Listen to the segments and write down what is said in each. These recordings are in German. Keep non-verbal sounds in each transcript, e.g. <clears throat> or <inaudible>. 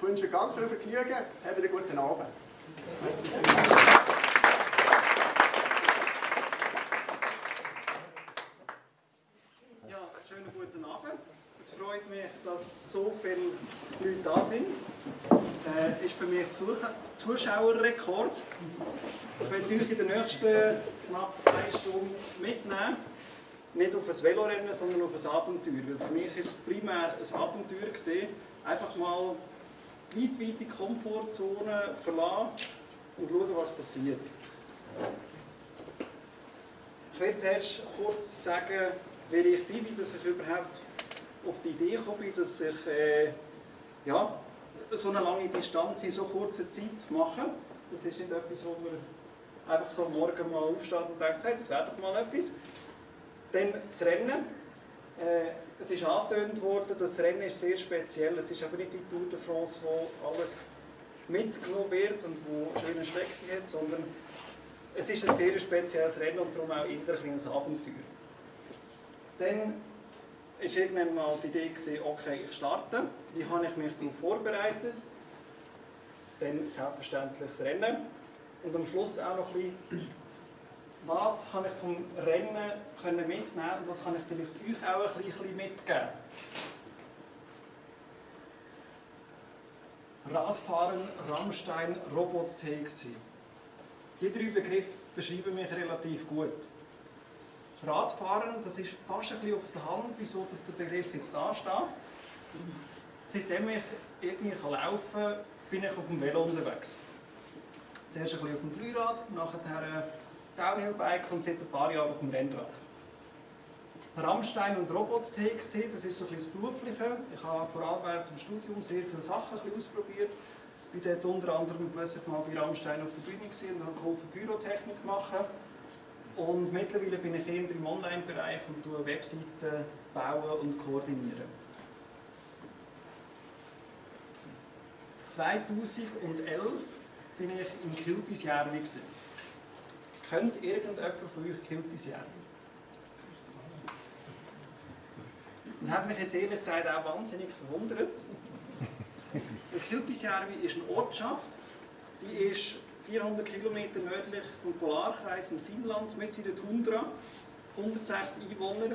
Ich wünsche ganz viel Vergnügen, habt einen guten Abend. Ja, schönen guten Abend. Es freut mich, dass so viele Leute da sind. Äh, ist für mich Zuschauerrekord. Ich werde euch in den nächsten knapp zwei Stunden mitnehmen. Nicht auf ein Velorennen, sondern auf ein Abenteuer. Weil für mich ist es primär ein Abenteuer gewesen. Einfach mal weit, weit die Komfortzone verlassen und schauen, was passiert. Ich werde zuerst kurz sagen, wer ich bin, wie dass ich überhaupt auf die Idee bin, dass ich äh, ja, so eine lange Distanz in so kurzer Zeit mache. Das ist nicht etwas, wo man einfach so morgen mal aufsteht und denkt, hey, das wäre doch mal etwas. Dann das Rennen. Äh, es ist angetönt worden, das Rennen ist sehr speziell. Es ist aber nicht die Tour de France, wo alles mitgenommen wird und wo schöne Strecken hat, sondern es ist ein sehr spezielles Rennen und darum auch eher ein Abenteuer. Dann war irgendwann mal die Idee, gewesen, okay, ich starte. Wie habe ich mich darauf vorbereitet? Dann selbstverständlich das Rennen. Und am Schluss auch noch ein bisschen, was kann ich vom Rennen können mitnehmen und was kann ich vielleicht euch auch ein bisschen mitgeben. Radfahren, Rammstein, Robots TXT. Die drei Begriffe beschreiben mich relativ gut. Radfahren, das ist fast ein bisschen auf der Hand, wieso dass der Begriff jetzt da steht. Seitdem ich irgendwie laufen kann, bin ich auf dem Velo unterwegs. Zuerst ein bisschen auf dem Dreirad, nachher Downhill-Bike und seit ein paar Jahren auf dem Rennrad. Rammstein und Robots TXT, das ist so ein das Berufliche. Ich habe vor allem während dem Studium sehr viele Sachen ausprobiert. Ich war dort unter anderem plötzlich mal bei Rammstein auf der Bühne und habe geholfen, Bürotechnik machen. Und mittlerweile bin ich eher im Online-Bereich und tue Webseiten bauen und koordinieren. 2011 bin ich in Kilpisjärvi. Kennt irgendjemand von euch Kilpisjärvi? Das hat mich jetzt ehrlich gesagt auch wahnsinnig verwundert. Kilpisjärvi ist eine Ortschaft, die ist 400 Kilometer nördlich vom Polarkreis in Finnland, mit in der Tundra, 106 Einwohner.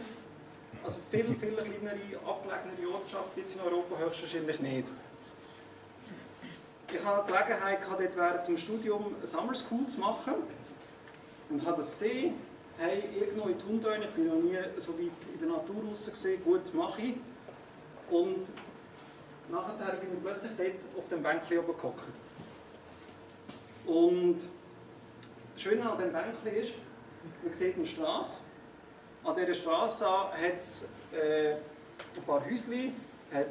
Also viel, viel kleinere, abgelegenere Ortschaft gibt es in Europa höchstwahrscheinlich nicht. Ich hatte die Gelegenheit, dort während dem Studium Summer School zu machen und habe das gesehen, hey, irgendwo in Tundra, ich bin noch nie so weit in der Natur raus gesehen, gut, mache ich. Und nachher bin ich plötzlich dort auf dem Bänkchen oben gehockt. Und das Schöne an dem Bänkchen ist, man sieht eine Straße. An dieser Straße hat es äh, ein paar Häuschen, hat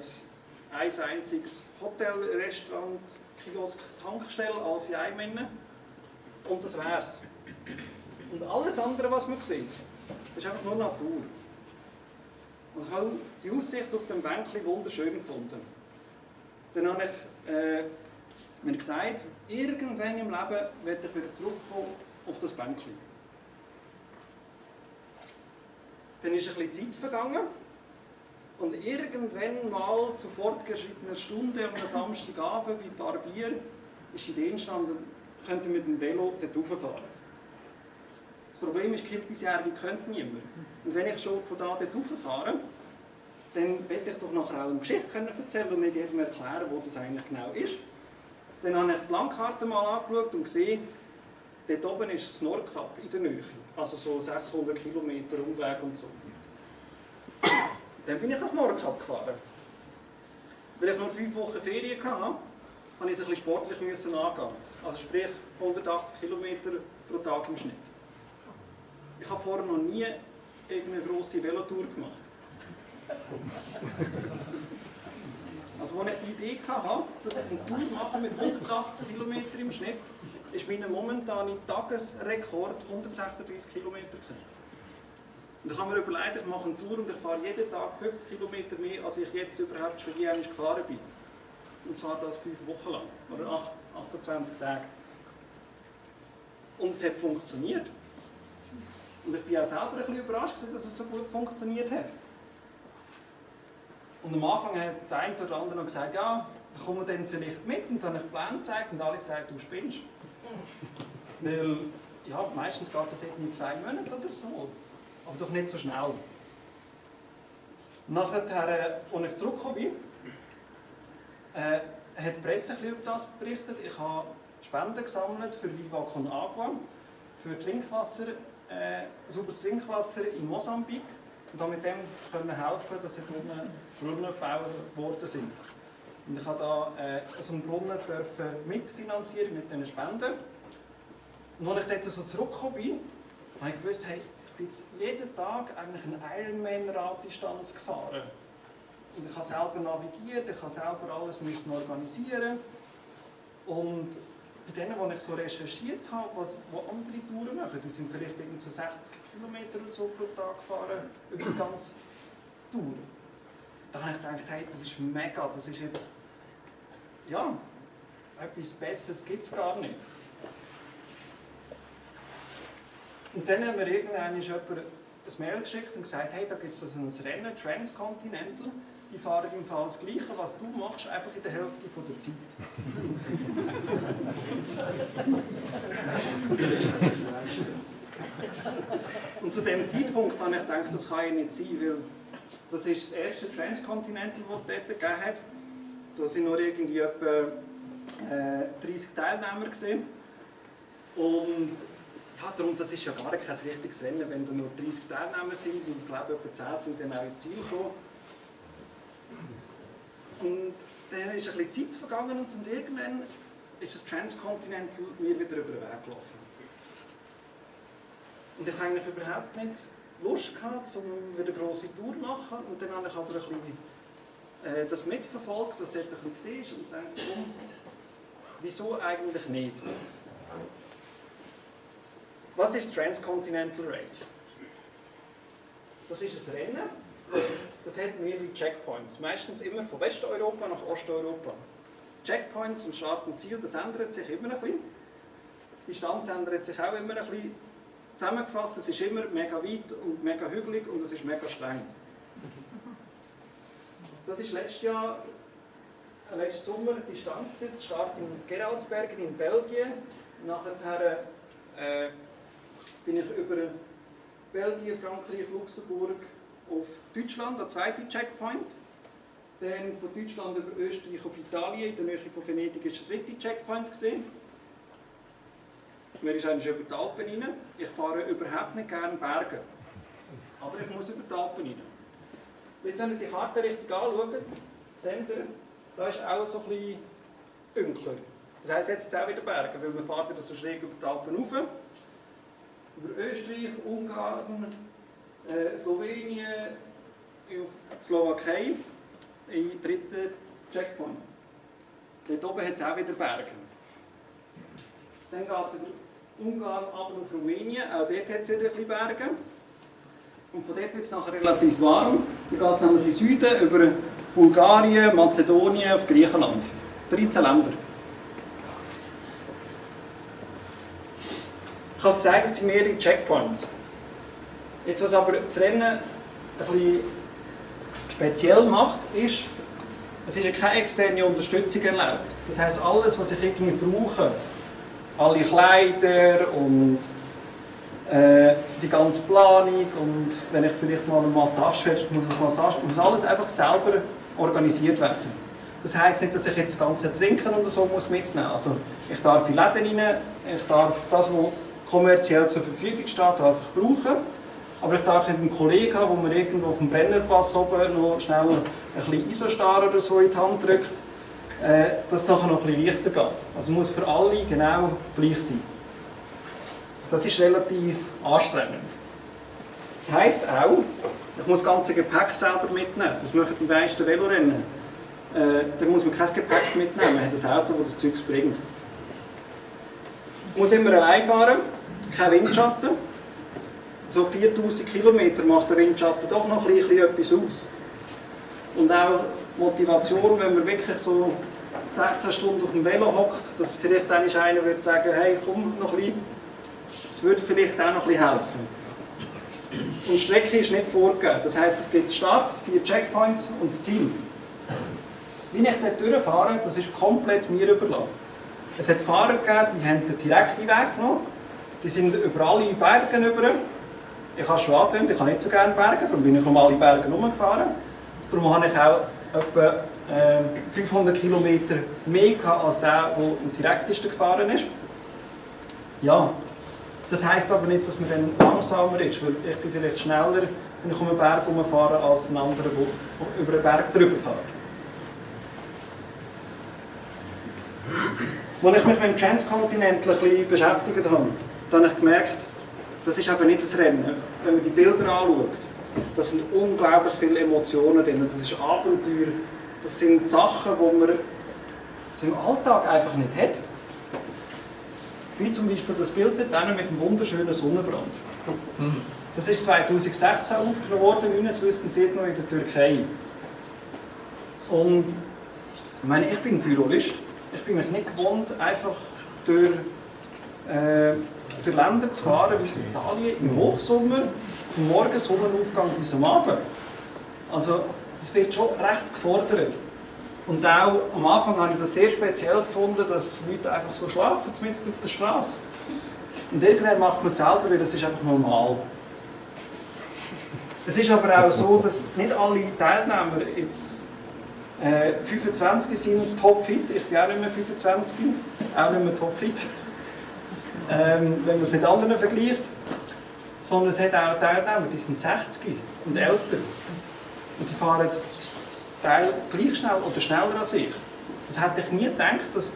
ein einziges Hotel, Restaurant, Kiosk, Tankstelle, alles in einem. Und das wär's. Und alles andere, was man sieht, das ist einfach nur Natur. Und ich habe die Aussicht auf dem Bänkchen wunderschön gefunden. Dann habe ich äh, mir gesagt, irgendwann im Leben werde ich wieder zurückkommen auf das Bänkchen. Dann ist ein bisschen Zeit vergangen und irgendwann mal zu fortgeschrittener Stunde am Samstagabend bei ein paar Bier ist die Idee entstanden, könnte mit dem Velo dort rauffahren. Problem ist, Kilpisjärvi könnte niemand. Und wenn ich schon von da dort rauffahre, dann werde ich doch nachher auch eine Geschichte erzählen und nicht erklären, wo das eigentlich genau ist. Dann habe ich die Landkarte mal angeschaut und gesehen, dort oben ist das Nordkap in der Nähe. Also so 600 Kilometer Umweg und so. Dann bin ich ans Nordkap gefahren. Weil ich nur fünf Wochen Ferien hatte, habe ich es ein bisschen sportlich angehen. Also sprich 180 Kilometer pro Tag im Schnitt. Ich habe vorher noch nie irgendeine grosse Velotour gemacht. Also als ich die Idee hatte, dass ich eine Tour mache mit 180 km im Schnitt, ist mein momentaner Tagesrekord 136 km. Und ich habe mir überlegt, ich mache eine Tour und ich fahre jeden Tag 50 km mehr, als ich jetzt überhaupt schon je gefahren bin. Und zwar das fünf Wochen lang, oder 28 Tage. Und es hat funktioniert. Und ich bin auch selber ein bisschen überrascht, dass es so gut funktioniert hat. Und am Anfang hat der eine oder andere noch gesagt, ja, kommen wir dann vielleicht mit und dann habe ich Plan gezeigt und alle gesagt, du spinnst. <laughs> Weil, ja, meistens geht das eben in zwei Monaten oder so. Aber doch nicht so schnell. Nachher, äh, als ich zurückgekommen bin, äh, hat die Presse ein bisschen über das berichtet. Ich habe Spenden gesammelt für Viva Con Agua, für Trinkwasser, äh, sauberes Trinkwasser in Mosambik und habe mit dem können helfen, dass unten Brunnen gebaut worden sind. Und ich habe da äh, so einen Brunnen dürfen mitfinanzieren mit diesen Spenden. Und als ich dort so zurückgekommen bin, habe ich gewusst, hey, ich bin jetzt jeden Tag eigentlich eine Ironman-Raddistanz gefahren. Und ich habe selber navigiert, ich habe selber alles müssen organisieren. Und bei denen, die ich so recherchiert habe, was, wo andere Touren machen, die sind vielleicht so 60 Kilometer oder so pro Tag gefahren, über die ganze Tour. Da habe ich gedacht, hey, das ist mega, das ist jetzt, ja, etwas Besseres gibt es gar nicht. Und dann haben wir irgendwann jemand ein Mail geschickt und gesagt, hey, da gibt es also ein Rennen, Transcontinental, die fahren im Fall das Gleiche, was du machst, einfach in der Hälfte von der Zeit. und zu dem Zeitpunkt habe ich gedacht, das kann ja nicht sein, weil das ist das erste Transcontinental, das es dort gegeben hat. Da sind nur irgendwie etwa äh, 30 Teilnehmer gesehen. Und ja, darum, das ist ja gar kein richtiges Rennen, wenn da nur 30 Teilnehmer sind und ich glaube, etwa 10 sind dann auch ins Ziel gekommen. Und dann ist ein bisschen Zeit vergangen und irgendwann ist das Transcontinental mir wieder über den Weg gelaufen. Und ich habe eigentlich überhaupt nicht Lust gehabt, um wieder eine grosse Tour zu machen. Und dann habe ich aber ein bisschen äh, das mitverfolgt, das ein bisschen war und dachte, wieso eigentlich nicht? Was ist Transcontinental Race? Das ist ein Rennen, das hat mehrere Checkpoints, meistens immer von Westeuropa nach Osteuropa. Checkpoints und Start und Ziel, das ändert sich immer ein bisschen. Die Distanz ändert sich auch immer ein bisschen. Zusammengefasst, es ist immer mega weit und mega hügelig und es ist mega streng. Das ist letztes Jahr, äh, letzten Sommer die Distanzzeit, Start in Geraldsbergen in Belgien. Nachher äh, bin ich über Belgien, Frankreich, Luxemburg auf Deutschland, der zweite Checkpoint. Dann von Deutschland über Österreich auf Italien, in der Nähe von Venedig ist der dritte Checkpoint gesehen. Man ist eigentlich über die Alpen rein. Ich fahre überhaupt nicht gerne Berge. Aber ich muss über die Alpen rein. Jetzt, wenn ihr die Karte richtig anschaut, seht ihr, da ist auch so ein bisschen dunkler. Das heisst, jetzt auch wieder Berge, weil man fährt so schräg über die Alpen rauf. Über Österreich, Ungarn, äh, Slowenien, die Slowakei, im dritten Checkpoint. Dort oben hat es auch wieder Berge. Dann geht es über Ungarn aber auf Rumänien, auch dort hat es wieder ein bisschen Berge. Und von dort wird es nachher relativ warm. Dann geht es nämlich in Süden über Bulgarien, Mazedonien, auf Griechenland. 13 Länder. Ich habe gesagt, es sind mehrere Checkpoints. Jetzt, was aber das Rennen bisschen speziell macht, ist, es ist keine externe Unterstützung erlaubt. Das heisst, alles, was ich irgendwie brauche, alle Kleider und äh, die ganze Planung und wenn ich vielleicht mal eine Massage hätte, muss ich Massage, muss alles einfach selber organisiert werden. Das heisst nicht, dass ich jetzt das ganze Trinken oder so muss mitnehmen muss. Also ich darf in Läden rein, ich darf das, was kommerziell zur Verfügung steht, darf ich brauchen. Aber ich darf nicht einen Kollegen haben, der mir irgendwo auf dem Brennerpass oben noch schnell ein bisschen Isostar oder so in die Hand drückt äh, dass es nachher noch ein bisschen leichter geht. Also muss für alle genau gleich sein. Das ist relativ anstrengend. Das heisst auch, ich muss das ganze Gepäck selber mitnehmen. Das machen die meisten Velorennen. Äh, da muss man kein Gepäck mitnehmen, man hat ein Auto, das das Zeug bringt. Ich muss immer allein fahren, kein Windschatten. So 4000 Kilometer macht der Windschatten doch noch ein bisschen etwas aus. Und auch Motivation, wenn man wirklich so 16 Stunden auf dem Velo hockt, dass vielleicht einer würde sagen, hey, komm noch ein bisschen, das würde vielleicht auch noch ein bisschen helfen. Und die Strecke ist nicht vorgegeben. Das heisst, es gibt Start, vier Checkpoints und das Ziel. Wie ich dort durchfahre, das ist komplett mir überlassen. Es hat Fahrer gegeben, die haben den direkten Weg genommen. Die sind über alle Berge über. Ich habe schon angetönt, ich habe nicht so gerne Berge, darum bin ich um alle Berge herumgefahren. Darum habe ich auch etwa äh, 500 Kilometer mehr gehabt, als der, der am direktesten gefahren ist. Ja, das heisst aber nicht, dass man dann langsamer ist, weil ich bin vielleicht schneller, wenn ich um einen Berg herumfahre, als ein anderer, der über einen Berg drüber fährt. Als ich mich mit dem Transcontinental beschäftigt habe, habe ich gemerkt, das ist eben nicht das Rennen. Wenn man die Bilder anschaut, da sind unglaublich viele Emotionen drin. Das ist Abenteuer, das sind Sachen, die man im Alltag einfach nicht hat. Wie zum Beispiel das Bild dort mit dem wunderschönen Sonnenbrand. Das ist 2016 aufgenommen worden, meines Wissens noch in der Türkei. Und ich meine, ich bin Bürolist. Ich bin mich nicht gewohnt, einfach durch, äh, durch Länder zu fahren wie Italien im Hochsommer, vom Morgen Sonnenaufgang bis am Abend. Also, das wird schon recht gefordert. Und auch am Anfang habe ich das sehr speziell gefunden, dass Leute einfach so schlafen, zumindest auf der Straße. Und irgendwann macht man es selber, weil das ist einfach normal. Es ist aber auch so, dass nicht alle Teilnehmer jetzt äh, 25 sind topfit. Ich bin auch nicht mehr 25, auch nicht mehr topfit. Ähm, wenn man es mit anderen vergleicht. Sondern es hat auch Teilnehmer, die sind 60 und älter. Und die fahren Teil gleich schnell oder schneller als ich. Das hätte ich nie gedacht, dass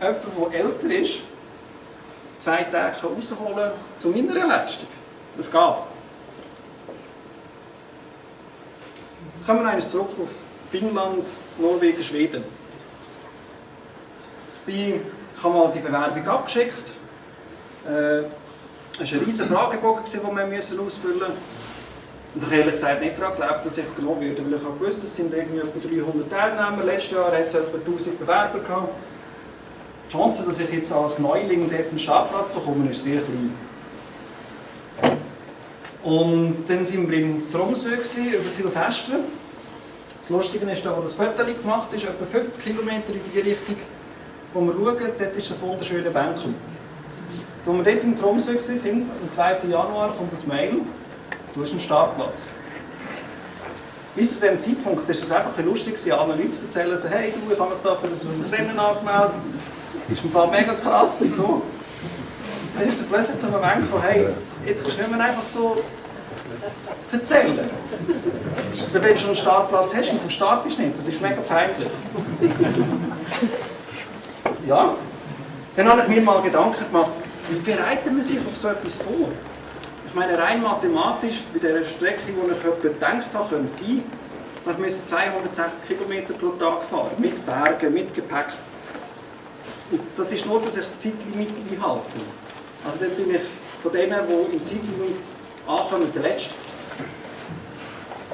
jemand, der älter ist, zwei Tage rausholen kann zu meiner Leistung. Das geht. Kommen wir eines zurück auf Finnland, Norwegen, Schweden. Ich habe mal die Bewerbung abgeschickt. Äh, es war ein riesiger Fragebogen, den wir ausfüllen mussten. Und ich ehrlich gesagt nicht daran geglaubt, dass ich genommen werde, weil ich habe gewusst, es sind irgendwie etwa 300 Teilnehmer. Letztes Jahr hat es etwa 1000 Bewerber gehabt. Die Chance, dass ich jetzt als Neuling dort einen Startplatz bekomme, ist sehr klein. Und dann waren wir im Tromsø über Silvester. Das Lustige ist, da wo das Foto gemacht ist, etwa 50 Kilometer in die Richtung, wo wir schauen, dort ist ein wunderschönes Bänkchen. Als wir dort im Tromsø waren, am 2. Januar, kommt das Mail, du hast einen Startplatz. Bis zu diesem Zeitpunkt war es einfach ein lustig, anderen Leuten zu erzählen, so, hey, du, ich habe mich da für das Rennen angemeldet. Das ist im Fall mega krass und so. Dann ist es plötzlich der Moment gekommen, hey, jetzt kannst du nicht mehr einfach so erzählen. Wenn du schon einen Startplatz hast und du startest nicht, das ist mega peinlich. Ja, dann habe ich mir mal Gedanken gemacht, wie bereitet man sich auf so etwas vor? Ich meine, rein mathematisch, bei der Strecke, die ich etwa gedacht habe, könnte sein, ich müsste 260 km pro Tag fahren, mit Bergen, mit Gepäck. Und das ist nur, dass ich das Zeitlimit einhalte. Also dann bin ich von denen, die im Zeitlimit ankommen, der Letzte.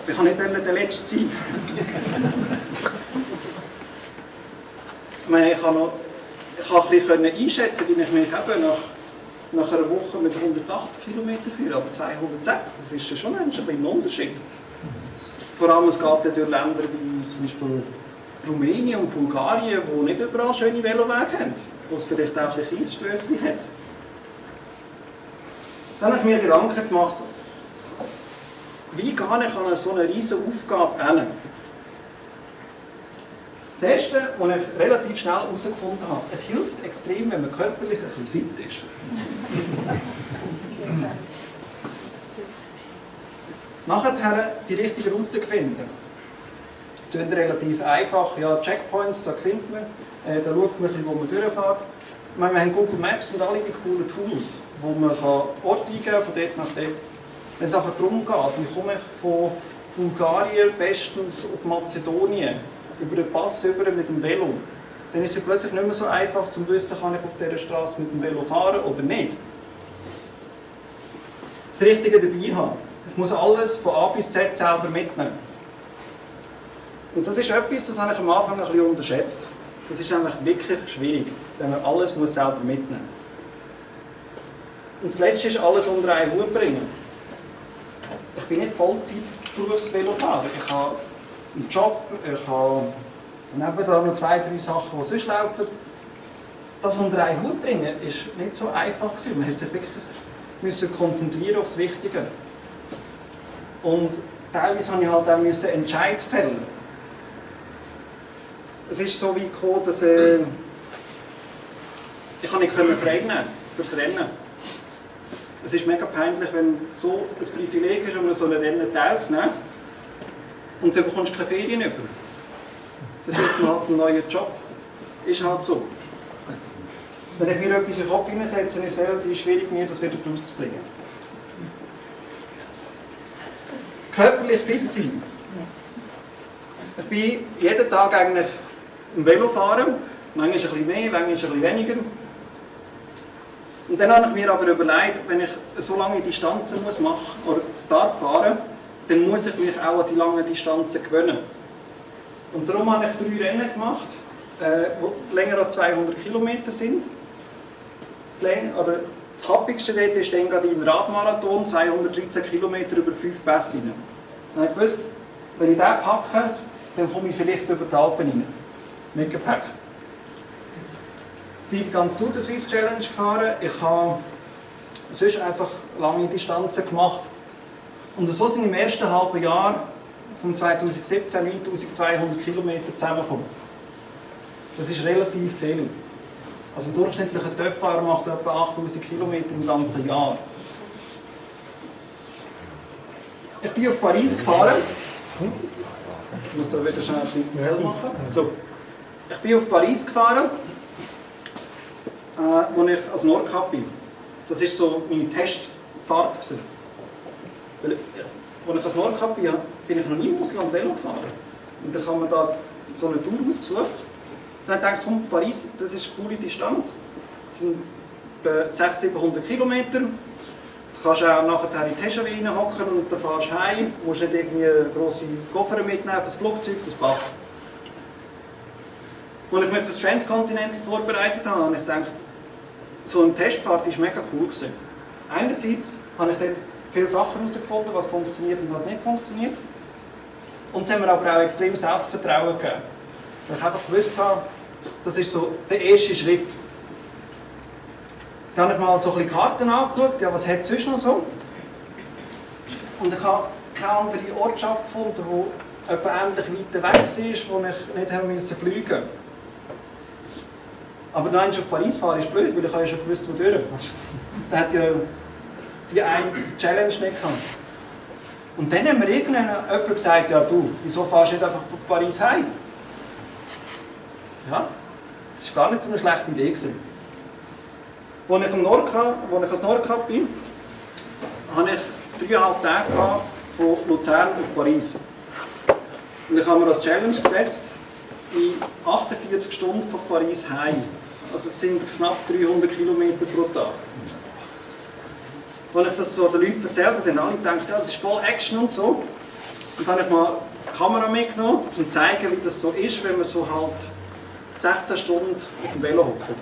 Ich kann nicht der Letzte sein. <laughs> ich meine, ich kann noch ich kann ein bisschen einschätzen, wie ich mich eben nach, nach einer Woche mit 180 km führe, aber 260, das ist schon ein, ein Unterschied. Vor allem es geht ja durch Länder wie zum Beispiel Rumänien und Bulgarien, die nicht überall schöne Velowege haben, wo es vielleicht auch ein Kiesstößchen hat. Dann habe ich mir Gedanken gemacht, wie gehe ich an so eine riesige Aufgabe hin? Das Erste, was ich relativ schnell herausgefunden habe, es hilft extrem, wenn man körperlich ein bisschen fit ist. <laughs> Nachher die richtige Route finden. Das ist relativ einfach. Ja, Checkpoints, da findet man, äh, da schaut man, wo man durchfährt. Wir haben Google Maps und alle die coolen Tools, wo man Orte eingeben kann, von dort nach dort. Wenn es einfach darum geht, wie komme ich von Bulgarien bestens auf Mazedonien, über den Pass über mit dem Velo, dann ist es plötzlich nicht mehr so einfach zu wissen, kann ich auf dieser Straße mit dem Velo fahren oder nicht. Das Richtige dabei haben. Ich muss alles von A bis Z selber mitnehmen. Und das ist etwas, das habe ich am Anfang ein bisschen unterschätzt. Das ist eigentlich wirklich schwierig, wenn man alles muss selber mitnehmen muss. Und das Letzte ist, alles unter einen Hut bringen. Ich bin nicht Vollzeit Berufsvelofahrer. Ich habe einen Job, ich habe Und eben da noch zwei, drei Sachen, die sonst laufen. Das unter einen Hut bringen, ist nicht so einfach gewesen. Man hat sich wirklich konzentrieren auf das Wichtige. Und teilweise habe ich halt auch müssen fällen. Es ist so wie gekommen, dass äh, ich nicht nehmen fürs Rennen. Es ist mega peinlich, wenn so ein Privileg ist, um so ein Rennen teilzunehmen und dann bekommst du keine Ferien über. Das dann halt ein neuer Job. Ist halt so. Wenn ich mir etwas in den Kopf hineinsetze, ist es relativ schwierig, mir das wieder rauszubringen. Körperlich fit sein. Ich bin jeden Tag eigentlich im Velo fahren. Manchmal ein bisschen mehr, manchmal ein bisschen weniger. Und dann habe ich mir aber überlegt, wenn ich so lange Distanzen muss machen oder darf fahren, dann muss ich mich auch an die langen Distanzen gewöhnen. Und darum habe ich drei Rennen gemacht, äh, die länger als 200 Kilometer sind. Das, oder das happigste Rennen ist dann gerade im Radmarathon, 213 Kilometer über fünf Pässe rein. Und ich wusste, wenn ich den packe, dann komme ich vielleicht über die Alpen rein. Mit Gepäck bin ganz Tour de Swiss Challenge gefahren. Ich habe sonst einfach lange Distanzen gemacht. Und so sind im ersten halben Jahr von 2017 9200 Kilometer zusammengekommen. Das ist relativ viel. Also ein durchschnittlicher TÜV-Fahrer macht etwa 8000 Kilometer im ganzen Jahr. Ich bin auf Paris gefahren. Ich muss da wieder schnell ein bisschen hell machen. So. Ich bin auf Paris gefahren äh, als ich als Nordkap bin. Das war so meine Testfahrt. Gewesen. Weil, äh, als ich als Nordkap bin, bin ich noch nie im Ausland Velo gefahren. Und dann haben wir da so eine Tour ausgesucht. Dann dachte ich, komm, Paris, das ist eine coole Distanz. Das sind etwa 600, 700 Kilometer. Du kannst auch nachher in die Teschawine hocken und dann fahrst du heim. Du musst nicht irgendwie grosse Koffer mitnehmen das Flugzeug, das passt. Als ich mich für das Transkontinent vorbereitet habe, habe ich gedacht, so eine Testfahrt war mega cool. Gewesen. Einerseits habe ich dann viele Sachen herausgefunden, was funktioniert und was nicht funktioniert. Und es hat mir aber auch extrem Selbstvertrauen gegeben. Weil ich einfach gewusst habe, das ist so der erste Schritt. Dann habe ich mal so ein bisschen Karten angeschaut, ja, was hat es sonst noch so? Und ich habe keine andere Ortschaft gefunden, die etwa ähnlich weit weg war, wo ich nicht fliegen musste. Aber dann auf Paris fahren ist blöd, weil ich ja schon gewusst, wo durch. <laughs> Da hat ja die eine Challenge nicht gehabt. Und dann hat mir irgendwann jemand gesagt, ja du, wieso fahrst du nicht einfach von Paris heim? Ja, das war gar nicht so eine schlechte Idee. Gewesen. Als ich, am Nordkap, als ich als Nordkap bin, hatte ich dreieinhalb Tage von Luzern auf Paris. Und ich habe mir als Challenge gesetzt, in 48 Stunden von Paris heim also es sind knapp 300 Kilometer pro Tag. Als ich das so den Leuten erzählt habe, dann alle gedacht, ja, das ist voll Action und so. Und dann habe ich mal die Kamera mitgenommen, um zu zeigen, wie das so ist, wenn man so halt 16 Stunden auf dem Velo hockt.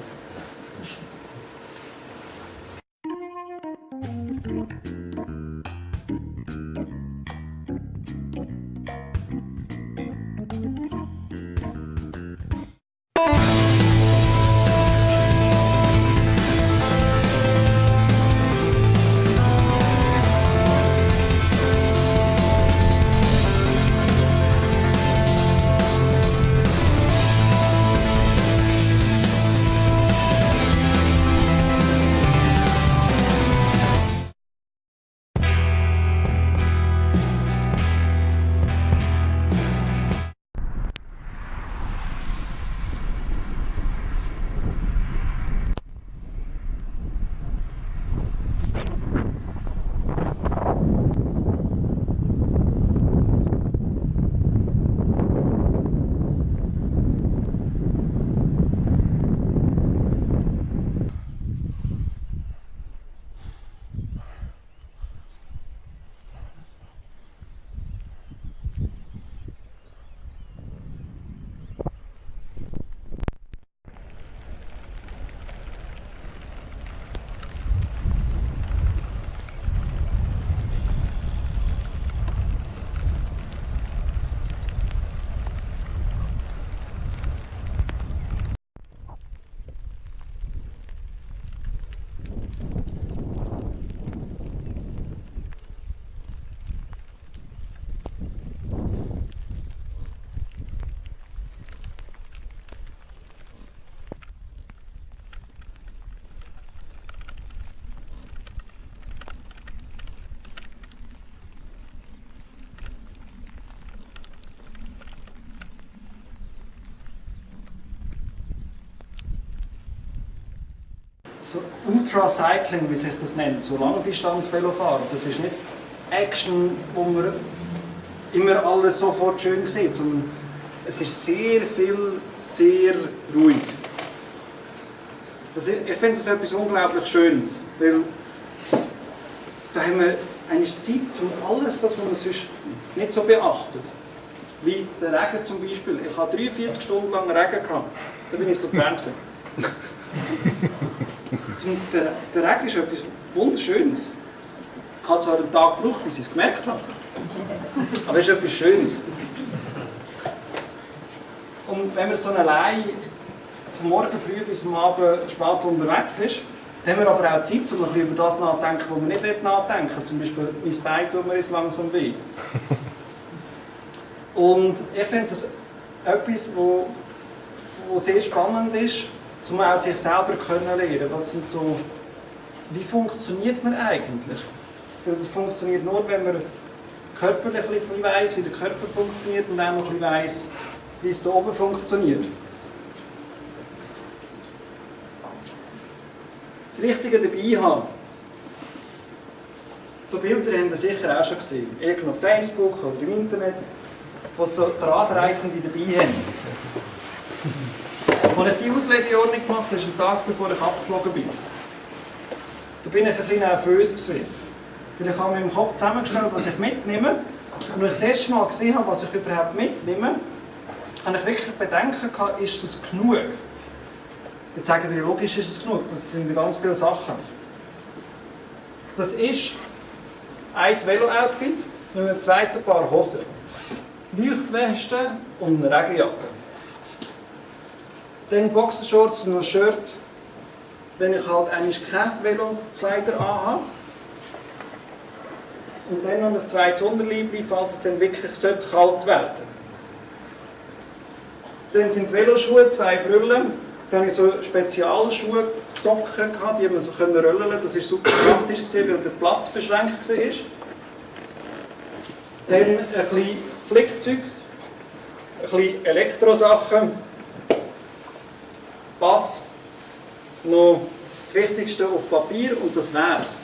So Ultracycling, wie sich das nennt, so Langdistanz-Velofahren, das ist nicht Action, wo man immer alles sofort schön sieht, sondern es ist sehr viel, sehr ruhig. Das, ich finde das etwas unglaublich Schönes, weil da haben wir eigentlich Zeit, um alles das, was man sonst nicht so beachtet. Wie der Regen zum Beispiel. Ich hatte 43 Stunden lang Regen. Gehabt. Da bin ich in Luzern. <laughs> der, der Regen ist etwas Wunderschönes. Ich habe zwar einen Tag gebraucht, bis ich es gemerkt habe. Aber es ist etwas Schönes. Und wenn man so allein von morgen früh bis am Abend spät unterwegs ist, dann haben wir aber auch Zeit, um über das nachzudenken, was wir nicht nachdenken. Zum Beispiel, mein Bein tut mir jetzt langsam weh. Und ich finde das etwas, wo sehr spannend ist, um auch sich selber können lernen. Was sind so, wie funktioniert man eigentlich? Weil das funktioniert nur, wenn man körperlich ein weiss, wie der Körper funktioniert und auch noch ein weiss, wie es hier oben funktioniert. Das Richtige dabei haben. So Bilder haben Sie sicher auch schon gesehen. Irgendwo auf Facebook oder im Internet, wo so Drahtreisende dabei haben. Als ich die Auslegeordnung gemacht habe, ist ein Tag bevor ich abgeflogen bin. Da bin ich ein bisschen nervös gewesen. Weil ich habe mir im Kopf zusammengestellt, was ich mitnehme. Und als ich das erste Mal gesehen habe, was ich überhaupt mitnehme, habe ich wirklich Bedenken gehabt, ist das genug? Jetzt sagen die, logisch ist es genug, das sind ganz viele Sachen. Das ist ein Velo-Outfit mit einem zweiten Paar Hosen, Leuchtweste und eine Regenjacke. Dann Boxershorts und ein Shirt, wenn ich halt eigentlich keine Velokleider anhabe. Und dann noch ein zweites Unterliebli, falls es dann wirklich kalt werden sollte. Dann sind Veloschuhe, zwei Brüllen. Dann hatte ich so Spezialschuhe, Socken, gehabt, die man so rollen konnte. Das war super praktisch, weil der Platz beschränkt war. Dann ein bisschen Flickzeugs, ein bisschen Elektrosachen, Pass, noch das Wichtigste auf Papier und das wär's.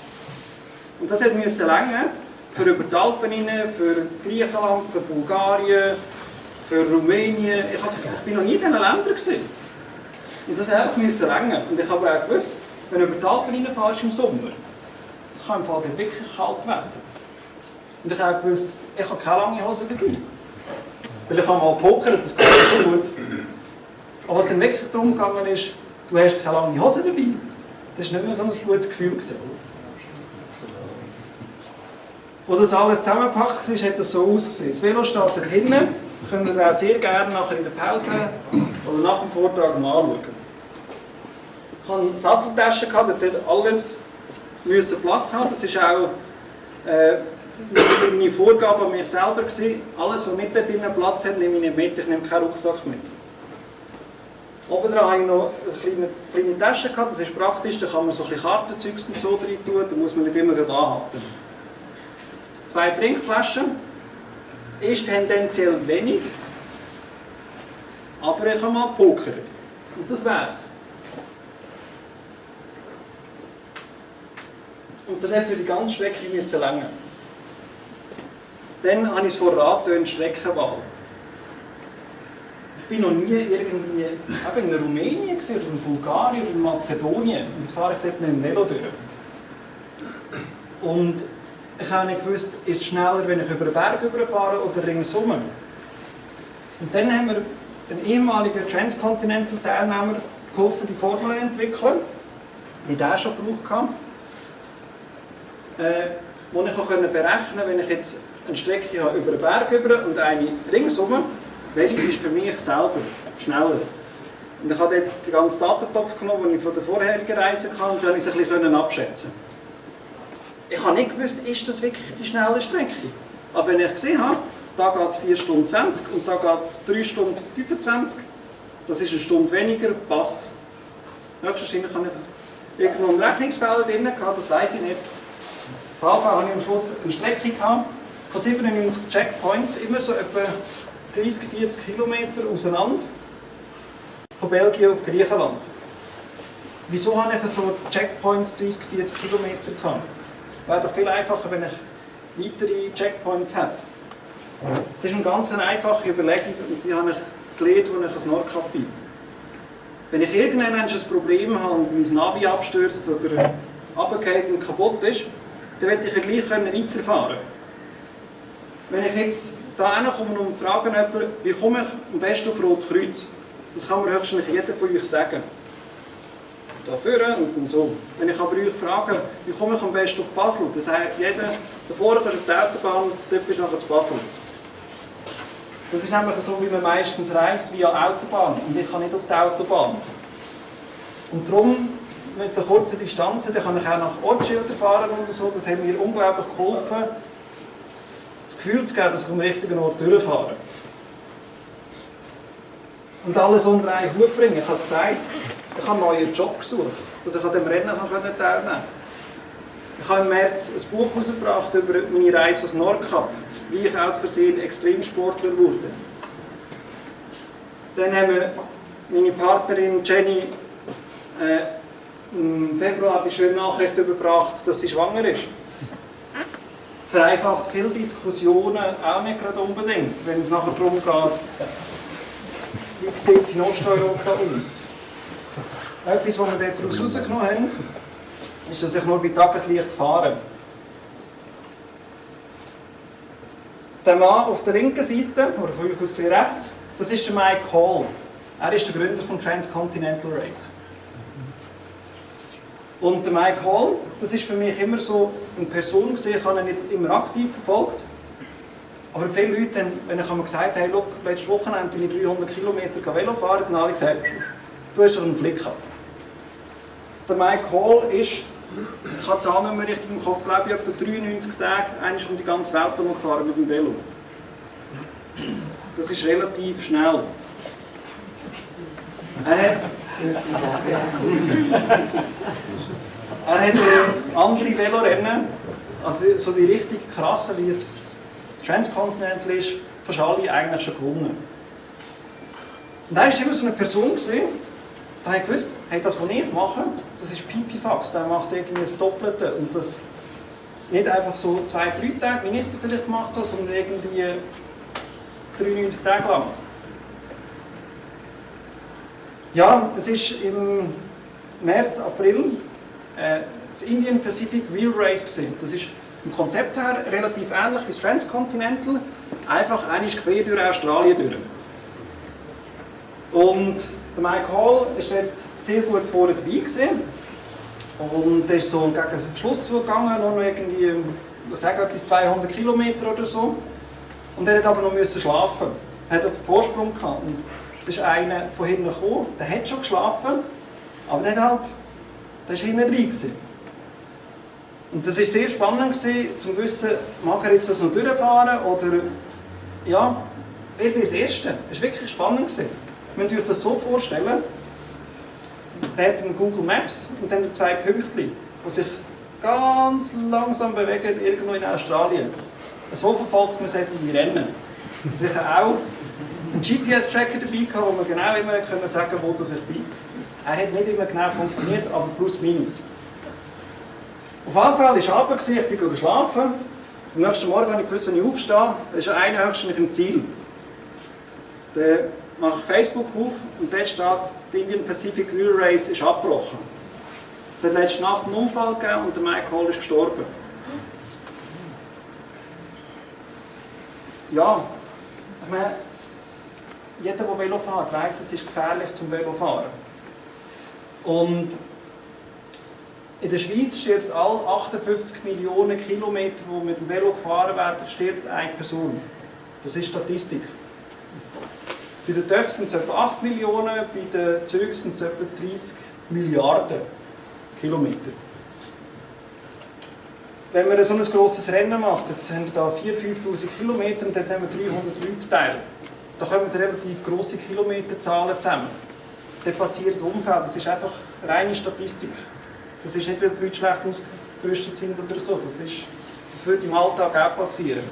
Und das musste länger für über die Alpen für Griechenland, für Bulgarien, für Rumänien. Ich, war noch nie in diesen Ländern. Gewesen. Und das müssen länger. Und ich habe auch gewusst, wenn du über die Alpen reinfährst im Sommer, es kann im Fall wirklich kalt werden. Und ich habe gewusst, ich habe keine lange Hose dabei. Weil ich habe mal pokert, das geht nicht gut. Aber was dann wirklich darum gegangen ist, du hast keine lange Hose dabei, das war nicht mehr so ein gutes Gefühl. Gewesen. Wo das alles zusammengepackt ist, hat das so ausgesehen. Das Velo steht da hinten, könnt ihr auch sehr gerne nachher in der Pause oder nach dem Vortrag mal anschauen. Ich hatte eine Satteltasche, dort alles müssen Platz haben. Das war auch äh, meine Vorgabe an mich selber. Gewesen. Alles, was dort drinnen Platz hat, nehme ich nicht mit. Ich nehme keinen Rucksack mit. Oben dran hatte ich noch eine kleine, kleine Tasche, gehabt. das ist praktisch, da kann man so ein bisschen Kartenzeugs und so rein tun, da muss man nicht immer anhalten zwei Trinkflaschen. Ist tendenziell wenig, aber ich habe mal gepokert. Und das wär's. Und das hat für die ganze Strecke müssen länger. Dann habe ich es vor Radtönen Streckenwahl. Bin noch nie irgendwie in Rumänien oder in Bulgarien oder in Mazedonien. Jetzt fahre ich dort mit dem Velo durch. Und ich habe nicht gewusst, ist es schneller, wenn ich über den Berg überfahre oder ringsum. Und dann haben wir einen ehemaligen Transcontinental-Teilnehmer geholfen, die Formel zu entwickeln, die der schon gebraucht habe. Äh, wo ich auch berechnen konnte, wenn ich jetzt eine Strecke habe über den Berg über und eine ringsum, welche ist für mich selber schneller. Und ich habe dort den ganzen Datentopf genommen, den ich von der vorherigen Reise hatte, und dann konnte ich es ein bisschen abschätzen ich habe nicht gewusst, ist das wirklich die schnelle Strecke. Aber wenn ich gesehen habe, da geht es 4 Stunden 20 und da geht es 3 Stunden 25, das ist eine Stunde weniger, passt. Höchstwahrscheinlich habe ich irgendwo einen Rechnungsfehler drin gehabt, das weiß ich nicht. Auf jeden Fall habe ich am Schluss eine Strecke gehabt, von 97 Checkpoints, immer so etwa 30, 40 Kilometer auseinander, von Belgien auf Griechenland. wieso habe ich so Checkpoints 30, 40 Kilometer gehabt? Wäre doch viel einfacher, wenn ich weitere Checkpoints hätte. Das ist eine ganz einfache Überlegung und die habe ich gelernt, als ich ein Nordkap bin. Wenn ich irgendwann ein Problem habe und mein Navi abstürzt oder runtergeht und kaputt ist, dann werde ich ja gleich weiterfahren können. Wenn ich jetzt da komme und frage jemanden, wie komme ich am besten auf Rotkreuz, das kann mir höchstens jeder von euch sagen. Da vorne und so. Wenn ich aber euch frage, wie komme ich am besten auf Basel, dann sagt jeder, da vorne kannst du auf die Autobahn, dort bist du nachher zu Basel. Das ist nämlich so, wie man meistens reist, via Autobahn. Und ich kann nicht auf die Autobahn. Und darum, mit der kurzen Distanzen, dann kann ich auch nach Ortsschildern fahren und so. Das hat mir unglaublich geholfen, das Gefühl zu geben, dass ich am richtigen Ort durchfahre. Und alles unter einen Hut bringen. Ich habe es gesagt, ich habe einen neuen Job gesucht, dass ich an dem Rennen teilnehmen konnte. Ich habe im März ein Buch herausgebracht über meine Reise aus Nordkap, wie ich aus Versehen Extremsportler wurde. Dann haben wir meine Partnerin Jenny äh, im Februar die schöne Nachricht überbracht, dass sie schwanger ist. Vereinfacht viele Diskussionen auch nicht gerade unbedingt, wenn es nachher darum geht, wie sieht es in Osteuropa aus. Etwas, was wir daraus herausgenommen haben, ist, dass ich nur bei Tageslicht fahre. Der Mann auf der linken Seite, oder von euch aus gesehen rechts, das ist der Mike Hall. Er ist der Gründer von Transcontinental Race. Und der Mike Hall, das ist für mich immer so eine Person gesehen, ich habe ihn nicht immer aktiv verfolgt. Aber viele Leute, haben, wenn ich einmal gesagt habe, hey, look, letztes Wochenende bin ich 300 Kilometer Velo fahren, dann haben alle gesagt, du hast doch einen Flick gehabt. Der Mike Hall ist ich habe die Zahl nicht mehr richtig im Kopf, glaube ich, etwa 93 Tage einmal um die ganze Welt gefahren mit dem Velo. Das ist relativ schnell. Er hat, er hat andere Velorennen, also so die richtig krassen, wie es Transcontinental ist, fast alle eigentlich schon gewonnen. Und er war immer so eine Person, gewesen, da habe gewusst, hey, das, was ich mache, das ist Pipifax, der macht irgendwie das Doppelte und das nicht einfach so zwei, drei Tage, wie ich es vielleicht gemacht habe, sondern irgendwie 93 Tage lang. Ja, es ist im März, April äh, das Indian Pacific Wheel Race gesehen. Das ist vom Konzept her relativ ähnlich wie das Transcontinental, einfach einmal quer durch Australien durch. Und der Mike Hall war dort sehr gut vorne dabei. Gewesen. Und ist so gegen den Schluss zugegangen, noch irgendwie, ich sage etwas 200 Kilometer oder so. Und er hat aber noch müssen schlafen. Er hat einen Vorsprung gehabt. Und da ist einer von hinten gekommen, der hat schon geschlafen, aber der, hat halt, der ist hinten. Gewesen. Und das war sehr spannend, gewesen, zu wissen, mag er jetzt das noch durchfahren oder ja, wer wird der Erste? Das war wirklich spannend. Gewesen. Man euch das so vorstellen, da hat man Google Maps und dann zwei Pünktchen, die sich ganz langsam bewegen irgendwo in Australien. So verfolgt man solche Rennen. Sicher auch einen GPS-Tracker dabei gehabt, wo man genau immer können sagen wo das ich bin. Er hat nicht immer genau funktioniert, aber plus minus. Auf jeden Fall war Abend, ich bin geschlafen. Am nächsten Morgen habe ich gewusst, wenn ich aufstehe, ist einer höchstens im Ziel. Der mache Facebook auf und dort steht, das Indian Pacific Wheel Race ist abgebrochen. Es hat letzte Nacht einen Unfall gegeben und der Mike Hall ist gestorben. Ja, ich meine, jeder, der Velo fährt, weiss, es ist gefährlich zum Velofahren. Und in der Schweiz stirbt alle 58 Millionen Kilometer, die mit dem Velo gefahren werden, stirbt eine Person. Das ist Statistik. Bei den TÜV sind es etwa 8 Millionen, bei den Zügen sind es etwa 30 Milliarden Kilometer. Wenn man so ein grosses Rennen macht, jetzt haben wir da 4'000, 5'000 Kilometer und dann nehmen wir 300 Leute teil. Da kommen relativ grosse Kilometerzahlen zusammen. Dann passiert Unfall, das ist einfach reine Statistik. Das ist nicht, weil die Leute schlecht ausgerüstet sind oder so, das, ist, das würde im Alltag auch passieren.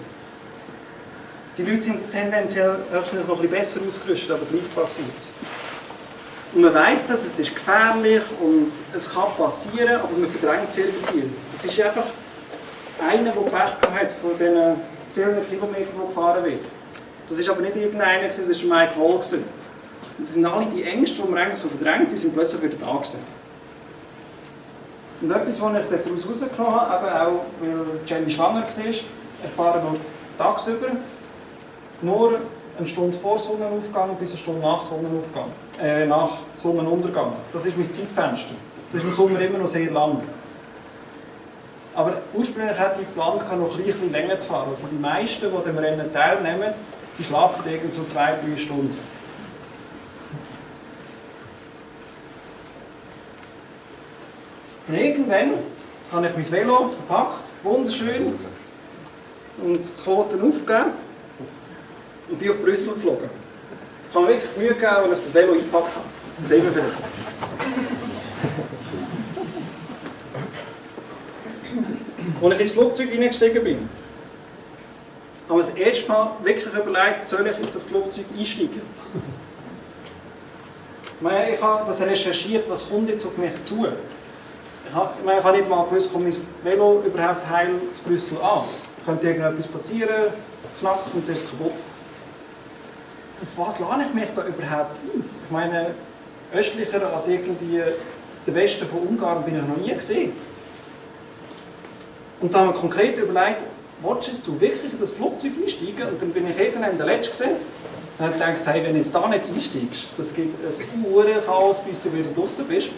Die Leute sind tendenziell noch ein bisschen besser ausgerüstet, aber gleich passiert Und man weiß das, es ist gefährlich und es kann passieren, aber man verdrängt es irgendwie. Das ist einfach einer, der Pech hat von diesen vielen Kilometern, die gefahren wird. Das ist aber nicht irgendeiner, das war Mike Hall. Und das sind alle die Ängste, die man eigentlich so verdrängt, die sind plötzlich wieder da gewesen. Und etwas, was ich daraus herausgenommen habe, eben auch weil Jenny schwanger war, ich fahre noch tagsüber, nur eine Stunde vor Sonnenaufgang bis eine Stunde nach Sonnenaufgang, äh, nach Sonnenuntergang. Das ist mein Zeitfenster. Das ist im Sommer immer noch sehr lang. Aber ursprünglich hatte ich geplant, noch ein bisschen länger zu fahren. Also die meisten, die dem Rennen teilnehmen, die schlafen irgendwie so zwei, drei Stunden. Und irgendwann habe ich mein Velo gepackt, wunderschön, und das Kloten aufgegeben und bin auf Brüssel geflogen. Ich habe mir wirklich Mühe gegeben, als ich das Velo eingepackt habe. Das wir vielleicht. Als ich ins Flugzeug hineingestiegen bin, habe ich das erste Mal wirklich überlegt, soll ich in das Flugzeug einsteigen? Ich habe das recherchiert, was kommt jetzt auf mich zu. Ich habe, ich habe nicht mal gewusst, kommt mein Velo überhaupt heil zu Brüssel an. Könnte irgendetwas passieren, knackst und das ist kaputt. Auf was lade ich mich da überhaupt ein? Ich meine, östlicher als irgendwie der Westen von Ungarn bin ich noch nie gesehen. Und dann haben wir konkret überlegt, wolltest du wirklich in das Flugzeug einsteigen? Und dann bin ich irgendwann der Letzte gesehen. Und habe gedacht, hey, wenn du jetzt da nicht einsteigst, das gibt ein Uhrenchaos, bis du wieder draußen bist.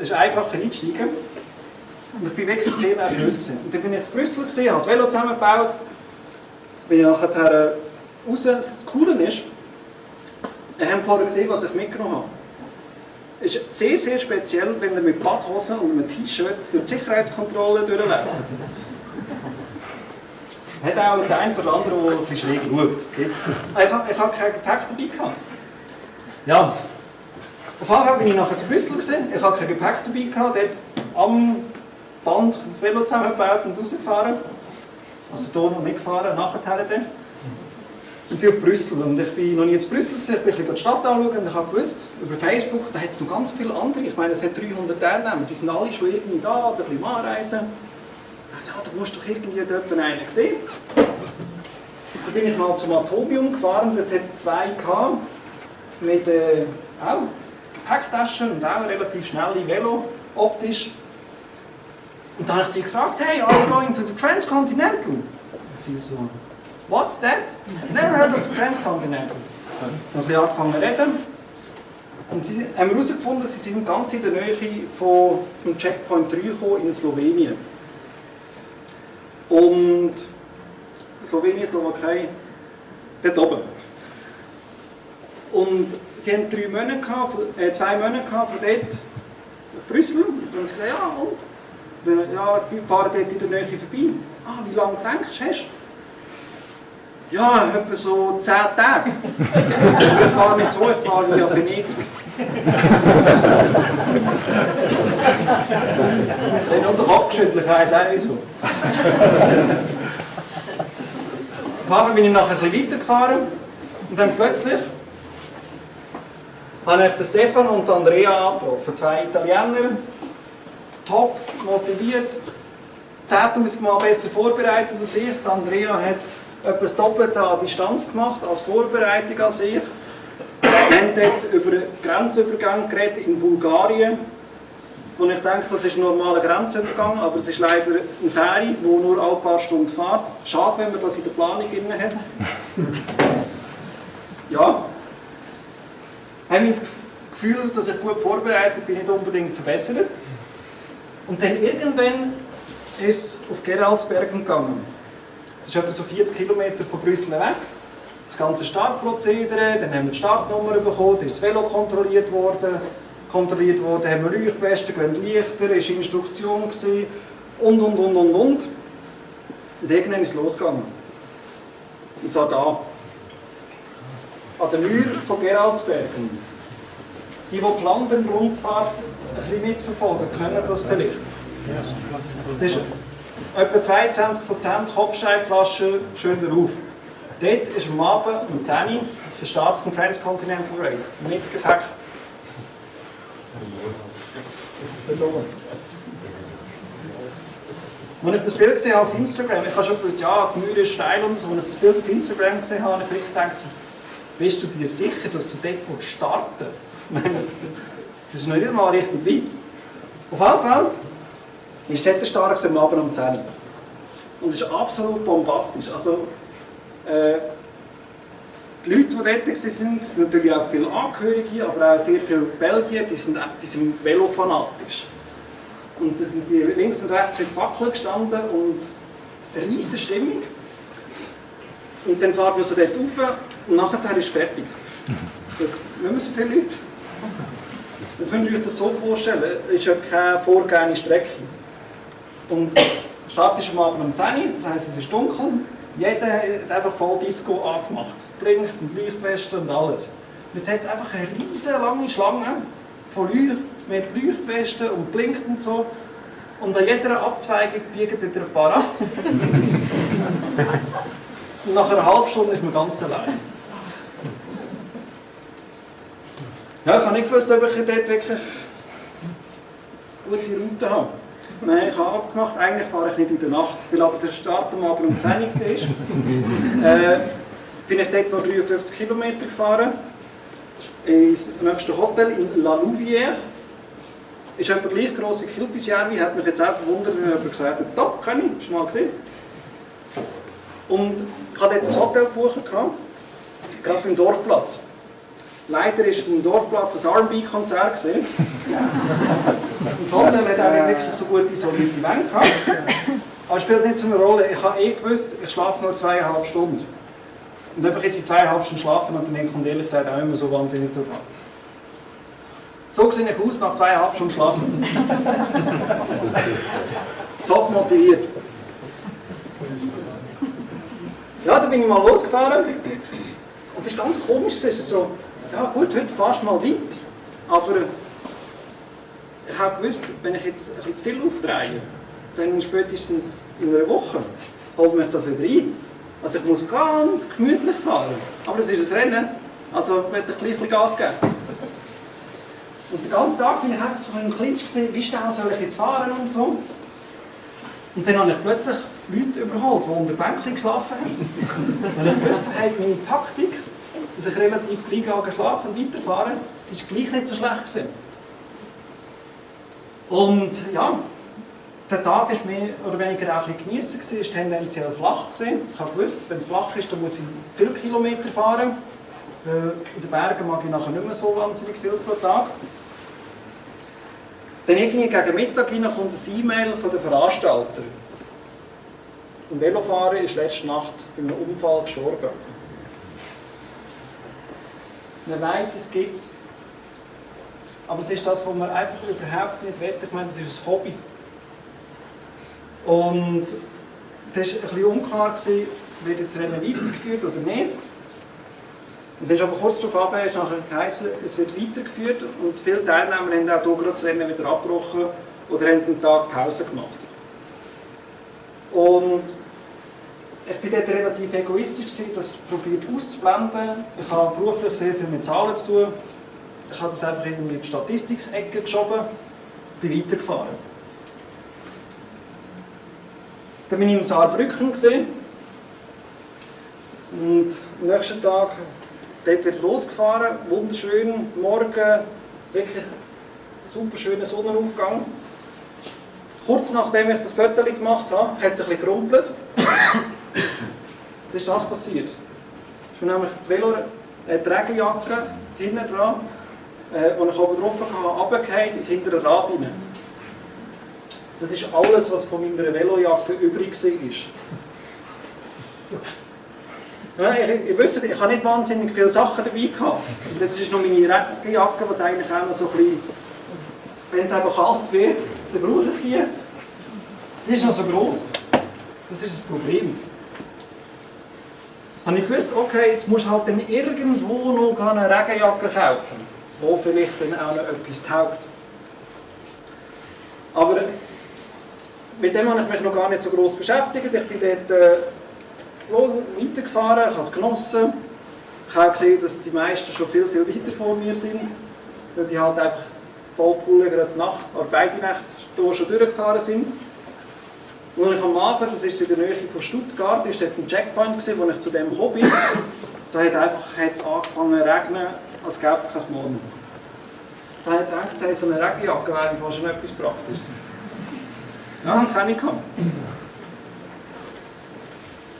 Es ist einfacher einsteigen. Und ich war wirklich sehr nervös. Und dann bin ich in Brüssel, gewesen, habe das Velo zusammengebaut, bin ich nachher raus. Das Coole ist, wir haben vorher gesehen, was ich mitgenommen habe. Es ist sehr, sehr speziell, wenn ihr mit Badhosen und einem T-Shirt durch die Sicherheitskontrolle durchläuft. Hat auch der eine oder andere, der ein bisschen schräg schaut. Ich habe, ich habe kein Gepäck dabei gehabt. Ja. Auf Fall bin ich nachher zu Brüssel gewesen. Ich habe kein Gepäck dabei gehabt. Dort am Band das Velo zusammengebaut und rausgefahren. Also hier noch nicht gefahren, nachher dann. Ich bin auf Brüssel und ich bin noch nie in Brüssel gewesen. Ich bin ein bisschen die Stadt anschauen und ich habe gewusst, über Facebook, da hat es noch ganz viele andere. Ich meine, es hat 300 Teilnehmer, die sind alle schon irgendwie da oder ein bisschen anreisen. Ja, da musst du doch irgendwie dort einen sehen. Dann bin ich mal zum Atomium gefahren, dort hat es zwei gehabt, mit äh, auch Gepäcktaschen und auch relativ schnelle Velo, optisch. Und dann habe ich die gefragt, hey, are you going to the Transcontinental? Und sie so, what's that? Never heard of the Transcontinental. Dann habe ich angefangen zu reden. Und sie haben herausgefunden, sie sind ganz in der Nähe von, vom Checkpoint 3 gekommen in Slowenien. Und Slowenien, Slowakei, dort oben. Und sie haben drei Monate gehabt, äh, zwei Monate gehabt von dort auf Brüssel. Und dann haben sie gesagt, ja, und? Dann, ja, wir fahren dort in der Nähe vorbei. Ah, wie lange denkst du, hast? Ja, etwa so zehn Tage. <laughs> wir fahren nicht so, ich fahre via Venedig. <laughs> Dann unter den Kopf geschüttelt, ich weiss auch wieso. Auf bin ich nachher ein weitergefahren und dann plötzlich habe ich Stefan und Andrea angetroffen, zwei Italiener, top, motiviert, 10.000 Mal besser vorbereitet als ich. Andrea hat etwas Doppelte an Distanz gemacht als Vorbereitung als ich. Wir haben dort über Grenzübergang geredet in Bulgarien. Und ich denke, das ist ein normaler Grenzübergang, aber es ist leider ein Ferry, der nur alle paar Stunden fährt. Schade, wenn man das in der Planung drin hat. <laughs> Ja. Haben wir das Gefühl, dass ich gut vorbereitet bin, nicht unbedingt verbessert. Und dann irgendwann ist es auf Geraldsbergen gegangen. Das ist etwa so 40 Kilometer von Brüssel weg. Das ganze Startprozedere, dann haben wir die Startnummer bekommen, dann ist das Velo kontrolliert worden, kontrolliert worden, haben wir Leuchtwesten, gehen Lichter, ist Instruktion gewesen, und, und, und, und, und. Und irgendwann ist es losgegangen. Und zwar da. An der Mühle von Geraldsbergen. Die, die Flandern-Rundfahrt ein bisschen mitverfolgen, können das vielleicht. Das ist etwa 22% Kopfsteinflaschen schön drauf. Dort ist am Abend um 10 Uhr der Start vom Transcontinental Race mit Gepäck. Als ich das Bild gesehen habe auf Instagram, ich habe schon gewusst, ja, die Mühle ist steil und so, als ich das Bild auf Instagram gesehen habe, habe ich wirklich gedacht, bist du dir sicher, dass du dort starten willst? Das ist noch nicht mal richtig weit. Auf jeden Fall ist dort der Start am Abend um 10 Uhr. Und es ist absolut bombastisch. Also, äh, die Leute, die dort waren, sind natürlich auch viele Angehörige, aber auch sehr viele Belgier, die sind, die sind velofanatisch. Und da sind die links und rechts mit Fackeln gestanden und eine riesige Stimmung. Und dann fahren wir so dort rauf und nachher ist fertig. Das müssen so viele Leute. Das müsst ihr euch das so vorstellen. Es ist ja keine vorgegebene Strecke. Und der Start ist am Abend um 10 Uhr, das heisst, es ist dunkel. Jeder hat einfach voll Disco angemacht. Blinkt und Leuchtwesten und alles. Und jetzt hat es einfach eine riesige lange Schlange von Leuten mit Leuchtwesten und blinkt und so. Und an jeder Abzweigung biegen wieder ein paar ab. <laughs> und nach einer halben Stunde ist man ganz allein. Ja, ich habe nicht gewusst, ob ich dort wirklich gute Route habe. Nein, ich habe abgemacht, eigentlich fahre ich nicht in der Nacht, weil aber der Start am Abend um 10 Uhr war. <laughs> äh, bin ich dort noch 53 Kilometer gefahren, ins nächste Hotel in La Louvière. Ist etwa gleich gross wie Kilpisjärvi, hat mich jetzt auch verwundert, wenn jemand gesagt hat, doch, kann ich, schon mal gesehen. Und ich hatte dort ein Hotel gebucht, gerade beim Dorfplatz. Leider war im Dorfplatz ein R&B-Konzert. Und <laughs> das Hotel hat auch nicht wirklich so gut isolierte Wände gehabt. Aber es spielt nicht so eine Rolle. Ich habe eh gewusst, ich schlafe nur zweieinhalb Stunden. Und ob ich jetzt in zweieinhalb Stunden schlafen und dann kommt ehrlich gesagt auch immer so wahnsinnig drauf an. So sehe ich aus nach zweieinhalb Stunden Schlafen. <laughs> Top motiviert. Ja, da bin ich mal losgefahren. Und es war ganz komisch. Es ist so, ja gut, heute fast mal weit. Aber ich habe gewusst, wenn ich jetzt ein bisschen zu viel aufdrehe, dann spätestens in einer Woche holt mich das wieder ein. Also ich muss ganz gemütlich fahren. Aber es ist ein Rennen, also ich möchte gleich Gas geben. Und den ganzen Tag bin ich einfach so im Clinch gesehen, wie schnell soll ich jetzt fahren und so. Und dann habe ich plötzlich Leute überholt, die unter Bänkchen geschlafen haben. Wusste, hey, meine Taktik, dass ich relativ gleich geschlafen und weiterfahren, ist gleich nicht so schlecht gewesen. Und ja, der Tag war mehr oder weniger auch ein bisschen geniessen, es war tendenziell flach. Gewesen. Ich habe gewusst, wenn es flach ist, dann muss ich viele Kilometer fahren. In den Bergen mag ich nachher nicht mehr so wahnsinnig viel pro Tag. Dann irgendwie gegen Mittag hinein kommt ein E-Mail von den Veranstalter. Ein Velofahrer ist letzte Nacht bei einem Unfall gestorben. Man weiß, es gibt es. Aber es ist das, was man einfach überhaupt nicht will. Ich meine, das ist ein Hobby. Und das war ein bisschen unklar, gewesen, wird das Rennen weitergeführt oder nicht. Und dann ist aber kurz darauf ab, ist es wird weitergeführt und viele Teilnehmer haben auch hier gerade das Rennen wieder abgebrochen oder haben einen Tag Pause gemacht. Und ich war dort relativ egoistisch, das probiert auszublenden. Ich habe beruflich sehr viel mit Zahlen zu tun. Ich habe das einfach in die Statistik-Ecke geschoben, bin weitergefahren. Dann bin ich in Saarbrücken gesehen und am nächsten Tag dort wieder losgefahren, wunderschön, morgen, wirklich super schöner Sonnenaufgang. Kurz nachdem ich das Foto gemacht habe, hat es ein bisschen gerumpelt. Dann ist das passiert. Ich bin nämlich die Velo, die Regenjacke hinten dran, äh, als ich oben drauf hatte, runtergefallen ins hintere Rad rein. Das ist alles, was von meiner Velojacke übrig war. Ja, ich, ich wüsste, ich habe nicht wahnsinnig viele Sachen dabei gehabt. Jetzt ist noch meine Regenjacke, was eigentlich auch noch so ein bisschen, wenn es einfach kalt wird, dann brauche ich die. Die ist noch so groß. Das ist das Problem. Habe ich gewusst, okay, jetzt musst du halt dann irgendwo noch eine Regenjacke kaufen, wo vielleicht dann auch noch etwas taugt. Aber mit dem habe ich mich noch gar nicht so groß beschäftigt. Ich bin dort äh, weitergefahren, ich habe es genossen. Ich habe gesehen, dass die meisten schon viel, viel weiter vor mir sind, weil die halt einfach Vollpulle gerade nach, oder beide Nächte schon durchgefahren sind. Und ich am Abend, das ist in der Nähe von Stuttgart, ist dort ein Checkpoint gewesen, wo ich zu dem gekommen bin. Da hat einfach hat's angefangen zu regnen, als gäbe es kein Morgen. Da habe ich gedacht, so eine Regenjacke wäre fast schon etwas Praktisches. Ja, habe keine gehabt.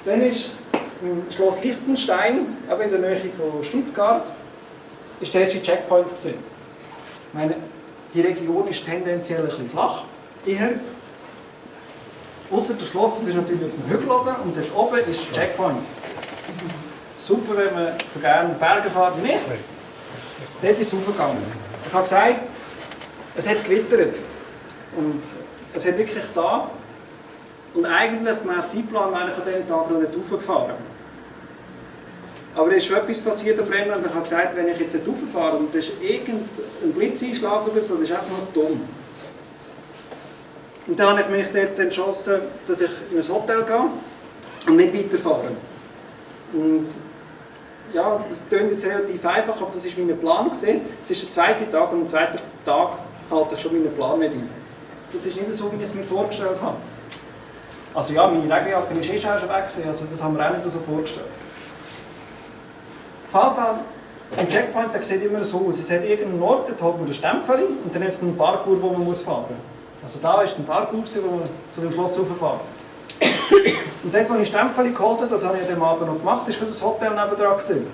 Dann ist im Schloss Liechtenstein, aber in der Nähe von Stuttgart, ist der erste Checkpoint gewesen. Ich meine, die Region ist tendenziell ein bisschen flach, eher. Außer das Schloss das ist natürlich auf dem Hügel oben und dort oben ist der Checkpoint. Super, wenn man so gerne Berge fährt ich. Dort ist es hochgegangen. Ich habe gesagt, es hat gewittert. Und es hat wirklich da. Und eigentlich, mein Zeitplan wäre ich an diesem Tag noch nicht hochgefahren. Aber es ist schon etwas passiert auf Rennen und ich habe gesagt, wenn ich jetzt nicht rauffahre und es ist irgendein Blitzeinschlag oder so, das ist einfach nur dumm. Und dann habe ich mich dort entschlossen, dass ich in ein Hotel gehe und nicht weiterfahre. Und ja, das klingt jetzt relativ einfach, aber das war mein Plan. Es ist der zweite Tag und am zweiten Tag halte ich schon meinen Plan nicht ein. Das ist nicht so, wie ich es mir vorgestellt habe. Also ja, meine Regenjacke ist eh schon weg, also das haben wir auch nicht so vorgestellt. Auf jeden Fall, ein Checkpoint der sieht immer so aus. Es hat irgendeinen Ort, dort hat man den Stempel und dann ist ein Parkour, wo man muss fahren muss. Also da war ein Parkour, wo man zu dem Schloss rauffahren Und dort, wo ich Stempel geholt habe, das habe ich an dem Abend noch gemacht, ist das Hotel nebendran. Gewesen.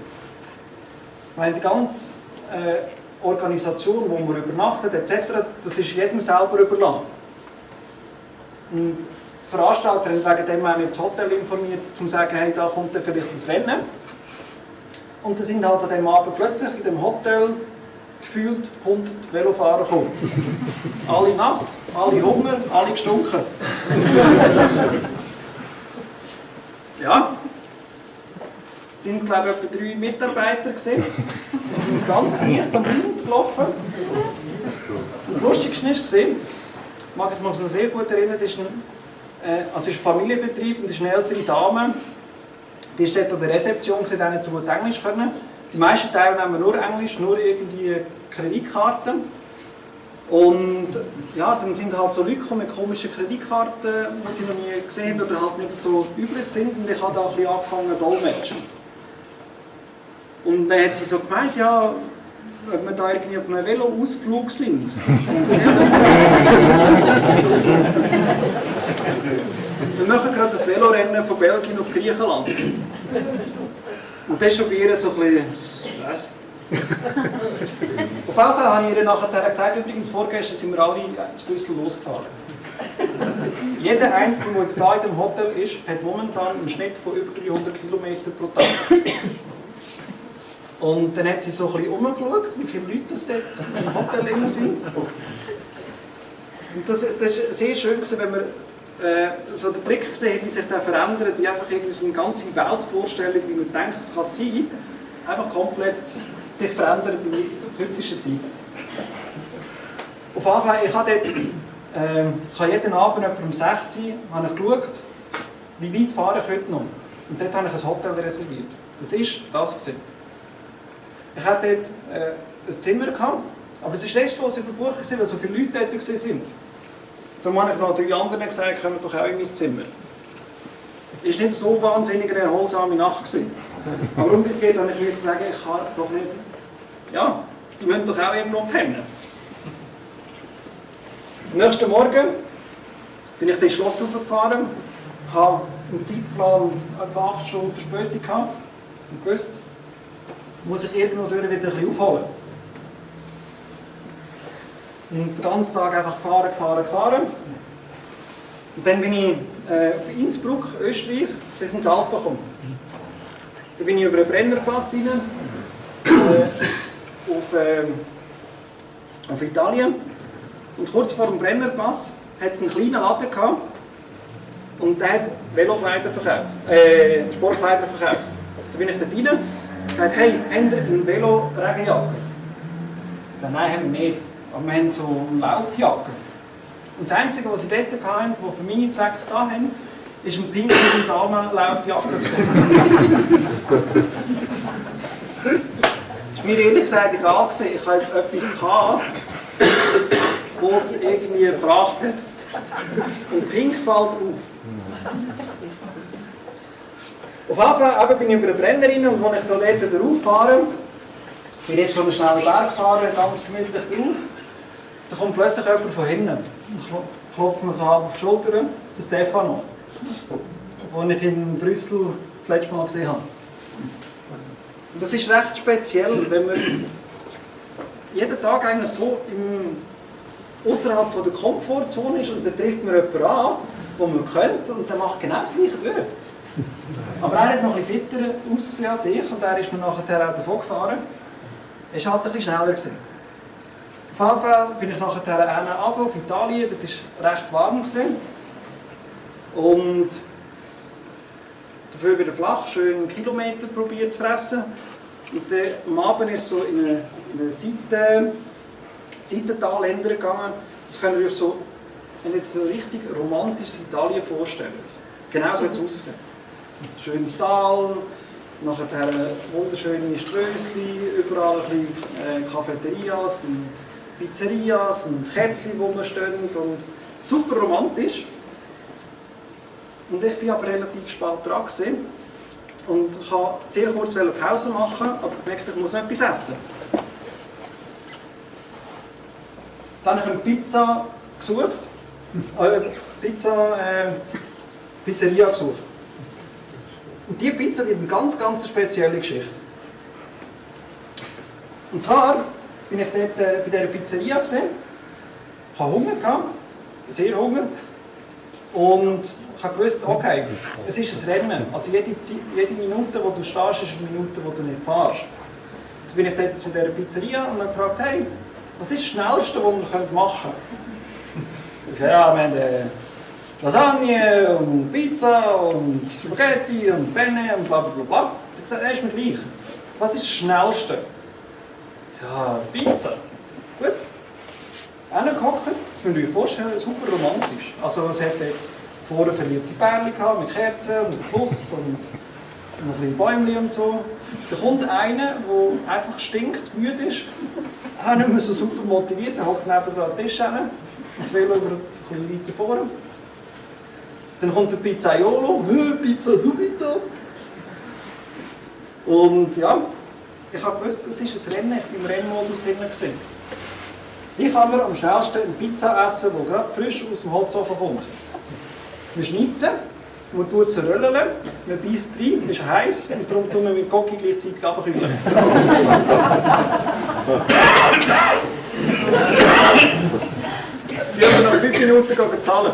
Weil die ganze äh, Organisation, wo man übernachtet etc., das ist jedem selber überlassen. Und die Veranstalter haben wegen dem auch das Hotel informiert, um zu sagen, hey, da kommt dann vielleicht das Rennen. Und dann sind halt an dem Abend plötzlich in dem Hotel gefühlt 100 Velofahrer gekommen. <laughs> alle nass, alle Hunger, alle gestunken. ja. Es sind, glaube ich, etwa drei Mitarbeiter gewesen. Sind ganz leicht am Wind gelaufen. Das Lustigste war, mag ich mich noch sehr gut erinnern, das ist ein, äh, also ist ein Familienbetrieb und das ist eine ältere Dame, die ist dort an der Rezeption, die nicht so gut Englisch können. Die meisten Teilnehmer nur Englisch, nur irgendwie Kreditkarten. Und ja, dann sind halt so Leute mit komischen Kreditkarten, die sie noch nie gesehen haben oder halt nicht so üblich sind. Und ich habe da ein bisschen angefangen dolmetschen. Und dann hat sie so gemeint, ja, ob wir da irgendwie auf einem Velo-Ausflug sind. <laughs> wir machen gerade das Velorennen von Belgien auf Griechenland. Und das ist schon bei ihr so ein bisschen... Was? Auf jeden Fall habe ich ihr nachher gesagt, übrigens vorgestern sind wir alle zu Brüssel losgefahren. Jeder Einzelne, der jetzt hier in dem Hotel ist, hat momentan einen Schnitt von über 300 km pro Tag. Und dann hat sie so ein bisschen umgeschaut, wie viele Leute das dort im Hotel sind. Und das, ist sehr schön, wenn man äh, so den Blick gesehen wie sich der verändert, wie einfach irgendwie so eine ganze Weltvorstellung, wie man denkt, kann sein, einfach komplett sich verändert in der kürzesten Zeit. Auf Fall, ich habe dort, äh, ich habe jeden Abend etwa um 6 Uhr habe ich geschaut, wie weit fahre ich heute noch. Und dort habe ich ein Hotel reserviert. Das war das. Gewesen. Ich hatte dort äh, ein Zimmer, gehabt, aber es war restlos überbucht, weil so viele Leute dort waren. Darum habe ich noch drei anderen gesagt, kommen doch auch in mein Zimmer. Es war nicht so wahnsinnig eine erholsame Nacht. Gewesen. Aber umgekehrt habe ich sagen, ich kann doch nicht... Ja, die müssen doch auch irgendwo pennen. Am nächsten Morgen bin ich das Schloss hochgefahren, habe im Zeitplan etwa 8 Stunden Verspätung gehabt und gewusst, muss ich irgendwo wieder ein bisschen aufholen. Und den ganzen Tag einfach gefahren, gefahren, gefahren. Und dann bin ich äh, auf Innsbruck, Österreich, bis in die Alpen gekommen. Dann bin ich über einen Brennerpass rein, äh, auf, äh, auf Italien. Und kurz vor dem Brennerpass hat es einen kleinen Laden gehabt und der hat Velokleider verkauft, äh, Sportkleider verkauft. Da bin ich dort rein gesagt, hey, habt ihr eine Velo-Regenjacke? Nein, haben wir nicht. Aber wir haben so eine Laufjacke. Und das Einzige, was sie dort hatten, das für meine Zwecke da haben, ist ein pinke Damen-Laufjacke. <laughs> Das war mir ehrlich gesagt egal. Gewesen. Ich hatte etwas, gehabt, irgendwie gebracht hat. Und Pink fällt auf. Auf eben bin ich über eine Brennerin und als ich so dort drauf fahre, bin ich jetzt so einen schnellen Berg gefahren, ganz gemütlich drauf, da kommt plötzlich jemand von hinten und klopft mir so halb auf die Schulter, der Stefano, den ich in Brüssel das letzte Mal gesehen habe. Das ist recht speziell, wenn man jeden Tag eigentlich so im, außerhalb von der Komfortzone ist und dann trifft man jemanden an, den man kennt und der macht genau das Gleiche durch. <laughs> Aber er hat noch ein bisschen fitter ausgesehen als ich und er ist mir nachher auch davon gefahren. Er war halt ein schneller. Gewesen. Auf jeden Fall bin ich nachher runter auf Italien, das war recht warm. Gewesen. Und dafür wieder flach, schön einen Kilometer probiert zu fressen. Und dann am Abend ist so in eine, in eine Seite, Seitental gegangen. Das könnt ihr euch so, wenn jetzt so richtig romantisches Italien vorstellen. Genau so hat es ausgesehen. Schönes Tal, nachher wunderschöne Strössli, überall ein bisschen äh, Cafeterias und Pizzerias und Kätzchen, wo man stehen und super romantisch. Und ich war aber relativ spät dran gewesen. und wollte sehr kurz Pause machen, aber ich merkte, ich muss noch etwas essen. Dann habe ich eine Pizza gesucht, äh, Pizza, äh, Pizzeria gesucht. Und diese Pizza die hat eine ganz, ganz spezielle Geschichte. Und zwar bin ich dort äh, bei dieser Pizzeria gesehen, hatte Hunger, gehabt, sehr Hunger. Und ich habe gewusst, okay, es ist ein Rennen. Also jede, jede Minute, wo du stehst, ist eine Minute, wo du nicht fährst. Dann bin ich dort zu dieser Pizzeria und habe gefragt, hey, was ist das Schnellste, was wir machen können? Ich sagte, ja, wir haben äh, Lasagne und Pizza und Spaghetti und Penne und bla bla bla. Ich habe gesagt, ist mir gleich. Was ist das Schnellste? Ja, Pizza. Gut. Hingehockt, das müsst ihr euch vorstellen, super romantisch. Also es hat dort vorne verliebte Pärchen gehabt, mit Kerzen und Fluss und ein bisschen Bäumchen und so. Da kommt einer, der einfach stinkt, müde ist, <laughs> auch nicht mehr so super motiviert, der hockt neben den Tisch hin, das Velo ein bisschen weiter vorne. Dann kommt der Pizzaiolo, Pizza subito. Und ja, ich habe gewusst, es ist ein Rennen, ich war im Rennmodus gesehen. Ich kann mir am schnellsten eine Pizza essen, die gerade frisch aus dem Holzofen kommt. Wir schnitzen, man tut sie röllen, man beißt rein, ist heiß und darum tun wir mit Cookie gleichzeitig abkühlen. <laughs> Wir haben noch fünf Minuten zahlen.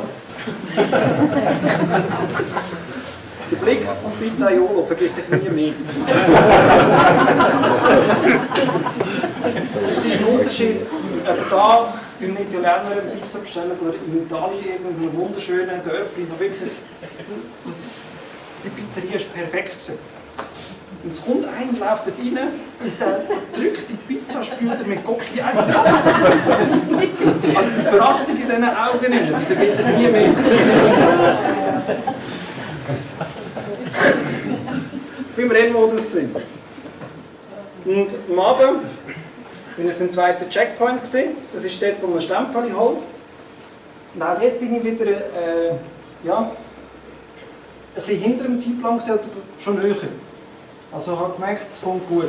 Der Blick vom Pizzaiolo vergesse ich nie mehr. es ist ein Unterschied, ob da beim Italiener eine Pizza bestellen oder in Italien irgendeinem wunderschönen Dörfli, wirklich, das, die Pizzeria ist perfekt gewesen. Und es kommt einer, läuft dort rein und der drückt die Pizza, spült er mit Gocki ein. Also die Verachtung in diesen Augen, die vergesse ich nie mehr. War im Rennmodus. Und am Abend bin ich beim zweiten Checkpoint. Gewesen. Das ist dort, wo man Stempel holt. Und auch dort bin ich wieder äh, ja, ein bisschen hinter dem Zeitplan gesehen, schon höher. Also ich habe gemerkt, es kommt gut.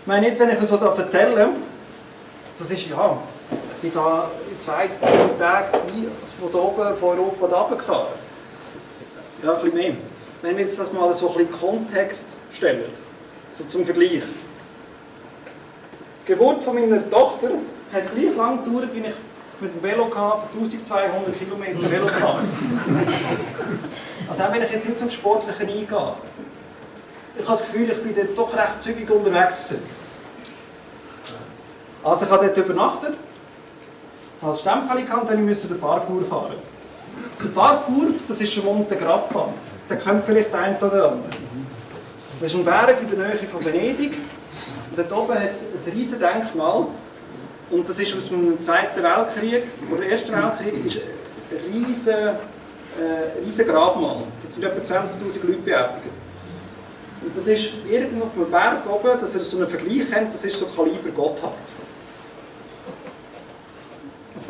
Ich meine, jetzt, wenn ich so erzähle, das ist ja, ich bin da in zwei Tagen von oben, von Europa da gefahren. Ja, ein bisschen mehr. Wenn wir das mal so ein bisschen Kontext stellen, so zum Vergleich. Die Geburt von meiner Tochter hat gleich lang gedauert, wie ich mit dem Velo hatte, 1200 Kilometer Velo <laughs> zu machen. Also auch wenn ich jetzt nicht zum Sportlichen eingehe, ich habe das Gefühl, ich bin dort doch recht zügig unterwegs gewesen. Also ich habe dort übernachtet, habe das Stempel gehabt und musste den Parkour fahren. Der Parkour, das ist der Monte Grappa. Der kennt vielleicht ein oder andere. Das ist ein Berg in der Nähe von Venedig. Und dort oben hat es ein riesiges Denkmal. Und das ist aus dem Zweiten Weltkrieg, oder Ersten Weltkrieg, ist ein riesiges, äh, riesen Grabmal. Da sind etwa 20'000 Leute beerdigt. Und das ist irgendwo auf dem Berg oben, dass ihr so einen Vergleich habt, das ist so Kaliber Gotthard.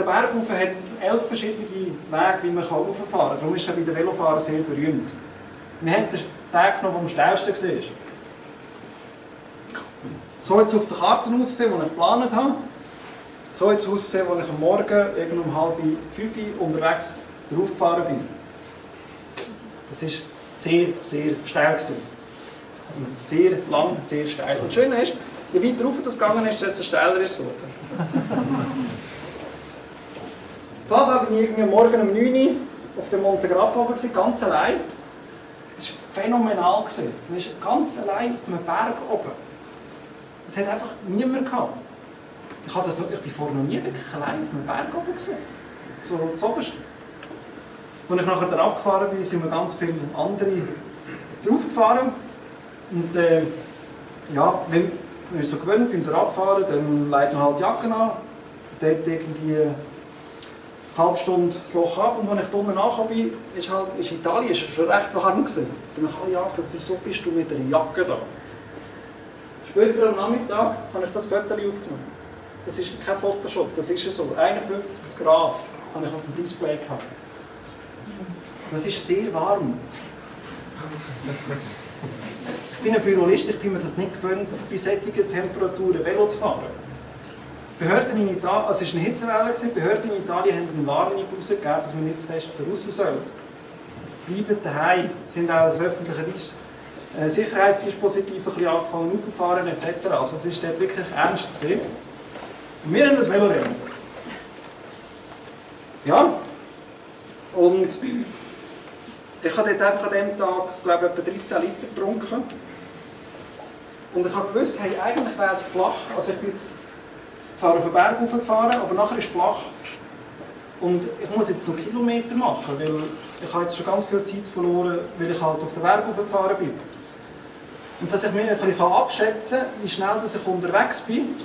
den Berg rauf hat es elf verschiedene Wege, wie man rauffahren kann. Darum ist er bei den Velofahrern sehr berühmt. Wir haben den Tag genommen, der am steilsten war. So hat es auf der Karte ausgesehen, die ich geplant habe. So hat es ausgesehen, als ich am Morgen irgendwann um halb fünf unterwegs drauf gefahren bin. Das war sehr, sehr steil. Gewesen. Sehr lang, sehr steil. Und das Schöne ist, je weiter rauf das gegangen ist, desto steiler ist es geworden. Auf jeden Fall bin ich irgendwie morgen um 9 Uhr auf dem Monte Grappa oben, ganz allein. Das war phänomenal. Man ist ganz allein auf einem Berg oben. Es hat einfach niemand gehabt. Ich, hatte so, ich bin vorher noch nie wirklich allein auf einem Berg oben. Gewesen. So zuoberst. Als ich nachher abgefahren bin, sind wir ganz viele andere draufgefahren. Und äh, ja, wenn man so gewöhnt beim Abfahren, dann legt man halt die Jacke an. Dort irgendwie eine halbe Stunde das Loch ab und als ich unten nachgekommen bin, ist, halt, ist Italien ist schon recht warm gewesen. Dann dachte ich, oh ja, wieso bist du mit einer Jacke da? Später am Nachmittag habe ich das Foto aufgenommen. Das ist kein Photoshop, das ist so. 51 Grad habe ich auf dem Display gehabt. Das ist sehr warm. Ich bin ein Bürolist, ich bin mir das nicht gewöhnt, bei solchen Temperaturen Velo zu fahren. Behörden in Italien, also es war eine Hitzewelle, Behörden in Italien haben eine Warnung herausgegeben, dass man nicht zu fest voraus soll. Bleiben daheim, sind auch das öffentliche äh, Sicherheitsdispositiv ein bisschen angefangen aufzufahren etc. Also es ist dort wirklich ernst gesehen. Wir haben das Velorennen. Ja, und ich habe dort einfach an diesem Tag, glaube ich, etwa 13 Liter getrunken. Und ich habe gewusst, hey, eigentlich wäre es flach. Also ich bin jetzt zwar auf den Berg hochgefahren, aber nachher ist es flach. Und ich muss jetzt noch Kilometer machen, weil ich habe jetzt schon ganz viel Zeit verloren, weil ich halt auf den Berg hochgefahren bin. Und dass ich mir ein bisschen abschätzen kann, wie schnell dass ich unterwegs bin,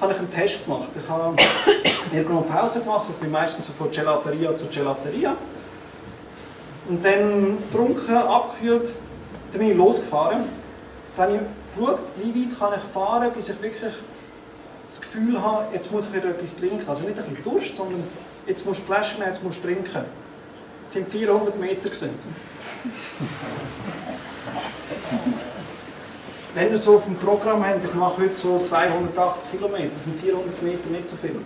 habe ich einen Test gemacht. Ich habe <coughs> eine Pause gemacht, ich bin meistens von Gelateria zu Gelateria. Und dann getrunken, abgekühlt, dann bin ich losgefahren. Dann habe ich geschaut, wie weit kann ich fahren, bis ich wirklich das Gefühl habe, jetzt muss ich wieder etwas trinken. Also nicht ein bisschen Durst, sondern jetzt musst du Flaschen nehmen, jetzt musst du trinken. Es sind 400 Meter. Wenn wir so dem Programm haben, ich mache heute so 280 Kilometer, das sind 400 Meter nicht so viel.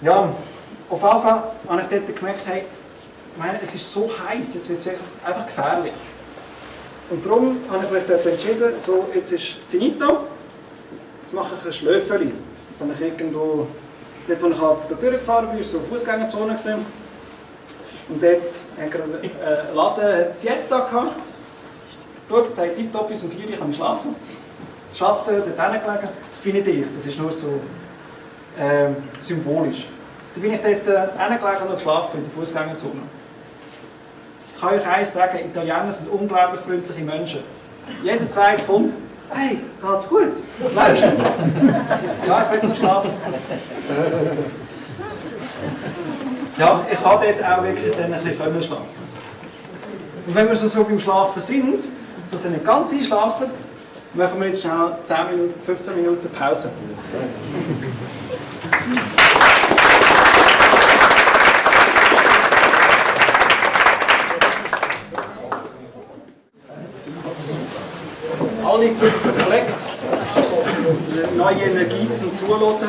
Ja, auf jeden Fall habe ich dort gemerkt, hey, meine, es ist so heiß, jetzt wird es einfach gefährlich. Und darum habe ich mich dort entschieden, so, jetzt ist finito, jetzt mache ich ein Schlöffeli. Dann habe ich irgendwo, dort wo ich halt durchgefahren bin, war so eine Fußgängerzone. Gewesen. Und dort hat gerade ein Laden Siesta gehabt. Gut, hey, tipptopp, bis um 4 Uhr kann ich schlafen. Schatten, dort hingelegen. Das bin nicht ich, das ist nur so äh, symbolisch. Dann bin ich dort äh, hingelegen und geschlafen in der Fußgängerzone. Ich kann euch eins sagen, Italiener sind unglaublich freundliche Menschen. Jeder zweite kommt, hey, geht's gut? Bleibst du? Ja, ich will noch schlafen. Ja, ich habe dort auch wirklich dann ein bisschen schlafen. Und wenn wir so beim Schlafen sind, dass ihr nicht ganz einschlafen, machen wir jetzt schnell 10 Minuten, 15 Minuten Pause. Alle gut verkleckt. Neue Energie zum Zuhören.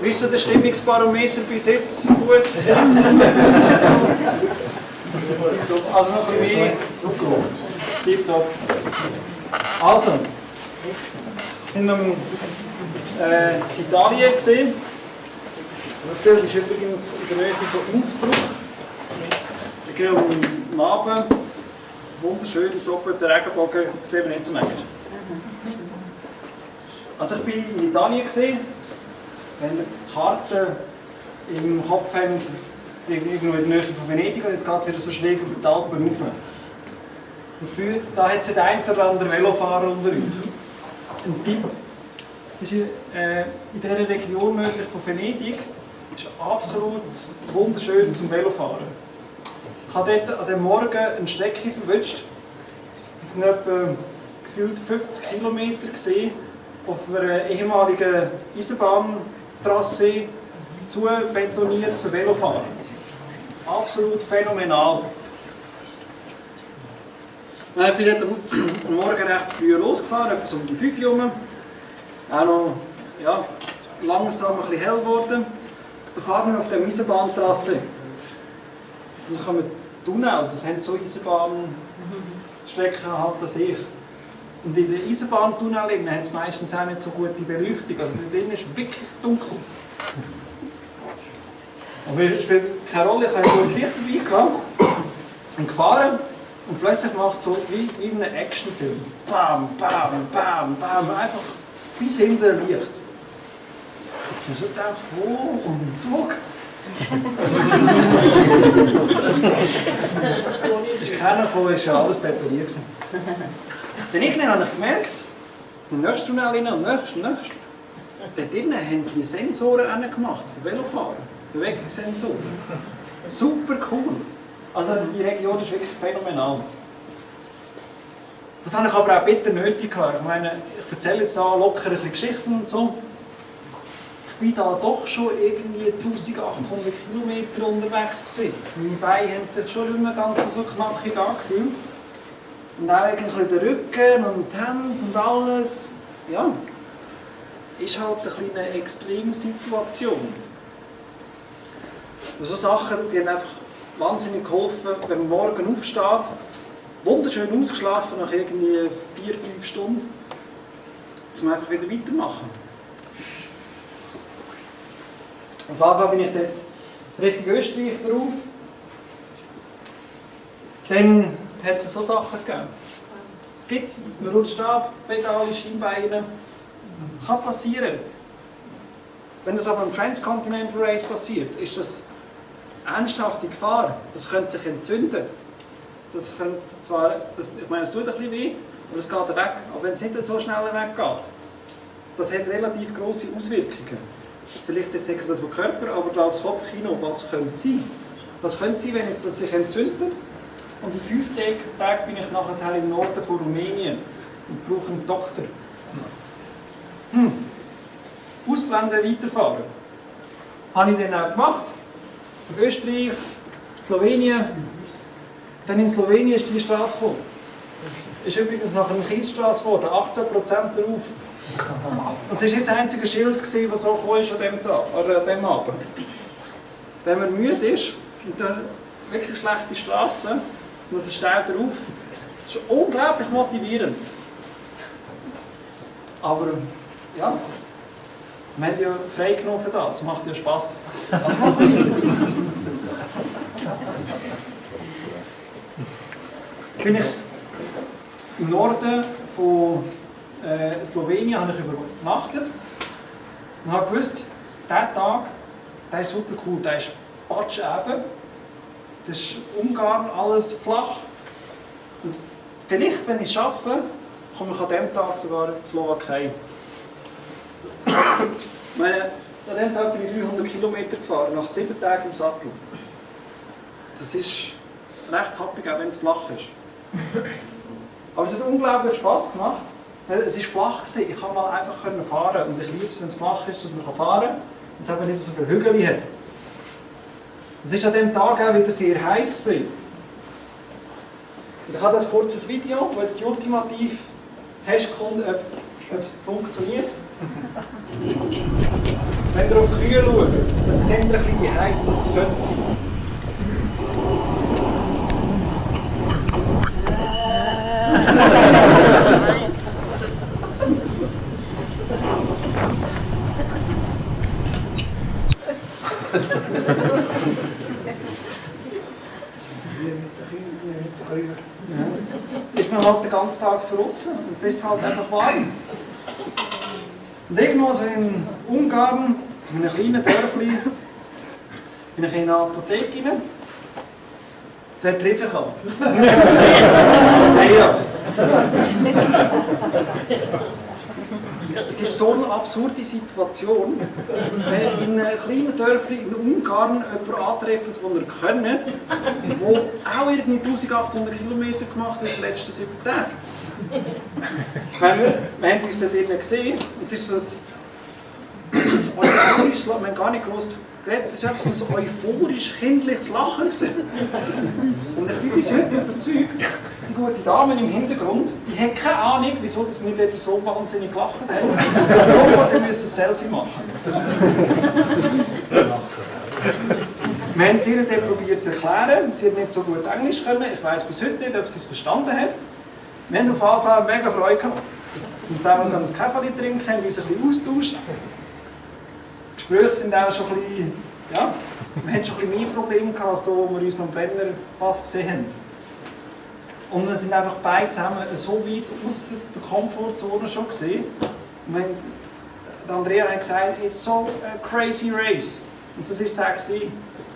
Wie ist so der Stimmungsbarometer bis jetzt? Gut? Also noch bisschen mehr. Tipptopp. Also, wir sind am äh, in Italien gesehen. Das Bild ist übrigens in der Nähe von Innsbruck. Ich gehe am Abend, wunderschön, doppelter Regenbogen, sehen wir nicht so manchmal. Also ich bin in Italien gesehen. Wenn ihr die Karte im Kopf habt, irgendwo in der Nähe von Venedig und jetzt geht es wieder so schräg über die Alpen rauf. Das Bild, da hat es einen oder anderen Velofahrer unter euch. Ein Tipp. Das ist äh, in dieser Region nördlich von Venedig ist absolut wunderschön zum Velofahren. Ich habe dort an dem Morgen eine Strecke verwünscht. Das sind etwa gefühlt 50 Kilometer auf einer ehemaligen Eisenbahn Trassee zu betoniert für Velofahrer. Absolut phänomenal. Ich bin heute Morgen recht früh losgefahren, etwa um die 5 Uhr herum. Auch noch ja, langsam ein bisschen hell geworden. Dann fahren wir auf der Eisenbahntrasse. Dann kommen Tunnel, das haben so Eisenbahnstrecken halt als ich. Und in den Eisenbahntunneln hat es meistens auch nicht so gute Beleuchtung. Also drin ist wirklich dunkel. Aber es spielt keine Rolle, ich habe ein Licht dabei gehabt und gefahren. Und plötzlich macht es so wie, in einem Actionfilm. Bam, bam, bam, bam. Einfach bis hinter Licht. Und so gedacht, oh, und Zug. <laughs> ist keiner gekommen, ist ja alles betoniert. gewesen. Dann irgendwann habe ich gemerkt, im nächsten Tunnel rein, am nächsten, nächsten. Dort drinnen haben die Sensoren gemacht für Bewegungssensoren. Super cool. Also die Region ist wirklich phänomenal. Das habe ich aber auch bitter nötig gehabt. Ich meine, ich erzähle jetzt da locker ein Geschichten und so. Ich bin da doch schon irgendwie 1800 Kilometer unterwegs gewesen. Meine Beine haben sich schon mehr ganz so knackig angefühlt. Und auch irgendwie der Rücken und die Hände und alles. Ja, ist halt eine kleine Extremsituation. Und so Sachen, die haben einfach wahnsinnig geholfen, wenn man morgen aufsteht, wunderschön ausgeschlafen nach irgendwie vier, fünf Stunden, um einfach wieder weitermachen. Auf jeden Fall bin ich dann Richtung Österreich drauf. Dann hat es so Sachen gegeben. Gibt es, man rutscht ab, Pedale, Schienbeine. Kann passieren. Wenn das aber im Transcontinental Race passiert, ist das ernsthafte Gefahr. Das könnte sich entzünden. Das könnte zwar, das, ich meine, es tut ein bisschen weh, aber es geht weg. Aber wenn es nicht so schnell weggeht, das hat relativ große Auswirkungen. Vielleicht nicht auf den Körper, aber da aufs Kopfkino, was könnte sein? Was könnte sein, wenn das sich entzündet? Und in fünf Tagen bin ich nachher im Norden von Rumänien und brauche einen Doktor. Hm. Ausblenden, weiterfahren. Habe ich dann auch gemacht. Österreich, Slowenien. Dann in Slowenien ist die Straße gekommen. Ist übrigens nach einer Kiesstraße geworden, 18% drauf. Und es war jetzt das einzige Schild, das so gekommen ist an diesem Tag, oder an diesem Abend. Wenn man müde ist und dann wirklich schlechte Straße, und es steht drauf, das ist unglaublich motivierend. Aber ja, wir haben ja freigenommen für das, macht ja Spass. Also machen wir. Bin ich im Norden von äh, Slowenien habe ich übernachtet und habe gewusst, dieser Tag, der ist super cool, der ist patsch eben. Das ist Ungarn, alles flach. Und vielleicht, wenn ich es schaffe, komme ich an diesem Tag sogar in die Slowakei. Meine, an diesem Tag bin ich 300 Kilometer gefahren, nach sieben Tagen im Sattel. Das ist recht happig, auch wenn es flach ist. Aber es hat unglaublich Spass gemacht. Es war flach, gewesen. ich konnte mal einfach fahren und ich liebe es, wenn es flach ist, dass man fahren kann und es eben nicht so viele Hügel hat. Es war an diesem Tag auch wieder sehr heiß. Gewesen. Ich habe das kurzes Video, wo jetzt die ultimative Testkunde, ob es funktioniert. Wenn ihr auf die Kühe schaut, dann seht ihr ein bisschen, wie heiß das könnte sein. ist man halt den ganzen Tag draußen und das ist halt einfach warm. So in Ungarn, in einem kleinen Dörfli, bin ich in eine Apotheke rein. Dort treffe ich. Nein, ja. Es ist so eine absurde Situation, wenn in einem kleinen Dörfli in Ungarn jemanden antreffen, den ihr kennt, der auch irgendwie 1800 Kilometer gemacht hat in den letzten sieben Tagen. Wir, wir haben uns da drinnen gesehen, es ist so ein euphorisches Lachen, wir haben gar nicht gewusst, das war einfach so ein euphorisch kindliches Lachen. Gewesen. Und ich bin bis heute überzeugt, die gute Dame im Hintergrund, die hat keine Ahnung, wieso dass wir dort so wahnsinnig gelacht haben. Und sofort wir müssen ein Selfie machen. Wir haben es ihr dann probiert zu erklären. Sie hat nicht so gut Englisch können. Ich weiß bis heute nicht, ob sie es verstanden hat. Wir haben auf Fall mega Freude gehabt. Wir sind zusammen ein Kaffee trinken, haben uns ein bisschen austauscht. Die Gespräche sind auch schon ein bisschen, ja, wir hatten schon ein bisschen mehr Probleme gehabt, als da, wo wir uns noch im Brennerpass gesehen haben. Und wir sind einfach beide zusammen so weit aus der Komfortzone schon gesehen. Und wenn, Andrea hat gesagt, it's so a crazy race. Und das ist es auch.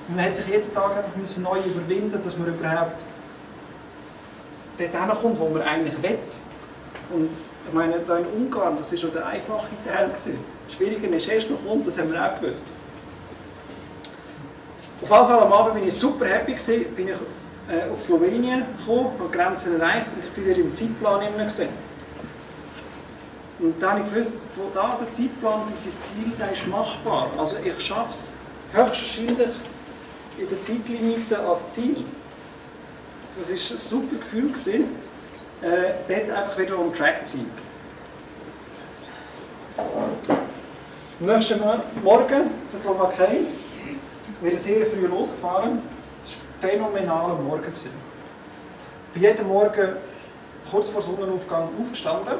Man hat sich jeden Tag einfach neu überwinden, dass man überhaupt dort hinkommt, wo man eigentlich will. Und ich meine, da in Ungarn, das war schon der einfache Teil. Gewesen. Schwieriger ist erst noch kommt, das haben wir auch gewusst. Auf jeden Fall am Abend bin ich super happy gewesen, bin ich äh, auf Slowenien gekommen, habe die Grenzen erreicht und ich bin wieder im Zeitplan immer gesehen. Und dann habe ich gewusst, von da der Zeitplan bis ins Ziel, der ist machbar. Also ich schaffe es höchstwahrscheinlich in der Zeitlimite als Ziel. Das war ein super Gefühl, gewesen, äh, dort einfach wieder on track zu sein. Am nächsten Morgen, der Slowakei, wir sind sehr früh losgefahren. Das war ein phänomenaler Morgen. Gewesen. Ich bin Morgen kurz vor Sonnenaufgang aufgestanden.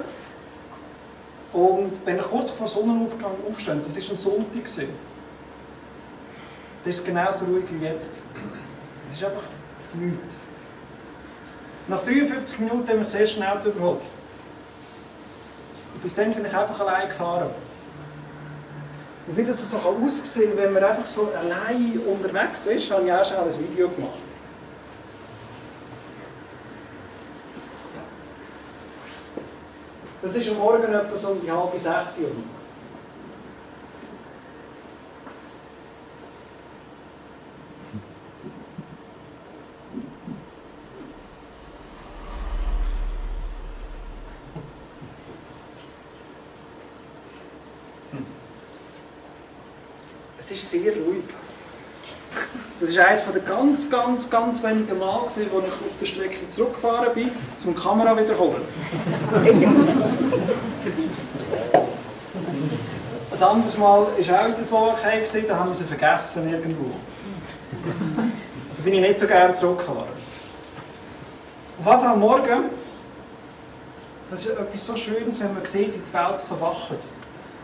Und wenn ich kurz vor Sonnenaufgang aufstehe, das war ein Sonntag. Gewesen. Das ist genauso ruhig wie jetzt. Es ist einfach nichts. Nach 53 Minuten habe ich das erste Auto überholt. Und bis dann bin ich einfach allein gefahren. Und wie das so aussehen kann, wenn man einfach so allein unterwegs ist, habe ich auch schon ein Video gemacht. Das ist am Morgen etwa so um die halbe sechs Uhr. Es ist sehr ruhig. Das war eines der ganz, ganz, ganz wenigen Mal, wo ich auf der Strecke zurückgefahren bin, zum Kamera wiederholen. <laughs> Ein anderes Mal war auch in der Slowakei, da haben wir sie vergessen irgendwo. Da bin ich nicht so gerne zurückgefahren. Auf jeden Fall morgen, das ist etwas so Schönes, wenn man sieht, wie die Welt verwacht.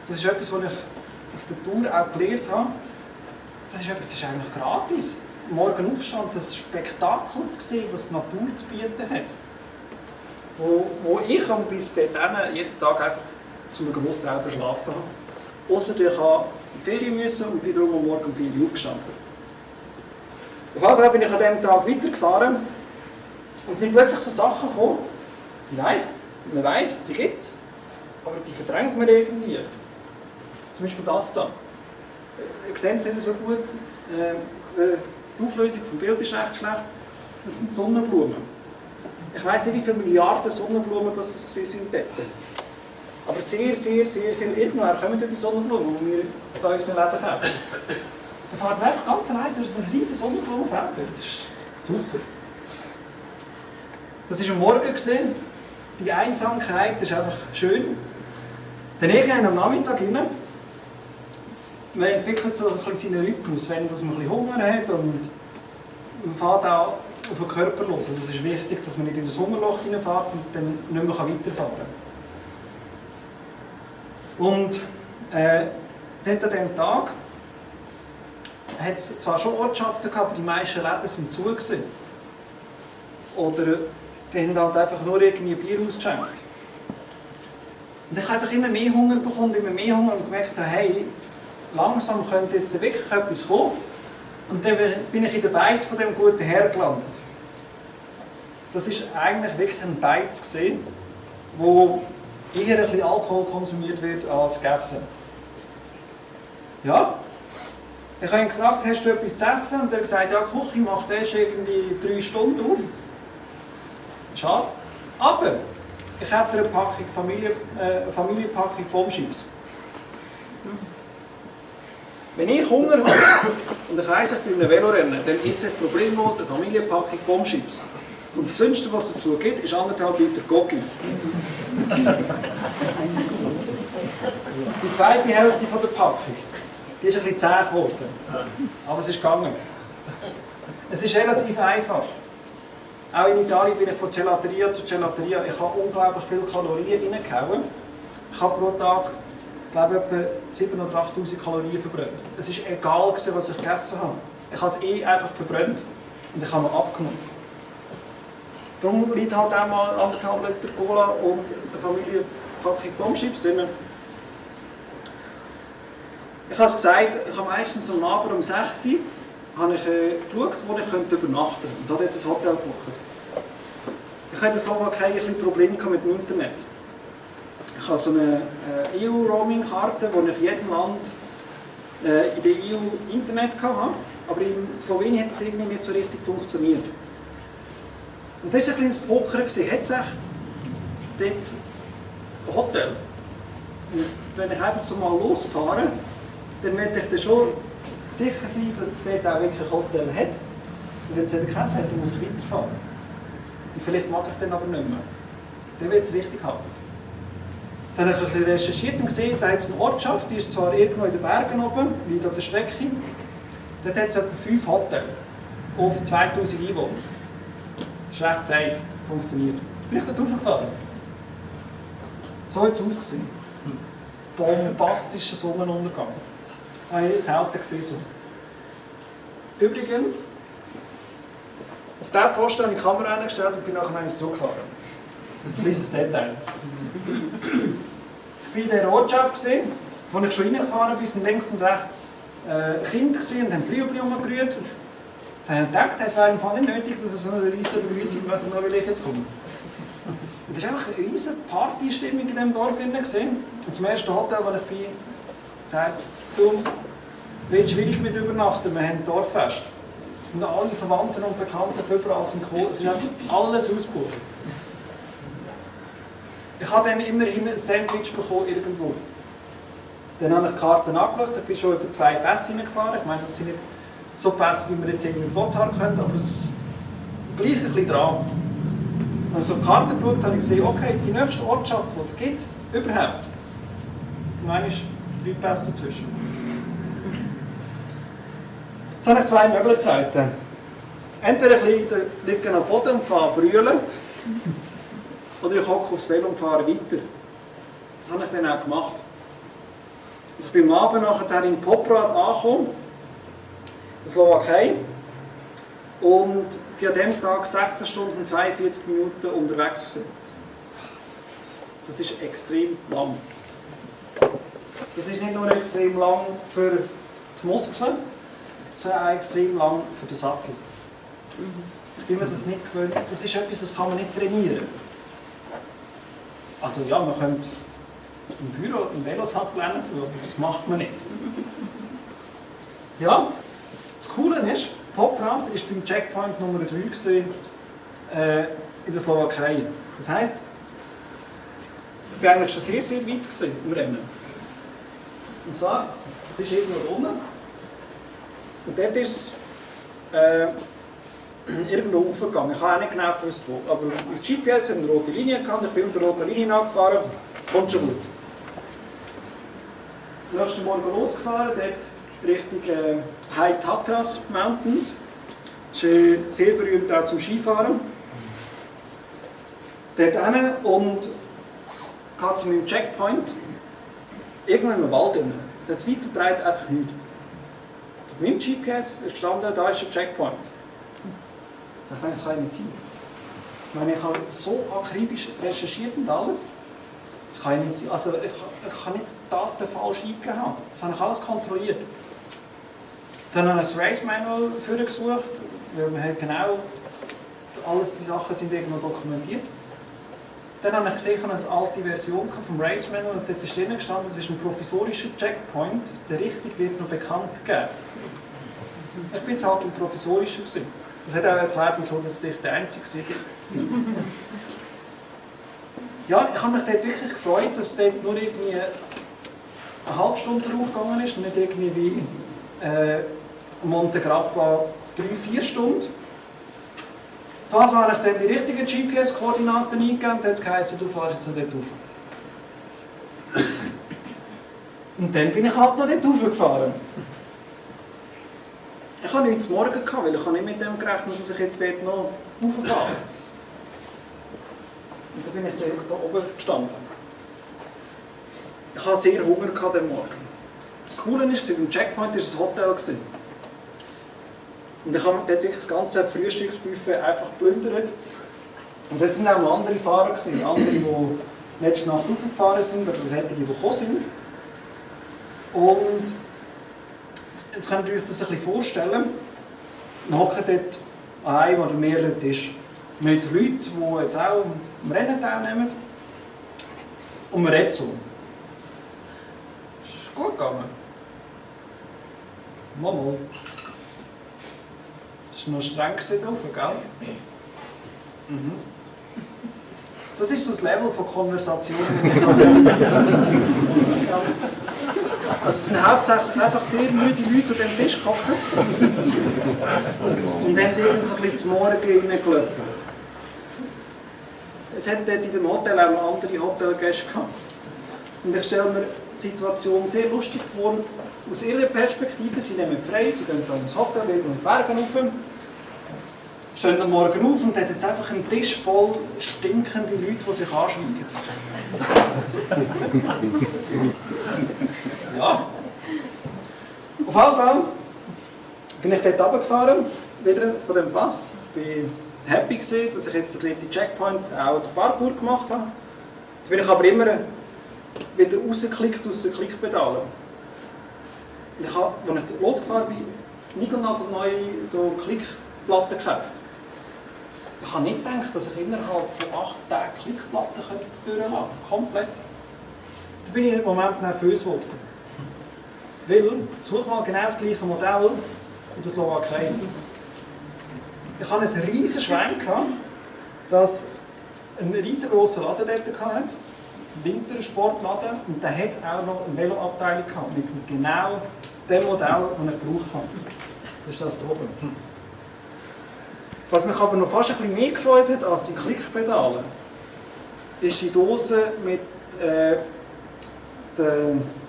Das ist etwas, was ich auf der Tour auch gelernt habe, das ist etwas, das ist eigentlich gratis. Morgen Aufstand, das Spektakel zu sehen, was die Natur zu bieten hat. Wo, wo ich bis dahin jeden Tag einfach zu einem Großteil verschlafen habe. Außer ich die Ferien müssen und bin darum am Morgen um 4 Uhr aufgestanden. Auf jeden Fall bin ich an diesem Tag weitergefahren und es sind plötzlich so Sachen gekommen, die weiss, man weiss, die gibt es, aber die verdrängt man irgendwie. Zum Beispiel das hier. Ihr seht es nicht so gut. Äh, äh, die Auflösung vom Bild ist recht schlecht. Das sind Sonnenblumen. Ich weiß nicht, wie viele Milliarden Sonnenblumen das sind dort. Aber sehr, sehr, sehr viel. Irgendwann kommen die Sonnenblumen, die wir bei unseren Läden kaufen. Da fahren wir einfach ganz allein durch ein riesiges Sonnenblumenfeld. Das ist super. Das war am Morgen. Gewesen. Die Einsamkeit ist einfach schön. Dann irgendwann am Nachmittag rein, man entwickelt so ein seinen Rhythmus, wenn man ein bisschen Hunger hat und man fährt auch auf den Körper los. Also es ist wichtig, dass man nicht in das Hungerloch hineinfährt und dann nicht mehr weiterfahren kann. Und äh, dort an diesem Tag hat es zwar schon Ortschaften gehabt, aber die meisten Läden sind zu. Gewesen. Oder die haben halt einfach nur irgendwie Bier ausgeschenkt. Und ich habe einfach immer mehr Hunger bekommen, immer mehr Hunger und gemerkt, hey, langsam könnte jetzt wirklich etwas kommen. Und dann bin ich in der Beiz von dem guten Herr gelandet. Das ist eigentlich wirklich ein Beiz gesehen, wo eher ein bisschen Alkohol konsumiert wird als gegessen. Ja. Ich habe ihn gefragt, hast du etwas zu essen? Und er hat gesagt, ja, Küche macht erst irgendwie drei Stunden auf. Schade. Aber ich habe eine Packung Familie, äh, Familienpackung Bombschips. Wenn ich Hunger habe <coughs> und ich weiss, ich bin in einem Velorennen, dann esse ich problemlos eine Familienpackung Bombschips. Und das Gesündeste, was es dazu gibt, ist anderthalb Liter Gogi. Die zweite Hälfte von der Packung, die ist ein bisschen zäh geworden. Aber es ist gegangen. Es ist relativ einfach. Auch in Italien bin ich von Gelateria zu Gelateria. Ich habe unglaublich viele Kalorien reingehauen. Ich habe pro Tag, glaube ich, etwa 7.000 oder 8'000 Kalorien verbrannt. Es war egal, was ich gegessen habe. Ich habe es eh einfach verbrannt und ich habe noch abgenommen. Darum liegt halt auch mal anderthalb Liter Cola und eine Familienpackung Bombschips drin. Ich habe es gesagt, ich habe meistens am Abend um 6 Uhr habe ich, äh, geschaut, wo ich übernachten könnte. Und habe dort ein Hotel gebucht. Ich hatte in Slowakei ein Probleme mit dem Internet. Ich habe so eine äh, EU-Roaming-Karte, wo ich jedem Land äh, in der EU Internet hatte. Aber in Slowenien hat es irgendwie nicht so richtig funktioniert. Und das war ein kleines Poker. Hat es echt dort ein Hotel? Und wenn ich einfach so mal losfahre, dann möchte ich dann schon sicher sein, dass es dort auch wirklich ein Hotel hat. Und wenn es keins hat, dann muss ich weiterfahren. Und vielleicht mag ich den aber nicht mehr. Dann will es richtig haben. Dann habe ich ein bisschen recherchiert und gesehen, da hat es eine Ortschaft, die ist zwar irgendwo in den Bergen oben, liegt an der Strecke. Dort hat es etwa fünf Hotels auf 2000 Einwohner. Das ist recht safe, funktioniert. Bin ich dort hochgefahren. So hat es ausgesehen. Bombastischer Sonnenuntergang. Habe ich selten gesehen so. Übrigens, auf dieser Pfosten habe ich die Kamera eingestellt und bin nachher einmal zurückgefahren. Kleines Detail. In dieser Ortschaft, gewesen, wo ich schon reingefahren bin, sind links und rechts äh, Kinder gesehen und haben Blühbli umgerührt. Dann habe ich gedacht, es wäre im Fall nicht nötig, dass es so eine riesige Begrüßung macht, nur weil ich jetzt komme. Es war einfach eine riesige Partystimmung in diesem Dorf. Gewesen. Und zum ersten Hotel, wo ich bin, gesagt, du, willst wirklich mit übernachten? Wir haben ein Dorffest. Es sind alle Verwandten und Bekannten überall sind gekommen. Es ist alles ausgebucht. Ich habe dann immerhin ein Sandwich bekommen irgendwo. Dann habe ich die Karten angeschaut, ich bin schon über zwei Pässe hineingefahren. Ich meine, das sind nicht so Pässe, wie wir jetzt irgendwie in Gotthard können, aber es gleich ein bisschen dran. Als ich auf die Karte geschaut habe, ich gesehen, okay, die nächste Ortschaft, die es gibt, überhaupt, und dann ist drei Pässe dazwischen. Jetzt habe ich zwei Möglichkeiten. Entweder ich liege am Boden und fahre brüllen, oder ich hocke aufs Velo und fahre weiter. Das habe ich dann auch gemacht. Ich bin am Abend nachher in Poprad angekommen, in Slowakei, und bin an diesem Tag 16 Stunden und 42 Minuten unterwegs gewesen. Das ist extrem lang. Das ist nicht nur extrem lang für die Muskeln, sondern auch extrem lang für den Sattel. Ich bin mir das nicht gewöhnt. Das ist etwas, das kann man nicht trainieren. Also ja, man könnte im Büro einen Velosattel lernen, aber das macht man nicht. Ja, das Coole ist, Poprad war beim Checkpoint Nummer 3 gewesen, äh, in der Slowakei. Das heisst, ich war eigentlich schon sehr, sehr weit gewesen im Rennen. Und zwar, es ist irgendwo unten. Und dort ist äh, <clears throat> irgendwo aufgegangen. Ich habe auch nicht genau gewusst, wo. Aber das GPS hat eine rote Linie gehabt, ich bin unter der roten Linie angefahren, kommt schon gut. Am nächsten Morgen losgefahren, dort Richtung äh, High Tatras Mountains. Äh, sehr berühmt auch zum Skifahren. Dort hin und geht zu meinem Checkpoint. Irgendwo im Wald drin. Dort weit und breit einfach nichts. Auf meinem GPS ist gestanden, da ist ein Checkpoint. Ich denke, das kann nicht sein. Ich meine, ich habe so akribisch recherchiert und alles. Das kann nicht sein. Also ich, ich kann nicht Daten falsch eingegeben. Das habe ich alles kontrolliert. Dann habe ich das Race Manual gesucht, weil man genau alles die Sachen sind irgendwo dokumentiert. Dann habe ich gesehen, ich habe eine alte Version vom Race Manual und dort ist drin gestanden, das ist ein provisorischer Checkpoint, der richtig wird noch bekannt gegeben. Ich bin jetzt halt ein provisorischer gewesen. Das hat auch erklärt, wieso das ich der Einzige war. ja, ich habe mich dort wirklich gefreut, dass dort nur irgendwie eine halbe Stunde draufgegangen ist und nicht irgendwie wie äh, Monte Grappa 3-4 Stunden. Auf jeden Fall habe ich dann die richtigen GPS-Koordinaten eingegeben und dann geheißen, du fährst jetzt dort rauf. Und dann bin ich halt noch dort raufgefahren. Ich hatte nichts morgen, gehabt, weil ich habe nicht mit dem gerechnet, dass ich jetzt dort noch rauffahre. Und dann bin ich dann da oben gestanden. Ich hatte sehr Hunger gehabt am Morgen. Das Coole war, beim Checkpoint war ein Hotel. Gewesen. Und ich habe dort wirklich das ganze Frühstücksbuffet einfach plündert. Und jetzt waren auch noch andere Fahrer, gewesen, andere, die letzte Nacht aufgefahren sind, oder solche, die gekommen sind. Und jetzt könnt ihr euch das ein bisschen vorstellen. Wir hocken dort einem oder mehreren Tisch mit Leuten, die jetzt auch am Rennen teilnehmen. Und man redet so. Ist gut gegangen. Mal. Es war noch streng drauf, gell? Mhm. Das ist so das Level von Konversation. <laughs> Also es sind hauptsächlich einfach sehr müde Leute an dem Tisch gehockt und haben irgendwie so ein bisschen zum Morgen reingelaufen. Es hat dort in dem Hotel auch noch andere Hotelgäste gehabt. Und ich stelle mir die Situation sehr lustig vor. Aus ihrer Perspektive, sie nehmen frei, sie gehen dann ins Hotel, leben und Bergen rauf, stehen am Morgen auf und hat jetzt einfach einen Tisch voll stinkende Leute, die sich anschweigen. Ja. Auf jeden Fall bin ich dort runtergefahren, wieder von dem Pass. Ich war happy, gewesen, dass ich jetzt den dritten Checkpoint auch den Parkour gemacht habe. Jetzt bin ich aber immer wieder rausgeklickt aus den Klickpedalen. Ich habe, als ich losgefahren bin, neue so Klickplatten gekauft. Ich habe nicht gedacht, dass ich innerhalb von acht Tagen Klickplatten durchlassen könnte. Komplett. Da bin ich im Moment nervös geworden. Weil, such mal genau das gleiche Modell in der Slowakei. Ich hatte einen riesen Schwein, dass ein riesengroßer Laden dort hatte, ein Wintersportladen, und der hat auch noch eine Veloabteilung gehabt, mit genau dem Modell, das ich gebraucht habe. Das ist das hier oben. Was mich aber noch fast ein bisschen mehr gefreut hat als die Klickpedale, ist die Dose mit äh, den...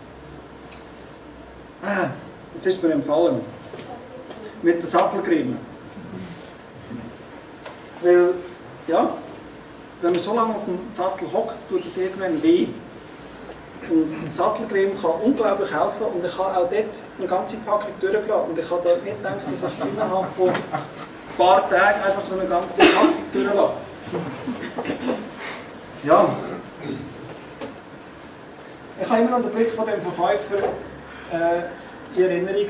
Ah, jetzt ist mir empfallen. Mit den Sattelgrimmen. Weil, ja, wenn man so lange auf dem Sattel hockt, tut es irgendwann weh. Und ein Sattelcreme kann unglaublich helfen und ich habe auch dort eine ganze Packung durchgelassen. Und ich habe da nicht gedacht, dass ich innerhalb von ein paar Tagen einfach so eine ganze Packung durchlasse. Ja. Ich habe immer noch den Blick von dem Verkäufer äh, in Erinnerung,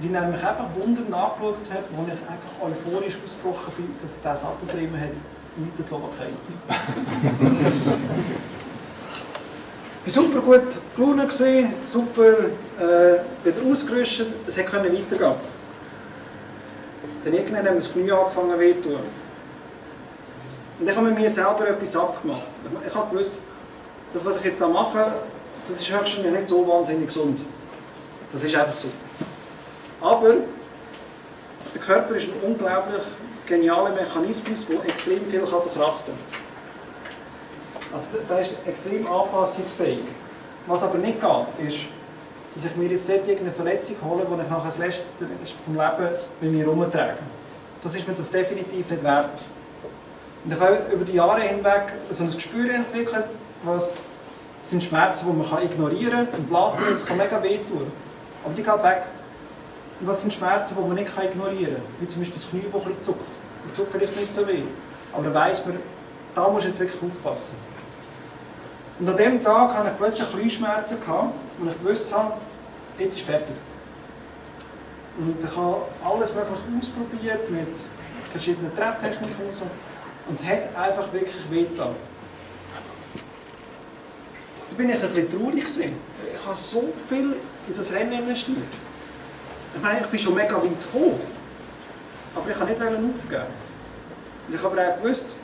wie er mich einfach Wunder nachgeschaut hat, wo ich einfach euphorisch ausgebrochen bin, dass der Sattelcreme hat in der Slowakei. Ich war super gut gelaunt, super äh, wieder ausgerüstet, es konnte weitergehen. Dann irgendwann haben das Knie angefangen weh zu tun. Und ich habe mit mir selber etwas abgemacht. Ich gewusst, das, was ich jetzt mache, das ist höchstens nicht so wahnsinnig gesund. Das ist einfach so. Aber der Körper ist ein unglaublich genialer Mechanismus, der extrem viel verkraften kann. Also der ist extrem anpassungsfähig. Was aber nicht geht, ist, dass ich mir jetzt dort irgendeine Verletzung hole, die ich nachher das letzte vom Leben mit mir herumtrage. Das ist mir das definitiv nicht wert. Und ich habe über die Jahre hinweg so ein Gespür entwickelt, was sind Schmerzen, die man ignorieren kann und laden, das kann mega wehtun. Aber die gehen weg. Und das sind Schmerzen, die man nicht ignorieren kann. Wie zum Beispiel das Knie, das ein bisschen zuckt. Das tut vielleicht nicht so weh. Aber dann weiss man, da muss jetzt wirklich aufpassen. Und an dem Tag hatte ich plötzlich Knieschmerzen, und ich gewusst habe, jetzt ist fertig. Und ich habe alles wirklich ausprobiert mit verschiedenen Trepptechniken und so. Und es hat einfach wirklich wehgetan. Bin ich ein bisschen traurig gewesen. Ich habe so viel in das Rennen investiert. Ich meine, ich bin schon mega weit gekommen. Aber ich kann nicht aufgeben. Ich habe auch gewusst,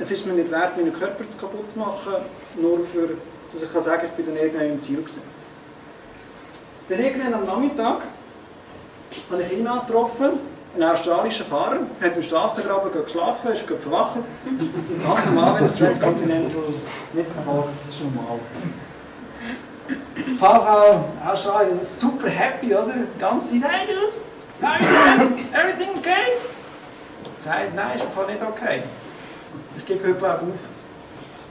es ist mir nicht wert, meinen Körper zu kaputt machen, nur für, dass ich kann sagen ich bin dann irgendwann im Ziel gewesen. Dann irgendwann am Nachmittag habe ich ihn angetroffen, einen australischen Fahrer, hat im Strassengraben geschlafen, ist verwacht. Ganz normal, wenn das Transcontinental nicht verfolgt, das ist normal. VV Australien super happy, oder? Die ganze Zeit, hey dude, how you? Everything okay? Sage, nein, ist einfach nicht okay. Ich gebe heute glaube auf.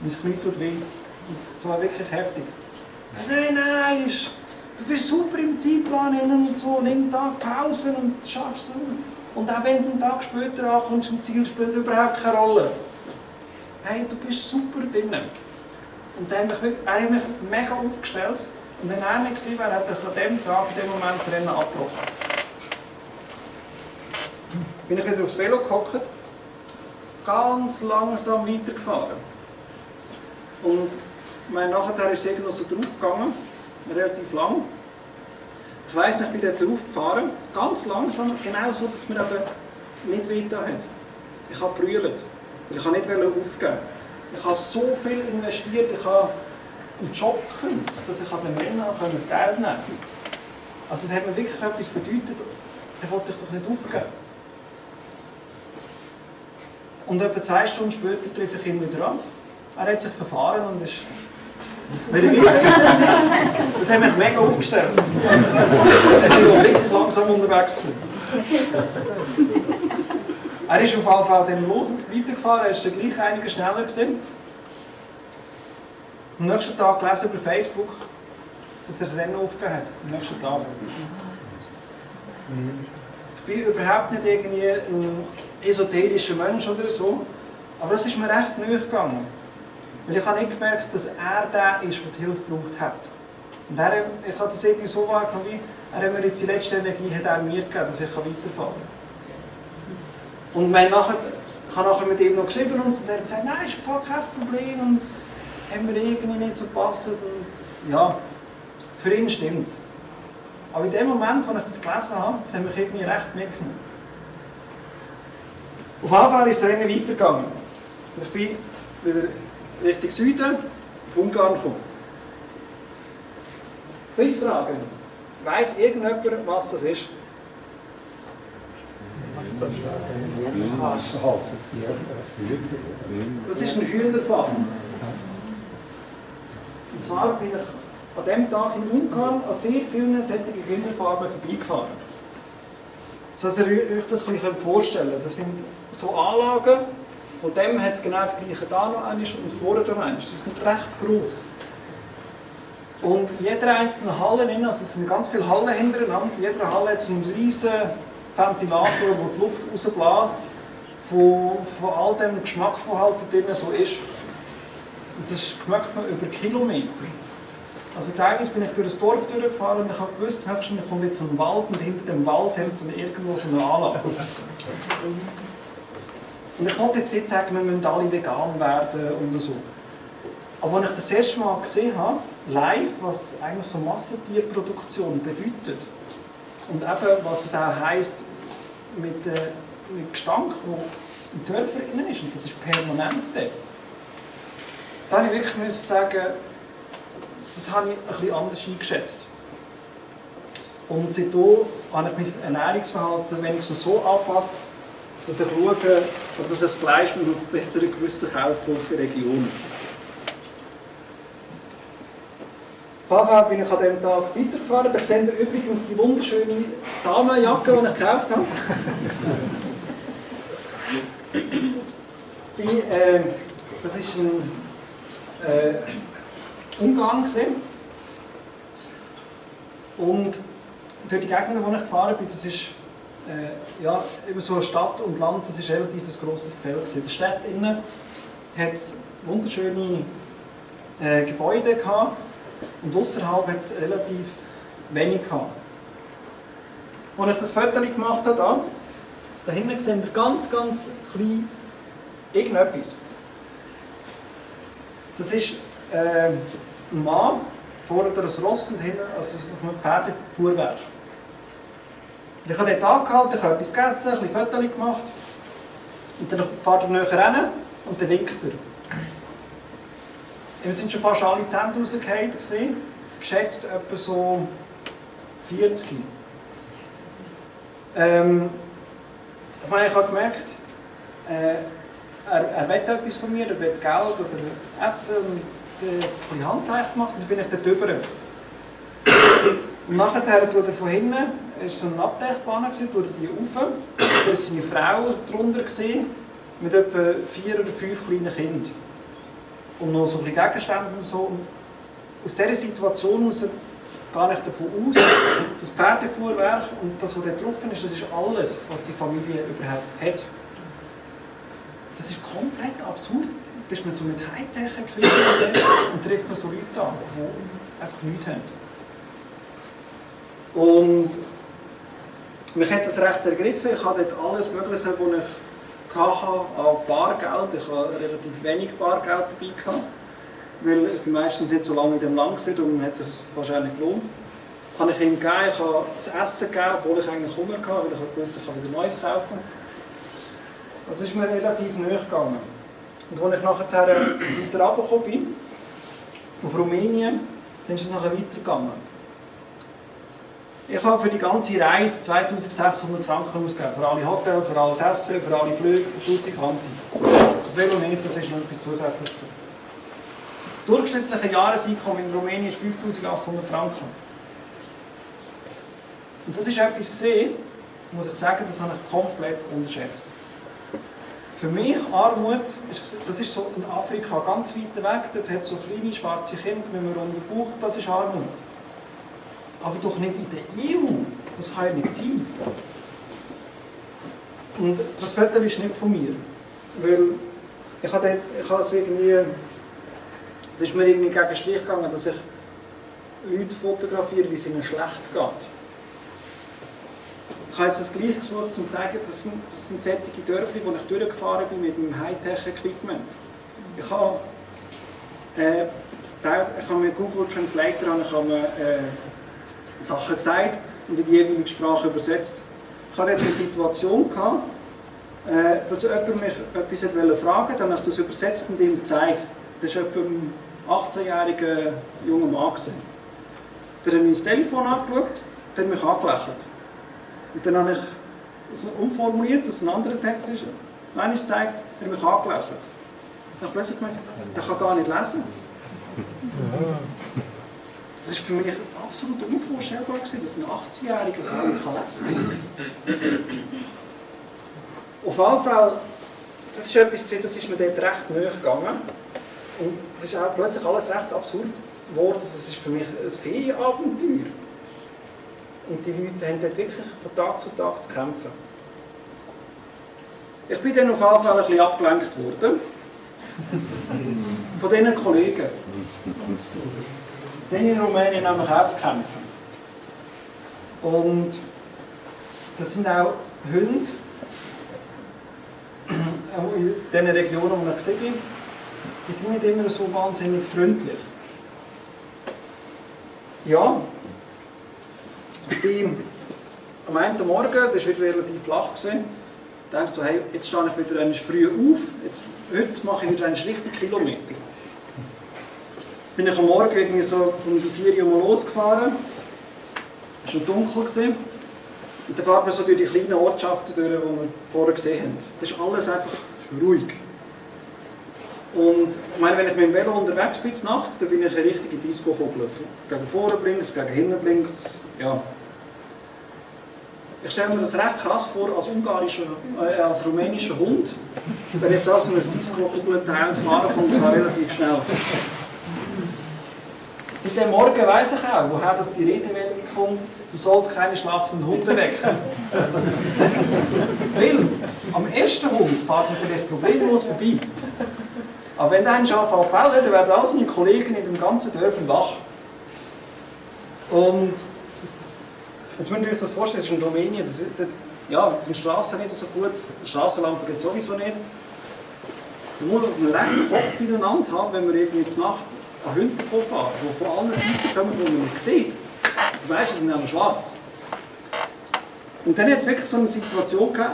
Mein Knie tut weh. Und zwar wirklich heftig. Ich sage, nein, ist- du bist super im Zeitplan innen und so, nimm Tag Pausen und schaffst es. Und auch wenn du einen Tag später ankommst zum Ziel, spielt überhaupt keine Rolle. Hey, du bist super drin. Und dann hat er hat mich mega aufgestellt. Und wenn er nicht gewesen wäre, hätte ich an dem Tag, in dem Moment das Rennen abgebrochen. Bin ich wieder aufs Velo gehockt, ganz langsam weitergefahren. Und ich meine, nachher ist es irgendwie noch so draufgegangen, relativ lang. Ich weiss nicht, ich bin dort draufgefahren, ganz langsam, genau so, dass mir eben nicht weiter hat. Ich habe brüllt. Ich habe nicht aufgeben. Ich habe so viel investiert, ich habe einen Job gekündigt, dass ich an den Rennen teilnehmen konnte. Also das hat mir wirklich etwas bedeutet, da wollte ich doch nicht aufgeben. Und etwa zwei Stunden später treffe ich ihn wieder an. Er hat sich verfahren und ist. Das hat mich mega aufgestellt. Ich bin richtig langsam unterwegs. Er ist auf jeden Fall dann los weitergefahren, er ist dann gleich einiges schneller gewesen. Am nächsten Tag gelesen über Facebook, dass er das Rennen aufgegeben hat. Am nächsten Tag. Ich bin überhaupt nicht irgendwie ein esoterischer Mensch oder so, aber es ist mir recht nahe gegangen. Weil ich habe nicht gemerkt, dass er der ist, der die Hilfe gebraucht hat. Und er, ich habe das irgendwie so wahrgenommen, wie er hat mir jetzt die letzte Energie hat er mir gegeben, dass ich weiterfahren kann. Und wir haben nachher, ich habe nachher mit ihm noch geschrieben und er hat gesagt, nein, ist voll kein Problem und hat mir irgendwie nicht so gepasst. Und ja, für ihn stimmt es. Aber in dem Moment, als ich das gelesen habe, das hat mich irgendwie recht mitgenommen. Auf jeden Fall ist das Rennen weitergegangen. Ich bin wieder Richtung Süden auf Ungarn gekommen. Quizfrage. Weiss irgendjemand, was das ist? Das ist ein Hühnerfarm. Und zwar bin ich an dem Tag in Ungarn an sehr vielen solchen Hühnerfarmen vorbeigefahren. Dass ihr euch das vorstellen könnt. Das sind so Anlagen, von dem hat es genau das gleiche da noch eines und vorher noch eines. Die sind recht groß. Und jeder einzelne Halle, also es sind ganz viele Hallen hintereinander, jeder Halle hat so einen riesen Ventilator, der die Luft rausbläst, von, von all dem Geschmack, der drin so ist. Und das schmeckt man über Kilometer. Also teilweise bin ich durch das Dorf durchgefahren und ich habe gewusst, höchstens kommt jetzt ein Wald und hinter dem Wald es dann irgendwo so eine Anlage. Und ich wollte jetzt nicht sagen, wir müssen alle vegan werden und so. Aber als ich das erste Mal gesehen habe, live, was eigentlich so Massentierproduktion bedeutet und eben, was es auch heisst mit, äh, mit Gestank, der im Dörfer drin ist, und das ist permanent dort, da habe ich wirklich müssen sagen, das habe ich bisschen anders eingeschätzt. Und seitdem habe ich mein Ernährungsverhalten wenigstens so angepasst, dass ich schaue, dass ich das Fleisch mit einem besseren Gewissen kaufe aus der Region. Fall bin ich an diesem Tag weitergefahren. Da seht ihr übrigens die wunderschöne Damenjacke, die ich gekauft habe. die, äh, das ist ein äh, Ungarn. Gewesen. Und durch die Gegend, wo ich gefahren bin, das ist äh, ja, über so Stadt und Land, das ist relativ ein grosses Gefälle. In der Stadt innen hat es wunderschöne äh, Gebäude gehabt und außerhalb hat es relativ wenig gehabt. Als ich das Foto gemacht habe, da, da hinten seht ihr ganz, ganz klein irgendetwas. Das ist äh, ein Mann, vorne ein Ross und hinten also auf einem Pferdefuhrwerk. Und ich habe dort angehalten, ich habe etwas gegessen, ein bisschen Fotos gemacht. Und dann fährt er näher rein und dann winkt er. Wir sind schon fast alle Zähne rausgefallen, geschätzt etwa so 40. Ähm, ich meine, ich habe gemerkt, äh, er, er will etwas von mir, er will Geld oder Essen und äh, ein bisschen Handzeichen gemacht, dann bin ich dort drüber. Und nachher tut er von hinten, es war so eine Abdechbahn, tut er die rauf, da war seine Frau drunter mit etwa vier oder fünf kleinen Kindern. Und noch so ein bisschen Gegenstände und so. Und aus dieser Situation muss er gar nicht davon aus, das Pferdefuhrwerk und das, was dort drauf ist, das ist alles, was die Familie überhaupt hat. Das ist komplett absurd. Da ist man so mit Hightech-Equipment und trifft man so Leute an, die einfach nichts haben. Und mich hat das recht ergriffen. Ich hatte dort alles Mögliche, was ich hatte, an Bargeld. Ich hatte relativ wenig Bargeld dabei. Gehabt, weil ich meistens nicht so lange in dem Land war und hat es sich wahrscheinlich gelohnt. Habe ich ihm gegeben, ich habe das Essen gegeben, obwohl ich eigentlich Hunger hatte, weil ich wusste, ich kann wieder Neues kaufen. Das ist mir relativ nahe gegangen. Und als ich nachher weiter runtergekommen bin, auf Rumänien, dann ist es nachher weitergegangen. Ich habe für die ganze Reise 2600 Franken ausgegeben. Für alle Hotels, für alles Essen, für alle Flüge, für Tutti Quanti. Das Velo nicht, das ist noch etwas Zusätzliches. Das durchschnittliche Jahreseinkommen in Rumänien ist 5800 Franken. Und das ist etwas gesehen, muss ich sagen, das habe ich komplett unterschätzt. Für mich Armut, das ist so in Afrika ganz weit weg, dort hat so kleine schwarze Kinder mit einem runden Bauch, das ist Armut. Aber doch nicht in der EU, das kann ja nicht sein. Und das Foto ist nicht von mir, weil ich habe, ich habe es irgendwie, das ist mir irgendwie gegen den Strich gegangen, dass ich Leute fotografiere, wie es ihnen schlecht geht. Ich habe jetzt das gleiche gesucht, um zu zeigen, das sind, das sind solche Dörfer, wo ich durchgefahren bin mit dem Hightech-Equipment. Ich habe, äh, ich habe mit Google Translator ich habe äh, Sachen gesagt und in die jeweilige Sprache übersetzt. Ich hatte eine Situation, äh, dass jemand mich etwas fragen wollte, dann habe ich das übersetzt und ihm gezeigt. Das war ein 18-jähriger junger Mann. Der hat das Telefon angeschaut, der hat mich angelächelt. Und dann habe ich so umformuliert, dass ein anderer Text ist. Nein, ich zeigt, er hat mich angelächelt. Ich habe plötzlich gemerkt, der kann gar nicht lesen. <laughs> Das ist für mich absolut unvorstellbar, gewesen, dass ein 18-Jähriger gar nicht lesen kann. Auf jeden Fall, das ist etwas, das ist mir dort recht nahe gegangen. Und das ist auch plötzlich alles recht absurd geworden. Das ist für mich ein Ferienabenteuer. Und die Leute haben dort wirklich von Tag zu Tag zu kämpfen. Ich bin dann auf jeden Fall ein bisschen abgelenkt worden. Von diesen Kollegen. Denen in Rumänien auch zu kämpfen. Und das sind auch Hunde, in den Regionen, wo ich gesehen bin, die sind nicht immer so wahnsinnig freundlich. Ja, ich bin am einen Morgen, das war wieder relativ flach, dachte so, hey, jetzt stehe ich wieder früh auf, jetzt, heute mache ich wieder einen richtigen Kilometer. Bin ich am Morgen irgendwie so um die 4 Uhr losgefahren, es war schon dunkel. Gewesen. Und dann fährt man so durch die kleinen Ortschaften durch, die wir vorher gesehen haben. Das ist alles einfach ruhig. Und ich meine, wenn ich mit dem Velo unterwegs bin, Nacht, dann bin ich eine richtige Disco-Kugel. Gegen vorne blinks, gegen hinten blinks, ja. Ich stelle mir das recht krass vor als ungarischer, äh, als rumänischer Hund. Wenn jetzt also ein Disco-Kugelteil zu fahren kommt, zwar relativ schnell. Dem Morgen weiss ich auch, woher das die Redewendung kommt, du sollst keine schlafenden Hunde wecken. <laughs> Weil am ersten Hund fährt man vielleicht problemlos vorbei. Aber wenn ein Schaf anbellen, dann werden all seine Kollegen in dem ganzen Dörfern wach. Und jetzt müsst ihr euch das vorstellen, das ist in Rumänien, das, das, ja, das sind Straßen nicht so gut, Straßenlampen geht sowieso nicht. Da muss man einen rechten Kopf ineinander haben, wenn man irgendwie zur Nacht an Hunde vorfährt, die von allen Seiten kommen, die man nicht sieht. Du weißt, sie sind alle schwarz. Und dann hat es wirklich so eine Situation gegeben,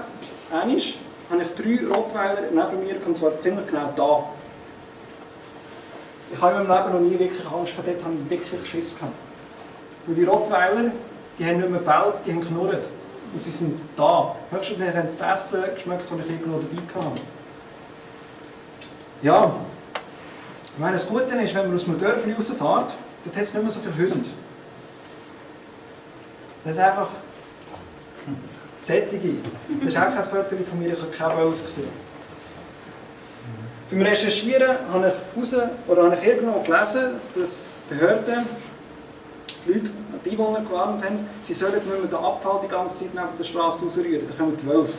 einmal habe ich drei Rottweiler neben mir, und zwar ziemlich genau da. Ich habe in meinem Leben noch nie wirklich Angst gehabt, dort habe ich wirklich Schiss gehabt. Und die Rottweiler die haben nicht mehr gebaut, die haben geknurrt. Und sie sind da. Höchstens haben sie das Essen geschmeckt, das ich irgendwo dabei hatte. Ja, ich meine, das Gute ist, wenn man aus einem Dörfli rausfährt, dort hat es nicht mehr so viele Hunde. Das ist einfach Sättige. Das ist auch kein Foto von mir, ich habe keine Wölfe gesehen. Beim Recherchieren habe ich raus, oder habe ich irgendwo gelesen, dass Behörden die Leute, die Einwohner gewarnt haben, sie sollen nicht mehr den Abfall die ganze Zeit neben der Straße rausrühren, da kommen die Wölfe.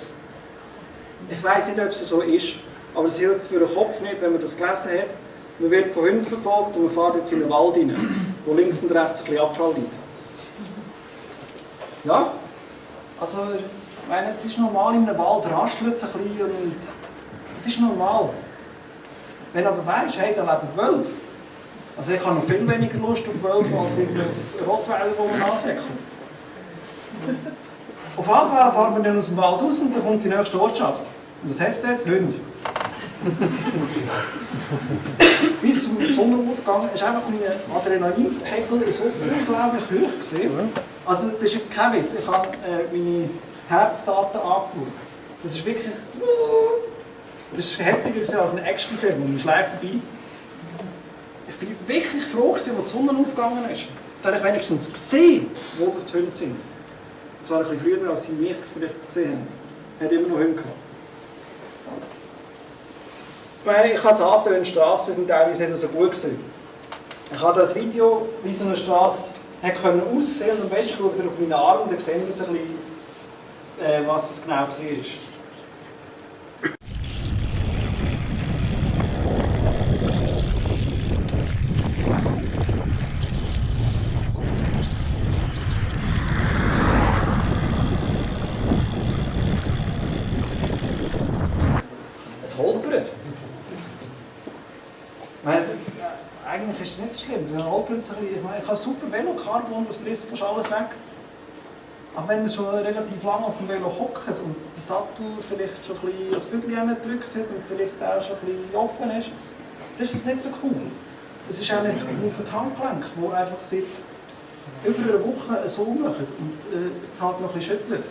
Ich weiß nicht, ob es so ist, aber es hilft für den Kopf nicht, wenn man das gelesen hat. Man wird von Hunden verfolgt und man fährt jetzt in den Wald rein, wo links und rechts ein bisschen Abfall liegt. Ja, also, ich meine, es ist normal, in einem Wald raschelt es ein bisschen und das ist normal. Wenn du aber weißt, hey, da leben Wölfe, also ich habe noch viel weniger Lust auf Wölfe als auf Rottweiler, die man ansäckelt. Auf Fall fahren wir dann aus dem Wald raus und dann kommt die nächste Ortschaft. Und was heißt dort? Hunde. <laughs> Bis zum Sonnenaufgang ist einfach mein Adrenalinpegel so unglaublich hoch gewesen. Also das ist kein Witz, ich habe äh, meine Herzdaten angeschaut. Das ist wirklich... Das ist heftiger als ein Actionfilm und man schläft dabei. Ich bin wirklich froh, gewesen, als die Sonne aufgegangen ist. Dann habe ich wenigstens gesehen, wo das die Hunde sind. Das war ein bisschen früher, als sie mich vielleicht gesehen haben. Er hat immer noch Hunde gehabt. Ich meine, ich habe es die Straßen sind teilweise nicht so gut gewesen. Ich habe das Video, wie so eine Straße hat können aussehen und am besten schaut ihr auf meine Arme und dann seht ihr ein bisschen, äh, was das genau war. Es holpert. Ich meine, eigentlich ist es nicht so schlimm. Bisschen. Ich meine, ich habe super Velo, Carbon, das frisst fast alles weg. Aber wenn ihr schon relativ lange auf dem Velo hockt und der Sattel vielleicht schon ein bisschen das Bügel gedrückt hat und vielleicht auch schon ein bisschen offen ist, dann ist das nicht so cool. Es ist auch nicht so cool für die Handgelenke, die einfach seit über einer Woche so machen und äh, es halt noch ein bisschen schüttelt.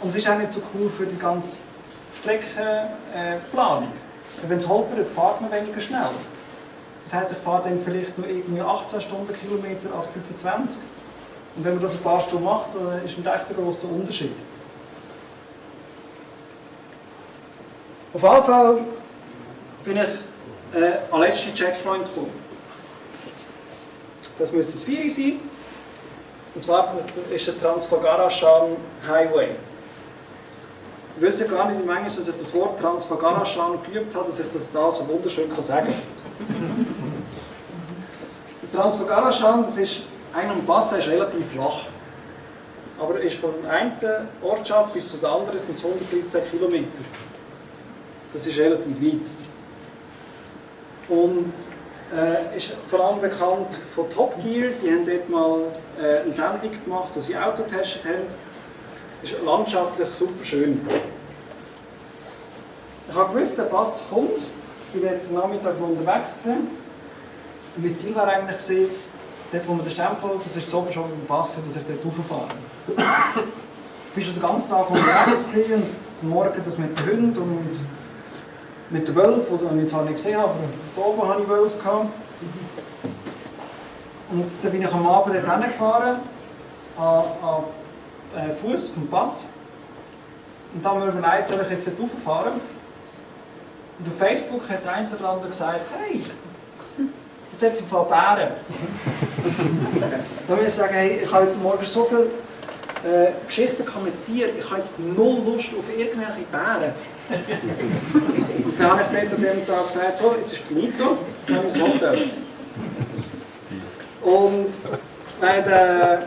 Und es ist auch nicht so cool für die ganze Streckenplanung. Äh, wenn es holpert, fährt man weniger schnell. Das heisst, ich fahre dann vielleicht nur irgendwie 18 Stundenkilometer als 25. Und wenn man das ein paar Stunden macht, dann ist ein echt grosser Unterschied. Auf jeden Fall bin ich äh, an letzten Checkpoint gekommen. Das müsste das 4 sein. Und zwar das ist der Transfagarashan Highway. Ich wüsste gar nicht, wie manchmal, dass ich das Wort Transfagarashan geübt habe, dass ich das da so wunderschön sagen kann. Der Transfagarashan, das ist ein Pass, der ist relativ flach. Aber ist von der einen Ortschaft bis zur anderen sind es 113 Kilometer. Das ist relativ weit. Und äh, ist vor allem bekannt von Top Gear. Die haben dort mal äh, eine Sendung gemacht, wo sie Auto getestet haben. Ist landschaftlich super schön. Ich habe gewusst, der Pass kommt. Ich bin jetzt am Nachmittag unterwegs gewesen. Mein Ziel war eigentlich dort, wo man den Stempel, das ist so schon im Pass, dass ich dort rauffahre. Ich war schon den ganzen Tag unterwegs und morgen das mit den Hunden und mit den Wölfen, die ich zwar nicht gesehen habe, aber da oben hatte ich Wölfe. Gehabt. Und dann bin ich am Abend dort hingefahren, an, an äh, Fuß vom Pass. Und dann haben wir überlegt, soll ich jetzt dort rauffahren? Und auf Facebook hat eine oder andere gesagt, hey, dort hat es ein paar Bären. <laughs> dann muss ich sagen, hey, ich habe heute Morgen so viele äh, Geschichten mit Tieren, ich habe jetzt null Lust auf irgendwelche Bären. Und dann habe ich dort an dem Tag gesagt, so, jetzt ist finito, dann haben wir das Hotel. Und äh, der,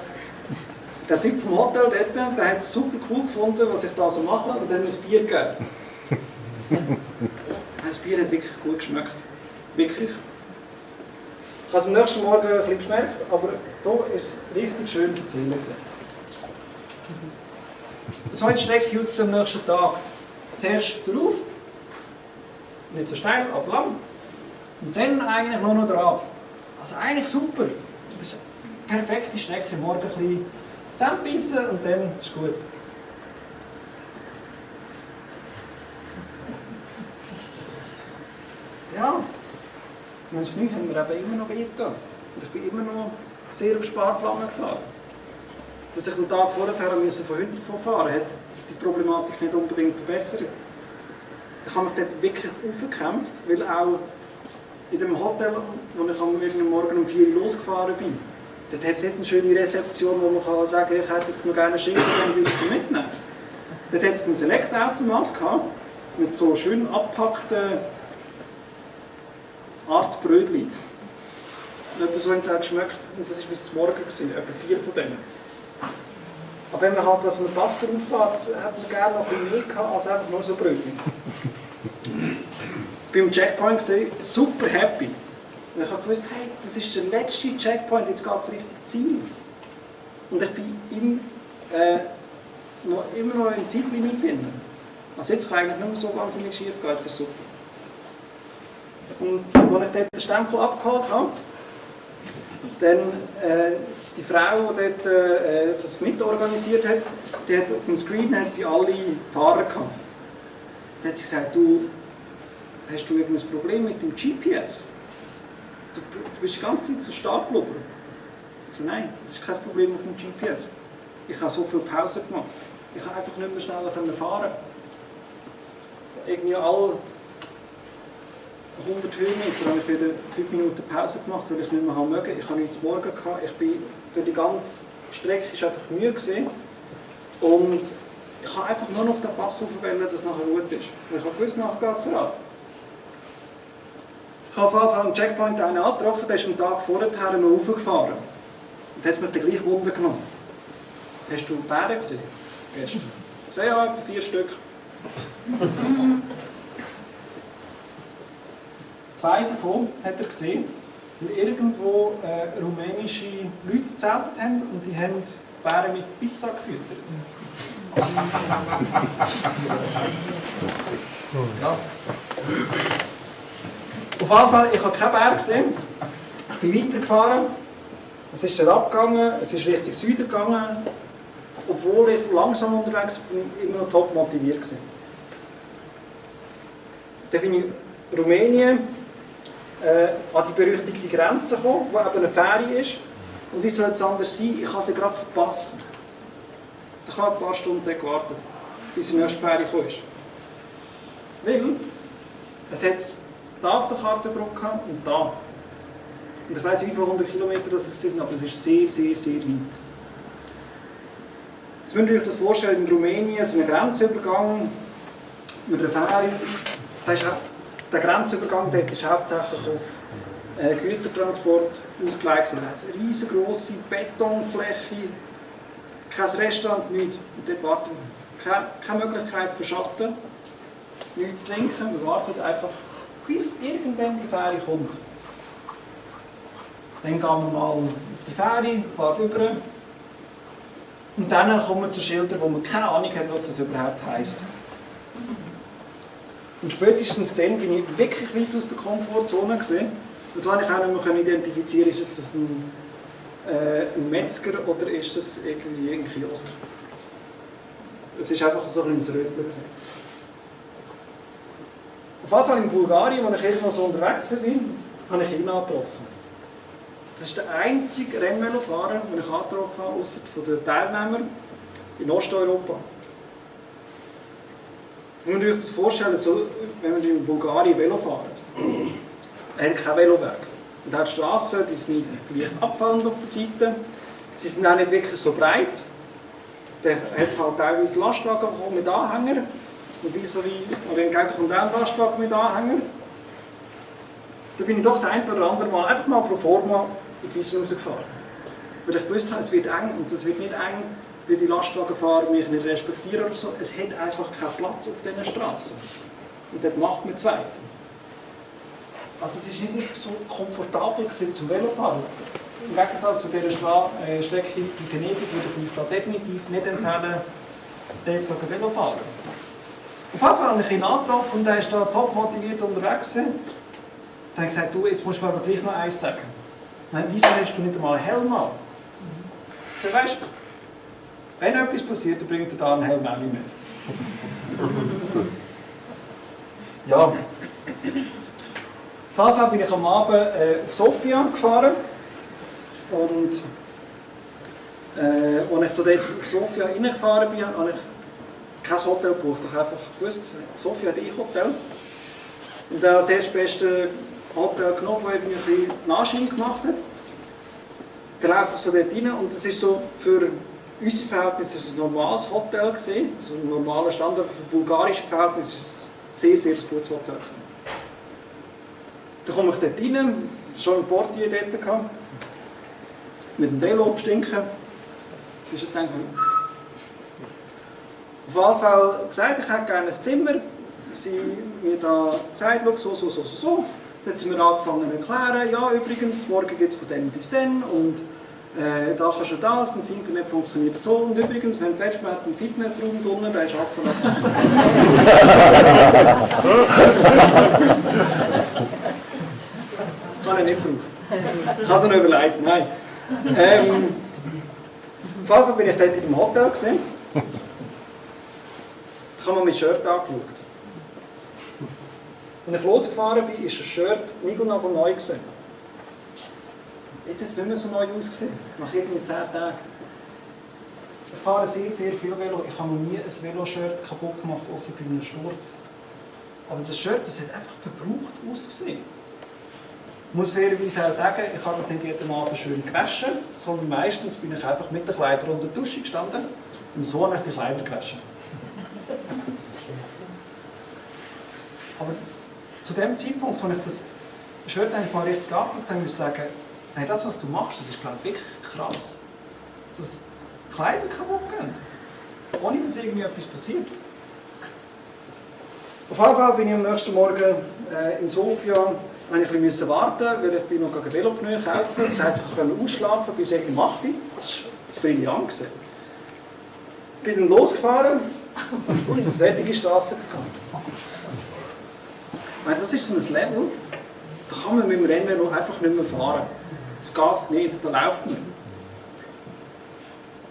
der Typ vom Hotel dort, der hat es super cool gefunden, was ich da so mache, und dann ein Bier gegeben. <laughs> Das Bier hat wirklich gut geschmeckt. Wirklich. Ich habe es am nächsten Morgen ein bisschen geschmeckt, aber hier ist es richtig schön erzählen. So eine Strecke aus am nächsten Tag. Zuerst drauf, nicht so steil, aber lang. Und dann eigentlich nur noch drauf. Also eigentlich super. Das ist eine perfekte Strecke. Morgen ein bisschen zusammenbissen und dann ist gut. Ja, und das Knie haben mir eben immer noch wehgetan. Und ich bin immer noch sehr auf Sparflamme gefahren. Dass ich einen Tag vorher müssen von heute fahren hat die Problematik nicht unbedingt verbessert. Ich habe mich dort wirklich aufgekämpft, weil auch in dem Hotel, wo ich am Morgen um 4 Uhr losgefahren bin, dort hat es nicht eine schöne Rezeption, wo man kann sagen kann, ich hätte jetzt noch gerne ein Schinkensandwich zum Mitnehmen. Dort hat es einen Select-Automat mit so schön abgepackten Art Brötchen. Und etwa so haben auch geschmeckt. Und das war bis zum Morgen, gewesen, etwa vier von denen. Aber wenn man halt das eine Pasta auffährt, hat man gerne noch ein mehr gehabt, als einfach nur so Brötchen. Beim Checkpoint gesehen, super happy. Und ich gewusst, hey, das ist der letzte Checkpoint, jetzt geht es Richtung Ziel. Und ich bin im, äh, noch, immer noch im Zeitlimit drin. Also jetzt kann eigentlich nicht mehr so wahnsinnig schief gehen, jetzt ist super. Und als ich dort den Stempel abgeholt habe, dann äh, die Frau, die dort, äh, das mitorganisiert hat, die hat auf dem Screen hat sie alle Fahrer gehabt. Dann hat sie gesagt, du, hast du irgendein Problem mit dem GPS? Du, du bist die ganze Zeit so stark geblieben. Ich so, nein, das ist kein Problem auf dem GPS. Ich habe so viel Pause gemacht. Ich kann einfach nicht mehr schneller fahren. Irgendwie alle 100 Höhenmeter habe ich wieder 5 Minuten Pause gemacht, weil ich nicht mehr haben mögen. Ich habe nichts morgen gehabt. Ich bin durch die ganze Strecke ist einfach Mühe gesehen und ich habe einfach nur noch den Pass aufwählen, dass es nachher gut ist. Und ich habe gewusst, nachher geht es. Ich habe auf am Checkpoint einen angetroffen, der ist am Tag vorher noch raufgefahren. Und hat mich dann gleich Wunder genommen. Hast du Bären gesehen? Gestern? Ich ja, etwa vier Stück. <laughs> Zwei davon hat er gesehen, weil irgendwo äh, rumänische Leute gezeltet haben und die haben Bären mit Pizza gefüttert. ja. <laughs> Auf jeden Fall, ich habe keinen Bär gesehen. Ich bin weitergefahren. Es ist dann abgegangen, es ist Richtung Süden gegangen. Obwohl ich langsam unterwegs bin, immer noch top motiviert war. Dann bin ich Rumänien äh, an die berüchtigte Grenze gekommen, wo eben eine Ferie ist. Und wie soll es anders sein? Ich habe sie gerade verpasst. Ich habe ein paar Stunden gewartet, bis die nächste Ferie kam. Weil es hat da auf der Karte Brücke und da. Und ich weiß wie viele hundert Kilometer das sind, aber es ist sehr, sehr, sehr weit. Jetzt müsst ihr euch das vorstellen, in Rumänien so ein Grenzübergang mit einer Fähre. Da ist der Grenzübergang dort ist hauptsächlich auf äh, Gütertransport ausgelegt. Es eine riesengroße Betonfläche, kein Restaurant, nichts. Und dort warten keine, keine Möglichkeit für Schatten, nichts zu trinken. Wir warten einfach, bis irgendwann die Fähre kommt. Dann gehen wir mal auf die Fähre, fahren über. Und dann kommen wir zu Schildern, wo man keine Ahnung hat, was das überhaupt heisst. Und spätestens dann bin ich wirklich weit aus der Komfortzone gesehen. Und zwar ich auch nicht mehr identifizieren, ist das ein, äh, ein Metzger oder ist das irgendwie ein Kiosk. Es ist einfach so ein Rötler. Auf jeden Fall in Bulgarien, wo ich jetzt mal so unterwegs bin, habe ich ihn angetroffen. Das ist der einzige Rennvelofahrer, den ich angetroffen habe, außer von den Teilnehmern in Osteuropa. Jetzt müsst ihr euch das vorstellen, so, wenn man in Bulgarien Velo fährt. Hat keinen Veloweg. Und er hat Straßen, die sind leicht abfallend auf der Seite. Sie sind auch nicht wirklich so breit. Da hat halt teilweise Lastwagen mit Anhänger. Und wie so wie, oder hingegen kommt auch ein Lastwagen mit Anhänger. Da bin ich doch das ein oder andere Mal einfach mal pro forma in die Wiese rausgefahren. Weil ich gewusst habe, es wird eng und es wird nicht eng, weil die Lastwagenfahrer mich nicht respektieren oder so. Es hat einfach keinen Platz auf diesen Straßen. Und das macht man zwei. Also es ist nicht wirklich so komfortabel zum Velofahren. Im Gegensatz zu dieser Stra äh, Strecke in Venedig würde ich mich da definitiv nicht empfehlen, dort Velo fahren. Auf jeden Fall habe ich ihn angetroffen und er ist da top motiviert unterwegs. Dann habe ich gesagt, du, jetzt musst du mir aber gleich noch eins sagen. Nein, wieso hast du nicht einmal einen Helm an? Mhm. weißt Wenn etwas passiert, dann bringt er da einen Helm auch nicht mehr. <laughs> Ja. Auf jeden Fall bin ich am Abend äh, auf Sofia gefahren. Und äh, als ich so dort auf Sofia reingefahren bin, habe ich kein Hotel gebucht. Ich habe einfach gewusst, Sofia hat ein Hotel. Und dann das erste beste Hotel genommen, wo ich ein bisschen Nachschieben gemacht habe. Dann einfach so dort rein und das ist so für unsere Verhältnisse ist ein normales Hotel also ein normaler Standard. Für bulgarische Verhältnisse ist es ein sehr, sehr gutes Hotel gewesen. Dann komme ich dort rein, es schon ein Portier dort gehabt, mit dem Velo abstinken. Das ist dann auf jeden Fall gesagt, ich hätte gerne ein Zimmer. Sie mir da gesagt, so, so, so, so, so. Dann haben mir angefangen zu erklären, ja übrigens, morgen geht es von dann bis dann und äh, da kannst du das und das Internet funktioniert so und übrigens, wenn du willst, hat einen Fitnessraum drinnen, der ist ab von Kann ich nicht brauchen. Ich habe es noch überlegt, nein. Ähm, Fall bin ich dort in dem Hotel gesehen. Ich habe mir mein Shirt angeschaut. Als ich losgefahren bin, ist das Shirt niegelnagel neu gewesen. Jetzt ist es nicht mehr so neu ausgesehen, nach irgendwie 10 Tagen. Ich fahre sehr, sehr viel Velo. Ich habe noch nie ein Veloshirt kaputt gemacht, außer bei einem Sturz. Aber das Shirt, das hat einfach verbraucht ausgesehen. Ich muss fairerweise auch sagen, ich habe das nicht jeden Abend schön gewaschen, sondern meistens bin ich einfach mit den Kleidern unter der Dusche gestanden und so habe ich die Kleider gewaschen. Aber zu dem Zeitpunkt, als ich das Shirt eigentlich mal richtig angeschaut habe, muss ich sagen, hey, das, was du machst, das ist glaube ich, wirklich krass. Dass Kleider kaputt gehen. Ohne dass irgendwie etwas passiert. Auf jeden Fall bin ich am nächsten Morgen äh, in Sofia ich ein bisschen warten, weil ich bin noch gegen Velopneu kaufen. Das heisst, ich konnte ausschlafen bis irgendwie um 8 Uhr. Das war brillant. Ich bin dann losgefahren und auf solche Straße gegangen. Das ist so ein Level, da kann man mit dem Rennvelo einfach nicht mehr fahren. Es geht nicht, da läuft man.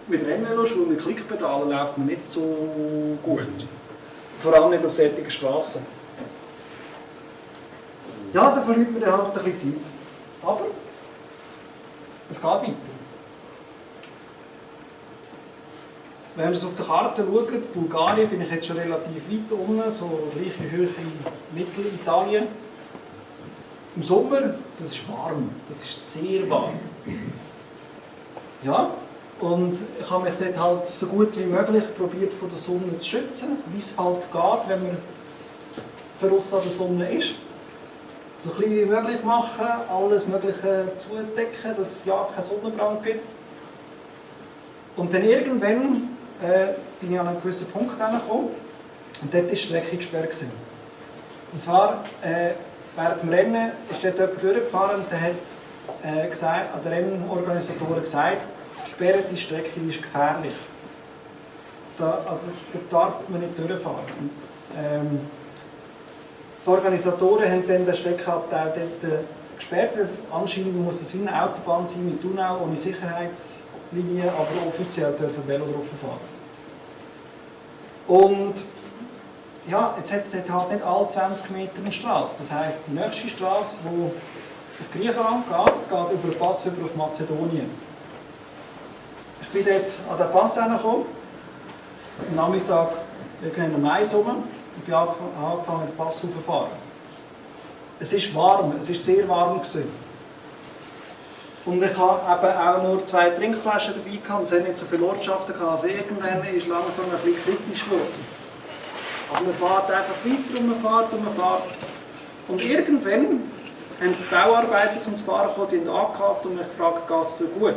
Mit Rennveloschuhen, mit Klickpedalen läuft man nicht so gut. Vor allem nicht auf solchen Straßen. Ja, da verliert man halt ein bisschen Zeit. Aber es geht weiter. Wenn wir auf der Karte schauen, Bulgarien bin ich jetzt schon relativ weit unten, so gleiche Höhe wie Mittelitalien. Im Sommer, das ist warm, das ist sehr warm. Ja, und ich habe mich dort halt so gut wie möglich probiert von der Sonne zu schützen, wie es halt geht, wenn man verrissen an der Sonne ist. So klein wie möglich machen, alles Mögliche zudecken, dass es ja keinen Sonnenbrand gibt. Und dann irgendwann äh, bin ich an einen gewissen Punkt angekommen und dort war die Strecke gesperrt. Und zwar, äh, während dem Rennen ist dort jemand durchgefahren und der hat äh, gesagt, an den Rennorganisatoren gesagt, sperren die Strecke ist gefährlich. Da, also, da darf man nicht durchfahren. Ähm, die Organisatoren haben dann den Streckenabteil dort äh, gesperrt, anscheinend muss das eine Autobahn sein mit Tunnel ohne Sicherheitslinie, aber offiziell dürfen Velo drauf fahren. Und ja, jetzt hat es dort halt nicht alle 20 Meter eine Straße. Das heisst, die nächste Straße, die auf Griechenland geht, geht über den Pass über auf Mazedonien. Ich bin dort an den Pass hergekommen, am Nachmittag irgendwann am Mais rum und bin angefangen, den Pass fahren. Es ist warm, es ist sehr warm gewesen. Und ich habe eben auch nur zwei Trinkflaschen dabei gehabt, es hat nicht so viele Ortschaften gehabt, also irgendwann ist langsam ein bisschen kritisch geworden. Aber man fährt einfach weiter und man fährt und man fährt. Und irgendwann haben die Bauarbeiter zum Fahren gekommen, die angehakt und mich gefragt, geht es so gut?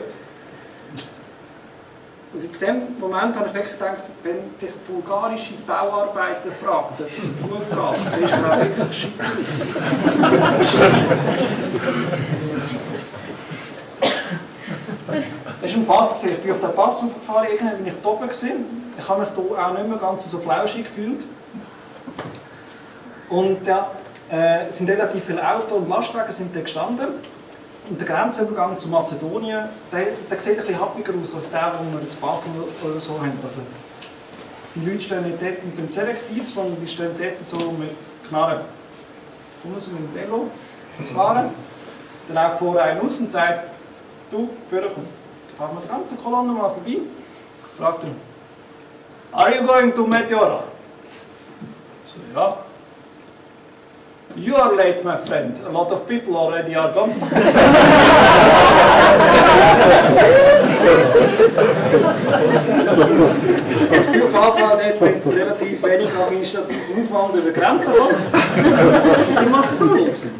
Und in diesem Moment habe ich wirklich gedacht, wenn dich bulgarische Bauarbeiter fragen, ob es gut geht, siehst du ich wirklich shit Das war ein Pass. Ich bin auf den Pass aufgefahren, irgendwann bin ich oben. Ich habe mich hier auch nicht mehr ganz so flauschig gefühlt. Und ja, äh, sind relativ viele Autos und Lastwagen sind da gestanden. Und der Grenzübergang zu Mazedonien, der, der sieht bisschen happiger aus als der, den wir in Basel oder so haben. Also, die Leute stehen nicht dort mit dem Selektiv, sondern die stehen dort so mit Knarren. Kommen sie mit dem Velo fahren, dann läuft vorne einer aus und sagt, du, führer komm. Dann fahren wir die ganze Kolonne mal vorbei, fragt ihn, Are you going to Meteora? So, ja. You are late, my friend. A lot of people already are gone. Auf Anfang dort mit relativ wenig administrativem Aufwand über die Grenze gekommen. In Mazedonien gewesen.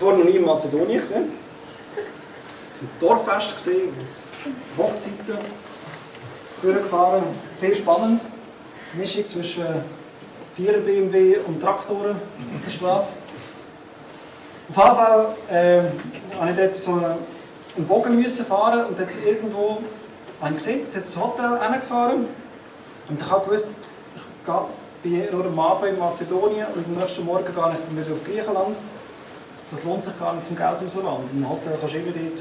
War noch nie in Mazedonien gesehen. Es war ein Dorffest, gewesen, Hochzeiten durchgefahren. Sehr spannend. Mischung zwischen 4 BMW und Traktoren auf der Straße. Auf jeden Fall äh, ich dort so einen, Bogen müssen fahren und dort irgendwo habe ich gesehen, dort ein Hotel hingefahren und ich habe gewusst, ich gehe, nur am Abend in Mazedonien und am nächsten Morgen gehe ich dann wieder auf Griechenland. Das lohnt sich gar nicht zum Geld rauslassen. Im Hotel kannst du immer die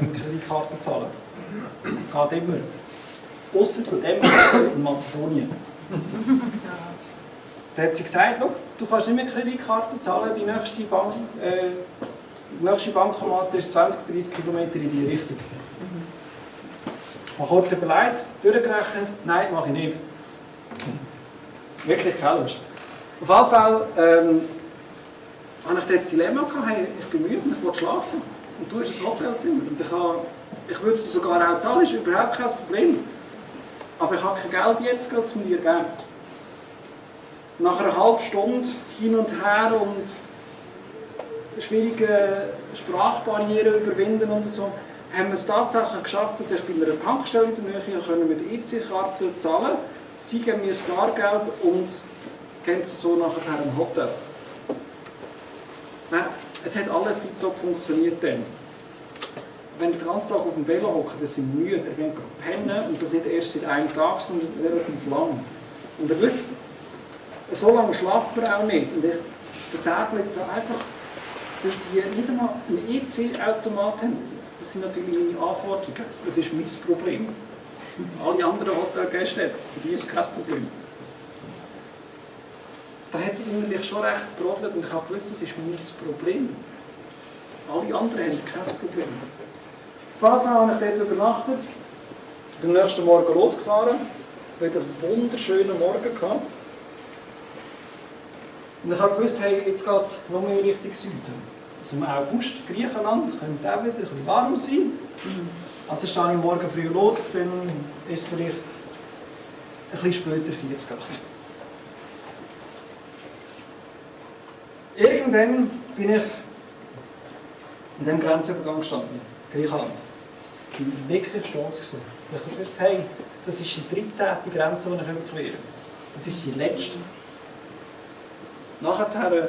eine Kreditkarte zahlen. Geht immer. Dem in Mazedonien. <laughs> Da hat sie gesagt, «Schau, du kannst nicht mehr Kreditkarte zahlen, die nächste, Bank, äh, nächste Bankomat ist 20, 30 Kilometer in die Richtung. Ich habe kurz überlegt, durchgerechnet, nein, mache ich nicht. Wirklich keine Lust. Auf jeden Fall ähm, habe ich das Dilemma gehabt, hey, ich bin müde, ich will schlafen. Und du hast ein Hotelzimmer. Und ich, habe, ich würde es sogar auch zahlen, ist überhaupt kein Problem. Aber ich habe kein Geld jetzt gerade zu dir geben. Nach einer halben Stunde hin und her und schwierige Sprachbarrieren überwinden und so, haben wir es tatsächlich geschafft, dass ich bei einer Tankstelle in der Nähe können mit EC-Karte zahlen Sie geben mir das Bargeld und gehen so nachher im Hotel. Nein, es hat alles tiptop funktioniert dann. Wenn ihr den ganzen Tag auf dem Velo hockt, dann sind müde, ihr geht pennen und das nicht erst seit einem Tag, sondern relativ lang. Und ihr wisst, so lange schlaft man auch nicht. Und ich versägle jetzt da einfach, dass die nicht einmal einen EC-Automat haben. Das sind natürlich meine Anforderungen. Das ist mein Problem. Alle anderen Hotelgäste, für die ist kein Problem. Da hat sie innerlich schon recht gebrodelt und ich habe gewusst, das ist mein Problem. Alle anderen haben kein Problem. Auf habe ich dort übernachtet, bin am nächsten Morgen losgefahren, wieder einen wunderschönen Morgen gehabt. Und ich habe gewusst, hey, jetzt geht es noch mehr Richtung Süden. Also im August, Griechenland, könnte auch wieder ein warm sein. Also stehe ich morgen früh los, dann ist es vielleicht ein bisschen später 40 Grad. Irgendwann bin ich in diesem Grenzübergang gestanden, Griechenland. Ich war wirklich stolz. Gewesen. Ich gewusst, hey, das ist die 13. Grenze, die ich überquere. Das ist die letzte. Nachher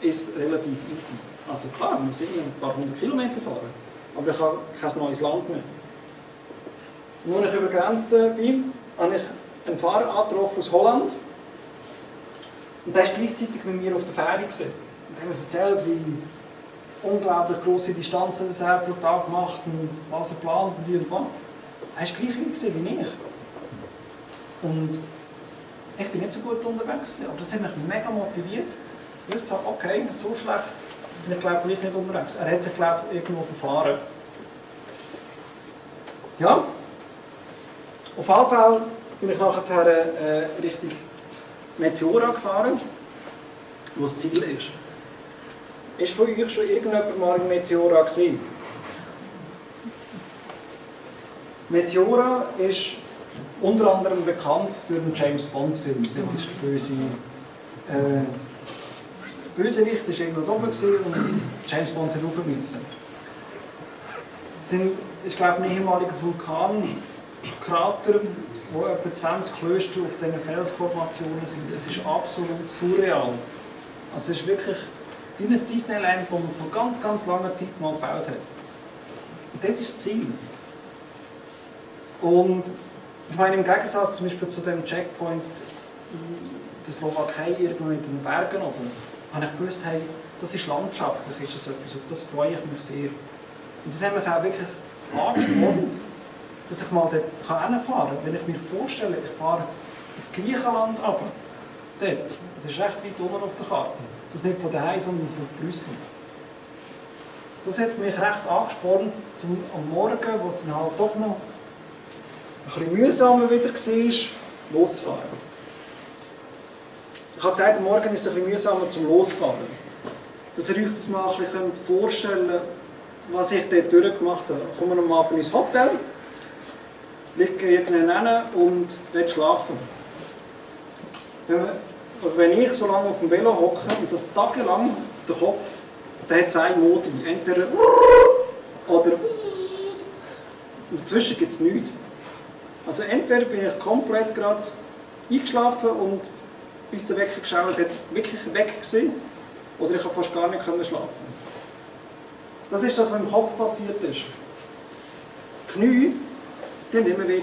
ist es relativ easy. Also klar, man muss irgendwie ein paar hundert Kilometer fahren. Aber ich habe kein neues Land mehr. Als ich über die Grenze bin, habe ich einen Fahrer angetroffen aus Holland. Und der war gleichzeitig mit mir auf der Fähre. Gewesen. Und hat mir erzählt, wie unglaublich grosse Distanzen er pro Tag macht und was er plant und wie und wann. Er war gleich wie ich. Und ich bin nicht so gut unterwegs, aber das hat mich mega motiviert. Ich wusste, okay, so schlecht bin ich glaube ich nicht unterwegs. Er hat sich glaube ich irgendwo verfahren. Ja, auf jeden Fall bin ich nachher äh, Richtung Meteora gefahren, wo das Ziel ist. Ist von euch schon irgendjemand mal in Meteora gesehen? Meteora ist unter anderem bekannt durch den James Bond Film. Das ist der böse äh, Bösewicht war irgendwo oben und James Bond hat rauf müssen. Es sind, ich glaube, ein ehemaliger Vulkankrater, wo etwa 20 Klöster auf diesen Felsformationen sind. Es ist absolut surreal. Also es ist wirklich wie ein Disneyland, das man vor ganz, ganz langer Zeit mal gebaut hat. Und das ist das Ziel. Und ich meine, im Gegensatz zum Beispiel zu dem Checkpoint in der Slowakei irgendwo in den Bergen oben, habe ich gewusst, hey, Das ist landschaftlich, ist das etwas, auf das freue ich mich sehr. Und das hat mich auch wirklich angesprochen, dass ich mal dort hinfahren kann. Wenn ich mir vorstelle, ich fahre auf Griechenland runter, dort, das ist recht weit unten auf der Karte. Das nicht von daheim, sondern von Brüssel. Das hat mich recht angesprochen, zum, am Morgen, wo es dann halt doch noch bisschen mühsamer wieder war, loszufahren. Ich habe gesagt, Morgen ist es ein bisschen mühsamer zum Losfahren. Dass ihr euch das mal ein bisschen vorstellen könnt, was ich dort durchgemacht habe. Ich komme am Abend ins Hotel, liege irgendwann und will schlafen. Wenn, wenn ich so lange auf dem Velo hocke und das tagelang der Kopf, der hat zwei Modi. Entweder oder und dazwischen gibt es nichts. Also entweder bin ich komplett gerade eingeschlafen und bis der Wecker geschaut hat, wirklich weg gewesen, oder ich habe fast gar nicht schlafen. Das ist das, was im Kopf passiert ist. Die Knie, die haben immer weh.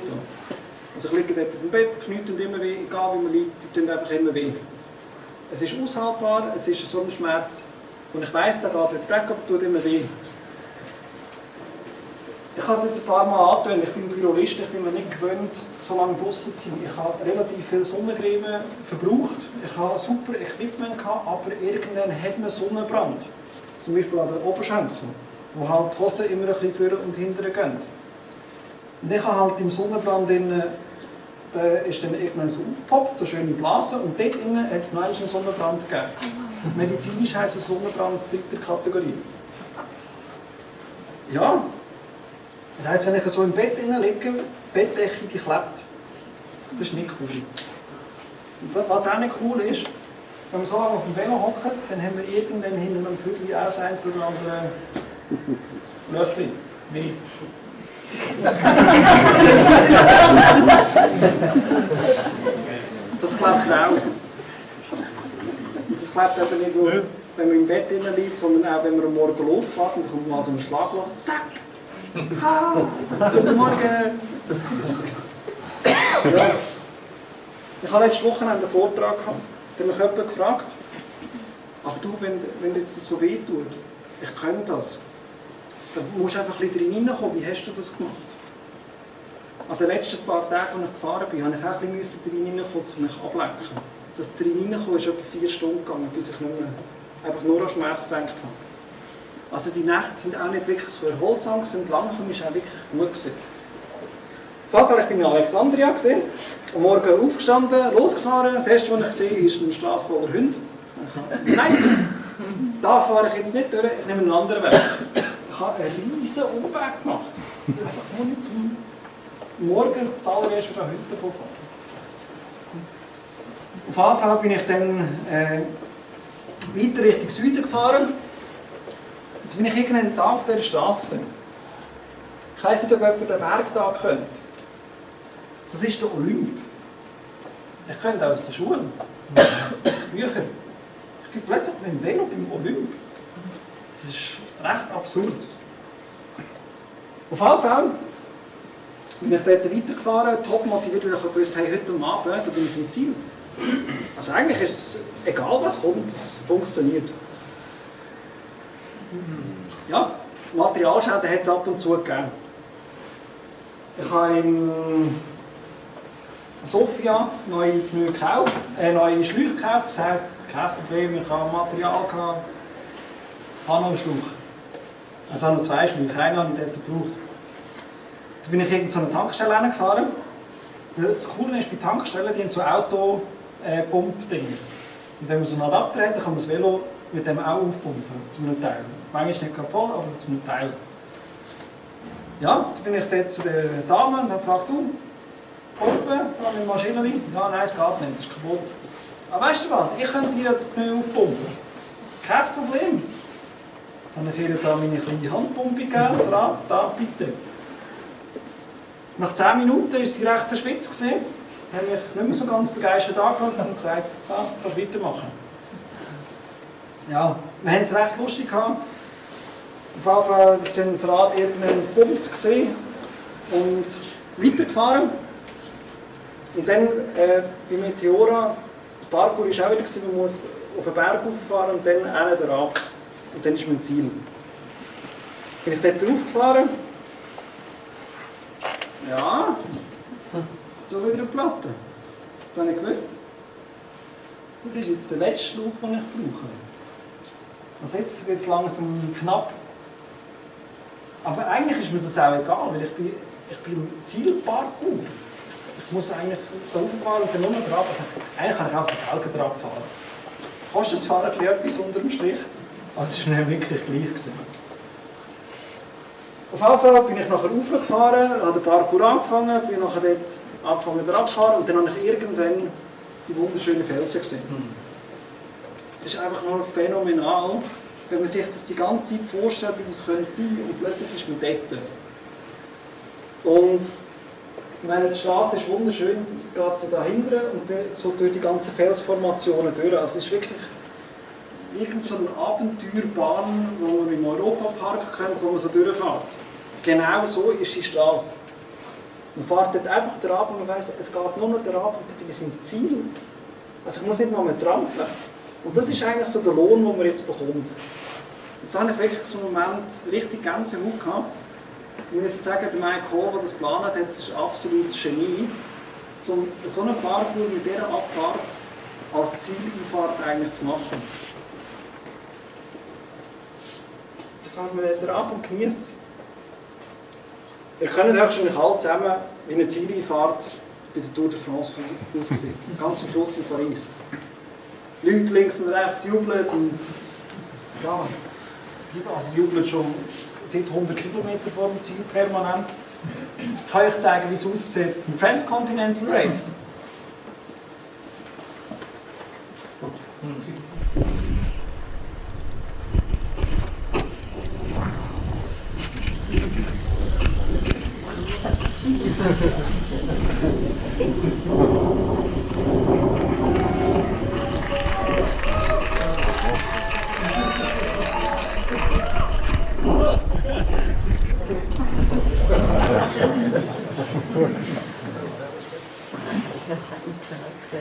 Also ich liege dort auf dem Bett, die Knie tun immer weh, egal wie man liegt, die tun einfach immer weh. Es ist aushaltbar, es ist so ein Schmerz. Und ich weiss, der geht der Dreck ab, tut immer weh. Ich habe es jetzt ein paar Mal angetönt, ich bin Jurist, ich bin mir nicht gewöhnt, so lange draußen zu sein. Ich habe relativ viel Sonnencreme verbraucht, ich habe super Equipment gehabt, aber irgendwann hat man Sonnenbrand. Zum Beispiel an den Oberschenkeln, wo halt die Hosen immer ein bisschen vorne und hinten gehen. Und ich habe halt im Sonnenbrand drin, da ist dann irgendwann so aufgepoppt, so schöne Blasen, und dort innen hat es noch einen Sonnenbrand gegeben. Medizinisch heisst es Sonnenbrand dritter Kategorie. Ja, das heisst, wenn ich so im Bett liege, Bettdecke die klebt. Das ist nicht cool. Und was auch nicht cool ist, wenn wir so lange auf dem Velo hocken, dann haben wir irgendwann hinter einem Viertel auch das eine oder andere Löchchen. Wie? <laughs> das klebt auch. Das klebt eben nicht nur, wenn man im Bett liegt, sondern auch, wenn man am Morgen losfährt und dann kommt mal so ein Schlagloch. Zack! Ha! Guten Morgen! Ja. Ich habe letzte Woche einen Vortrag gehabt, da hat mich jemand gefragt, aber du, wenn, wenn das so weh tut, ich kann das, dann musst du einfach ein bisschen drin hineinkommen. Wie hast du das gemacht? An den letzten paar Tagen, als ich gefahren bin, habe ich auch ein bisschen drin hineinkommen, um mich ablenken. Das drin hineinkommen ist etwa vier Stunden gegangen, bis ich nicht einfach nur an Schmerz gedacht habe. Also die Nächte sind auch nicht wirklich so erholsam, sind langsam ist auch wirklich gut gewesen. Jeden Fall, ich bin in Alexandria, gewesen, am Morgen aufgestanden, losgefahren. Das erste, was ich sehe, ist eine Straße voller Hunde. Nein, da fahre ich jetzt nicht durch, ich nehme einen anderen Weg. Ich habe einen riesen Umweg gemacht. Einfach nur nicht zum Morgen das allererste Mal heute davon fahren. Auf Fall bin ich dann äh, weiter Richtung Süden gefahren. Bin ich irgendwann da auf dieser Straße gesehen. Ich weiss nicht, ob jemand den Berg da kennt. Das ist der Olymp. Ich kenne den aus der Schule. Aus Büchern. Ich bin plötzlich mit dem Velo beim Olymp. Das ist recht absurd. Auf jeden Fall bin ich dort weitergefahren, top motiviert, weil ich wusste, hey, heute Abend da bin ich im Ziel. Also eigentlich ist es egal, was kommt, es funktioniert. Ja, Materialschäden hat es ab und zu gegeben. Ich habe in Sofia neue Pneu gekauft, äh, neue Schläuche gekauft, das heisst, kein Problem, ich habe Material gehabt, habe noch einen Schlauch. Also habe noch zwei Schläuche, einen habe ich dort gebraucht. Dann bin ich in so eine Tankstelle gefahren. Das Coole ist, bei Tankstellen, die haben so Autopump-Dinge. Und wenn man so einen Adapter hat, kann man das Velo mit dem auch aufpumpen, zu einem Teil. Manchmal nicht voll, aber zu einem Teil. Ja, dann bin ich dort zu der Dame und habe gefragt, du, pumpen, da mit Maschine Ja, nein, es geht nicht, das ist kaputt. Aber weißt du was, ich könnte dir den Pneu aufpumpen. Kein Problem. Dann habe ich ihr da meine kleine Handpumpe gegeben, das Rad, da, bitte. Nach 10 Minuten war sie recht verschwitzt. Gewesen. habe mich nicht mehr so ganz begeistert angeschaut und gesagt, ja, kannst weitermachen. Ja, wir haben es recht lustig gehabt. Auf jeden Fall war das Rad irgendein Punkt gesehen und weitergefahren. Und dann äh, bei Meteora Der Parkour war auch wieder, gewesen, man muss auf den Berg rauffahren und dann hinten ab. Und dann ist mein Ziel. Bin ich dort draufgefahren? Ja. So wieder eine Platte. Dann habe ich gewusst, das ist jetzt der letzte Schlauch, den ich brauche. Also jetzt wird es langsam knapp. Aber eigentlich ist mir das auch egal, weil ich bin, ich bin im Zielparkour. Ich muss eigentlich da rauffahren und dann nur drauf. Also eigentlich kann ich auch auf den Felgen drauf fahren. Kostet Fahren ein etwas unter dem Strich? Also es war mir wirklich gleich. Gewesen. Auf jeden Fall bin ich nachher raufgefahren, habe den Parkour angefangen, bin nachher dort angefangen zu fahren und dann habe ich irgendwann die wunderschönen Felsen gesehen. Es ist einfach nur phänomenal, wenn man sich das die ganze Zeit vorstellt, wie das könnte sein und plötzlich ist man dort. Und ich meine, die Straße ist wunderschön, geht so da hinten und so durch die ganzen Felsformationen durch. Also es ist wirklich irgend so eine Abenteuerbahn, wo man im Europapark kennt, wo man so durchfährt. Genau so ist die Straße. Man fährt dort einfach drauf und man weiss, es geht nur noch drauf und dann bin ich im Ziel. Also ich muss nicht mal mehr trampeln. Und das ist eigentlich so der Lohn, den man jetzt bekommt. Und da habe ich wirklich so einen Moment richtig Gänsehaut gehabt. Ich muss sagen, der Mike Hall, der das geplant hat, das ist absolutes Genie. Um so einen Parkour mit dieser Abfahrt als Zieleinfahrt eigentlich zu machen. Da fahren wir da ab und genießt es. Ihr könnt wahrscheinlich alle zusammen wie eine Zieleinfahrt bei der Tour de France aussieht. Ganz am Schluss in Paris. Leute links und rechts jubeln und ja, also jubeln schon seit 100 Kilometern vor dem Ziel permanent. Ich kann euch zeigen, wie es aussieht im Transcontinental Race.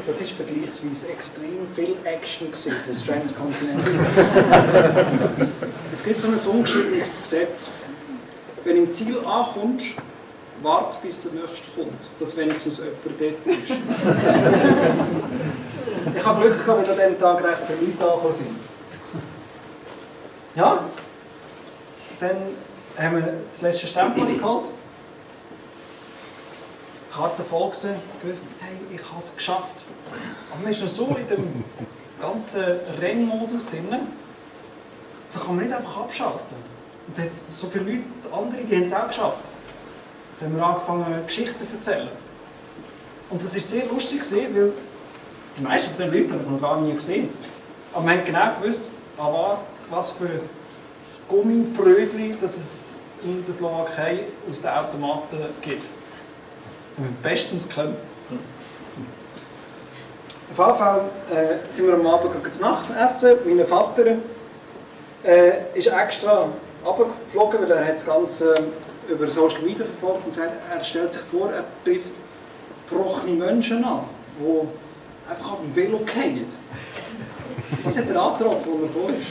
Das ist vergleichsweise extrem viel Action für das Transcontinental es gibt so ein ungeschriebenes Gesetz. Wenn du im Ziel ankommst, warte bis der nächste kommt, dass wenigstens jemand dort ist. ich habe Glück gehabt, weil an diesem Tag recht viele Leute angekommen sind. Ja, dann haben wir das letzte Stempel geholt. Karte voll gewesen, gewusst, hey, ich habe es geschafft. Aber man ist noch so in dem ganzen Rennmodus drin, da kann man nicht einfach abschalten. Und da jetzt so viele Leute, andere, die haben es auch geschafft. Dann haben wir angefangen, Geschichten zu erzählen. Und das war sehr lustig, weil die meisten von den Leuten habe ich noch gar nie gesehen. Aber wir haben genau gewusst, ah, was für Gummibrötchen dass es in der Slowakei aus den Automaten gibt. Bestens können. Auf jeden Fall äh, sind wir am Abend zu Nacht essen. Mein Vater äh, ist extra runtergeflogen, weil er hat das Ganze über Social Media verfolgt und sagt, er stellt sich vor, er trifft gebrochene Menschen an, die einfach auf dem Velo fallen. Das hat er angetroffen, als er gekommen ist.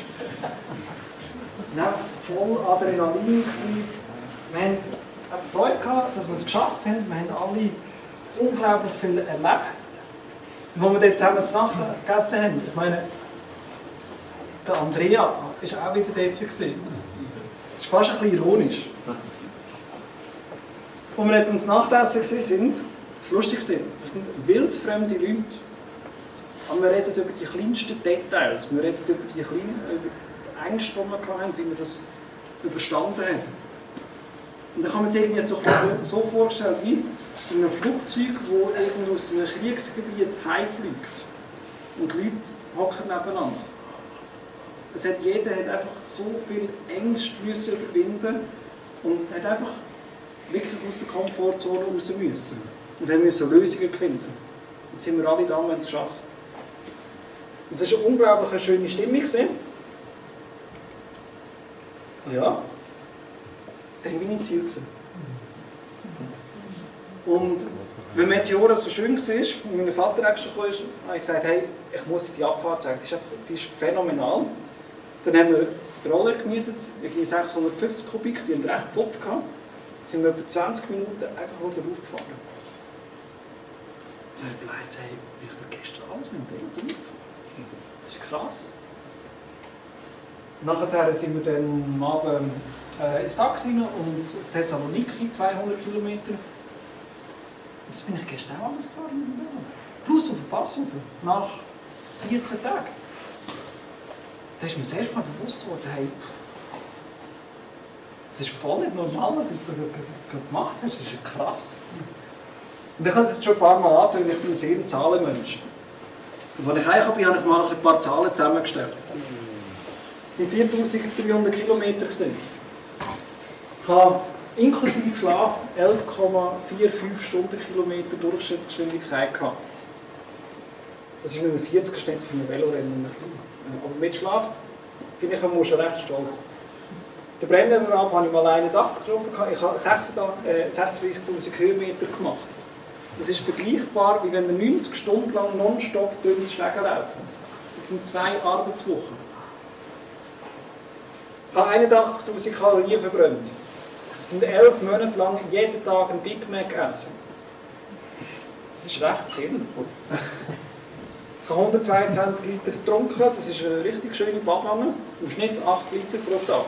Dann voll Adrenalin. Wir hatten Freude, gehabt, dass wir es geschafft haben. Wir haben alle unglaublich viel erlebt. Und als wir dort zusammen zu Nacht gegessen haben, ich meine, der Andrea war auch wieder dort. Gewesen. Das ist fast ein bisschen ironisch. Als wir jetzt ums Nachtessen waren, das lustig das sind wildfremde Leute. Aber wir reden über die kleinsten Details. Wir reden über die kleinen über die Ängste, die wir hatten, wie wir das überstanden haben. Und dann kann man sich irgendwie so, so vorstellen, wie in einem Flugzeug, das irgendwo aus einem Kriegsgebiet heimfliegt. Und die Leute hocken nebeneinander. Es hat, jeder hat einfach so viel Ängste müssen überwinden und hat einfach wirklich aus der Komfortzone raus müssen. Und haben müssen Lösungen finden. Jetzt sind wir alle da haben es geschafft. Und es war eine unglaublich schöne Stimmung. Ja, dann bin ich im Ziel. Und Weil Meteora so schön war und mein Vater extra kam, habe ich gesagt, hey, ich muss die Abfahrt zeigen, die ist, einfach, die ist phänomenal. Dann haben wir Roller gemietet, irgendwie 650 Kubik, die haben recht Pfupf gehabt. Dann sind wir etwa 20 Minuten einfach nur gefahren. Dann habe ich überlegt, hey, ich da gestern alles mit dem Ding durchgefahren Das ist krass. Nachher sind wir dann am Abend äh, ins Taxi und auf Thessaloniki 200 Kilometer. Das bin ich gestern auch alles gefahren mit dem Velo. Plus auf den Passover, nach 14 Tagen. Da ist mir das erste Mal bewusst geworden, hey, das ist voll nicht normal, was du gemacht hast. Das ist ja krass. Und ich habe es jetzt schon ein paar Mal angetönt, ich bin ein sehr Zahlenmensch. Und als ich heimgekommen bin, habe ich mal ein paar Zahlen zusammengestellt. Es waren 4300 Kilometer. Gewesen. Ich habe inklusive Schlaf 11,45 Stundenkilometer Durchschnittsgeschwindigkeit gehabt. Das ist mit einem 40 Schnitt für ein Velorennen. Aber mit Schlaf bin ich schon recht stolz. Den Brenner ab habe ich mal 81 getroffen. Ich habe 36'000 Höhenmeter gemacht. Das ist vergleichbar, wie wenn wir 90 Stunden lang nonstop die Schläge laufen. Das sind zwei Arbeitswochen. Ich habe 81'000 Kalorien verbrannt. Sind elf Monate lang jeden Tag ein Big Mac essen. Das ist recht viel. Ich habe 122 Liter getrunken, das ist eine richtig schöne Badwanne. Im Schnitt 8 Liter pro Tag.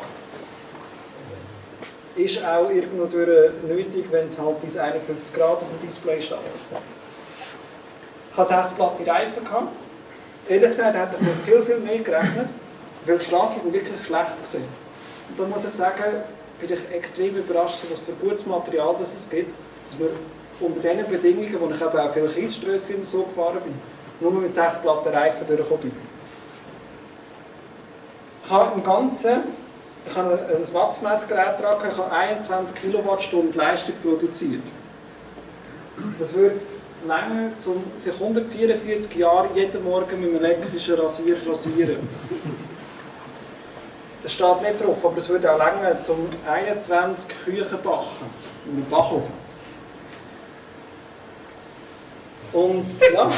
Ist auch irgendwo nötig, wenn es halt bis 51 Grad auf dem Display steht. Ich hatte sechs platte Reifen. Gehabt. Ehrlich gesagt hätte ich mir viel, viel mehr gerechnet, weil die Straßen wirklich schlecht waren. Und da muss ich sagen, bin ich extrem überrascht, was für gutes Material das es gibt, dass wir unter diesen Bedingungen, wo ich eben auch viele Kiesströsschen so gefahren bin, nur mit sechs platten Reifen durchgekommen bin. Ich habe im Ganzen ich habe ein Wattmessgerät dran, ich habe 21 Kilowattstunden Leistung produziert. Das würde länger, um sich 144 Jahre jeden Morgen mit einem elektrischen Rasierer rasieren. Es steht nicht drauf, aber es würde auch länger, um 21 Küchen backen. In einem Backofen. Und ja,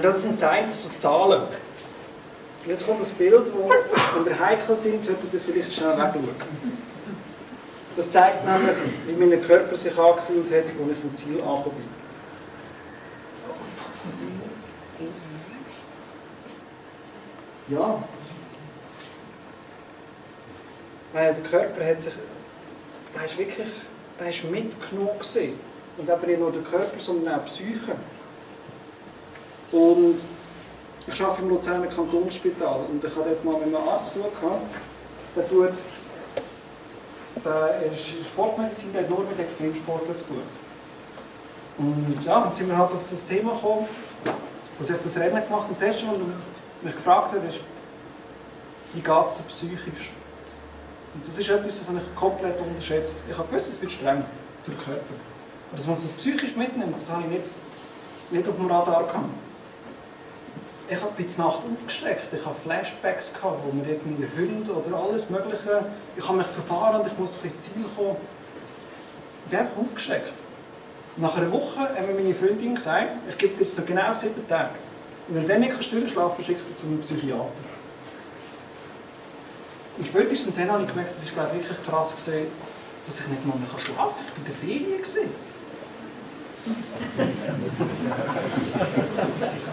das sind Seiten, so Zahlen. Jetzt kommt das Bild, wo, wenn wir heikel sind, solltet ihr vielleicht schnell wegschauen. Das zeigt nämlich, wie mein Körper sich angefühlt hat, als ich im Ziel angekommen bin. Ja. Weil der Körper hat sich, der ist wirklich, der ist mitgenommen gewesen. Und aber nicht nur der Körper, sondern auch die Psyche. Und ich arbeite im Luzerner Kantonsspital und ich habe dort mal mit einem Arzt tun Der tut, der ist Sportmedizin, der hat nur mit Extremsportlern zu tun. Und ja, dann sind wir halt auf das Thema gekommen, dass ich das Rennen gemacht habe. Das erste, was mich gefragt hat, ist, wie geht es dir psychisch? Und das ist etwas, das ich komplett unterschätzt. Ich habe gewusst, es wird streng für den Körper. Aber dass man das psychisch mitnimmt, das habe ich nicht, nicht auf dem Radar gehabt ich habe die Nacht aufgestreckt. Ich habe Flashbacks gehabt, wo mir irgendwie Hunde oder alles Mögliche. Ich habe mich verfahren und ich muss ins Ziel kommen. Ich bin einfach aufgestreckt. Nach einer Woche haben mir meine Freundin gesagt, ich gebe dir so genau sieben Tage. Und wenn du dann nicht durchschlafen kannst, schicke ich dich zu einem Psychiater. Und spätestens dann habe ich gemerkt, das war wirklich krass, gewesen, dass ich nicht mal mehr schlafen kann. Ich war in der Ferien. Gewesen.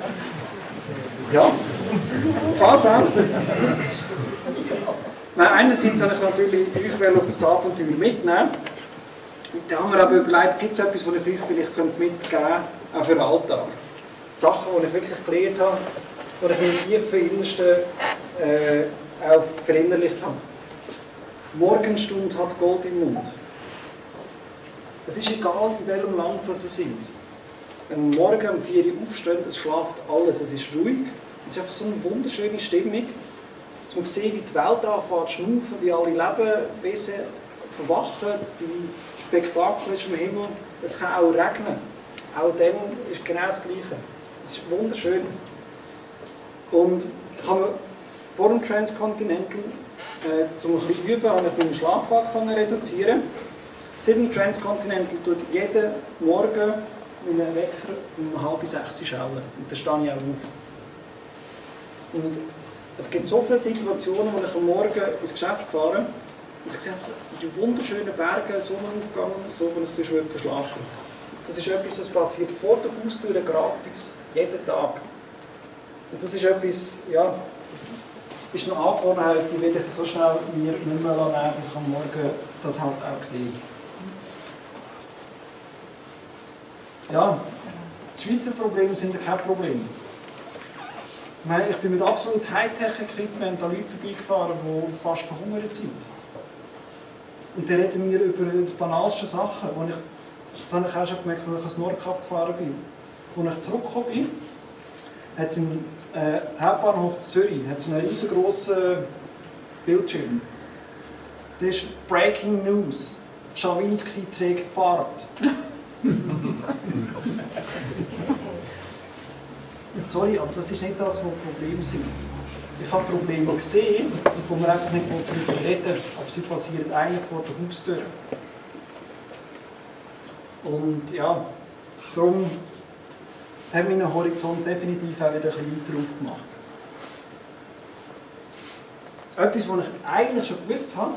<laughs> Ja, Fälle. Nein, einerseits habe ich natürlich euch auf das Abenteuer mitnehmen. Da haben wir aber überlegt, gibt es etwas, was ich euch vielleicht mitgeben könnte, auch für den Alltag. Sachen, die ich wirklich gelernt habe, die ich im tiefen Innersten äh, auch verinnerlicht habe. Morgenstunde hat Gold im Mund. Es ist egal, in welchem Land das sie sind. Wenn morgen um 4 Uhr aufstehen, es schlaft alles, es ist ruhig. Es ist einfach so eine wunderschöne Stimmung. Dass man sieht, wie die Welt anfängt zu schnaufen, wie alle Lebewesen verwachen, wie Spektakel ist im Himmel. Es kann auch regnen. Auch dann ist genau das Gleiche. Es ist wunderschön. Und ich habe vor dem Transcontinental, äh, um bisschen üben, habe ich meinen Schlaf angefangen reduzieren. Sydney Transcontinental tut jeden Morgen mit einem Wecker um halb sechs schellen. Und dann stehe ich auch auf. Und es gibt so viele Situationen, wo ich am Morgen ins Geschäft fahre und ich sehe die wunderschönen Berge, Sonnenaufgang und so, wo ich sonst würde verschlafen Das ist etwas, das passiert vor der Haustür gratis, jeden Tag. Und das ist etwas, ja, das ist eine Angewohnheit, die werde ich so schnell mir nicht mehr nehmen, dass ich am Morgen das halt auch sehe. Ja, die Schweizer Probleme sind kein Problem. Ich, ich bin mit absolut Hightech-Equipment an Leute vorbeigefahren, die fast verhungert sind. Und dann reden wir über die banalsten Sachen, wo ich, das habe ich auch schon gemerkt, als ich ans Nordkap gefahren bin. Als ich zurückgekommen bin, hat es im äh, Hauptbahnhof Zürich hat einen riesengroßen Bildschirm. Das ist Breaking News. Schawinski trägt Fahrrad. Sorry, aber das ist nicht das, was Probleme sind. Ich habe Probleme gesehen, wo wir einfach nicht darüber reden, aber sie passieren eigentlich vor der Haustür. Und ja, darum hat meinen Horizont definitiv auch wieder ein weiter aufgemacht. Etwas, was ich eigentlich schon gewusst habe,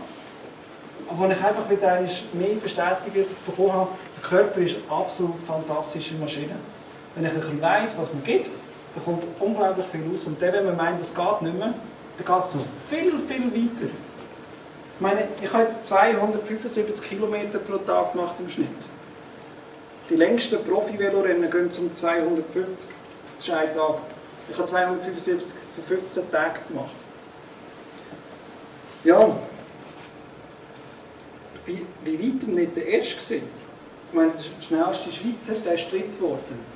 aber was ich einfach wieder mehr bestätigt bekommen habe, der Körper ist eine absolut fantastische Maschine. Wenn ich ein weiss, was man gibt, da kommt unglaublich viel raus. Und dann, wenn man meint, das geht nicht mehr, dann geht es noch viel, viel weiter. Ich meine, ich habe jetzt 275 Kilometer pro Tag gemacht im Schnitt. Die längsten Profi-Velorennen gehen zum 250. Das ist ein Tag. Ich habe 275 für 15 Tage gemacht. Ja, ich war bei weitem nicht der Erste. Ich meine, der schnellste Schweizer der ist dritt geworden.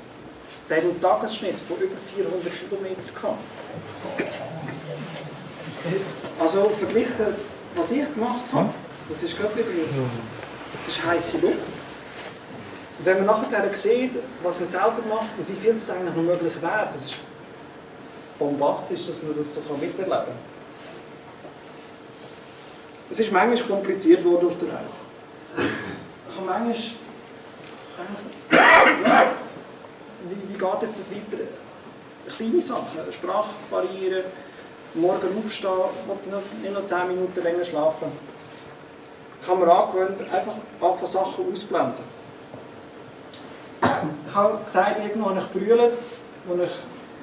Der hat einen Tagesschnitt von über 400 Kilometern gehabt. Also verglichen, was ich gemacht habe, das ist gerade wieder, das ist heiße Luft. Und wenn man nachher sieht, was man selber macht und wie viel das eigentlich noch möglich wäre, das ist bombastisch, dass man das so miterleben kann. Es ist manchmal kompliziert worden auf der Reise. Ich habe manchmal wie, wie geht jetzt weiter? Kleine Sachen, Sprachbarrieren, morgen aufstehen nicht noch 10 Minuten länger schlafen. Ich habe mir angewöhnt, einfach Sachen ausblenden. Ich habe gesagt, irgendwann habe ich brüllt, als ich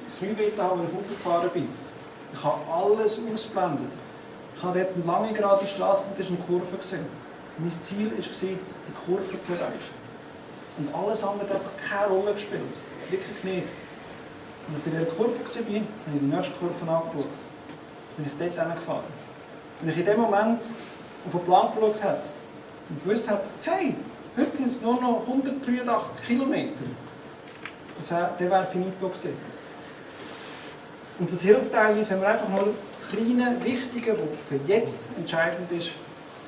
das Kniewetter habe, als ich aufgefahren bin. Ich habe alles ausblendet. Ich habe dort eine lange gerade Straße und das war eine Kurve. Gewesen. Mein Ziel war, die Kurve zu erreichen. Und alles andere hat einfach keine Rolle gespielt. Wirklich nicht. Als ich bei dieser Kurve war, habe ich die nächste Kurve angeschaut. Bin ich dort hingefahren. Wenn ich in dem Moment auf den Plan geschaut habe und gewusst habe, hey, heute sind es nur noch 183 Kilometer, das wäre finito gewesen. Und das hilft teilweise, wenn man einfach mal das kleine, Wichtige, was für jetzt entscheidend ist,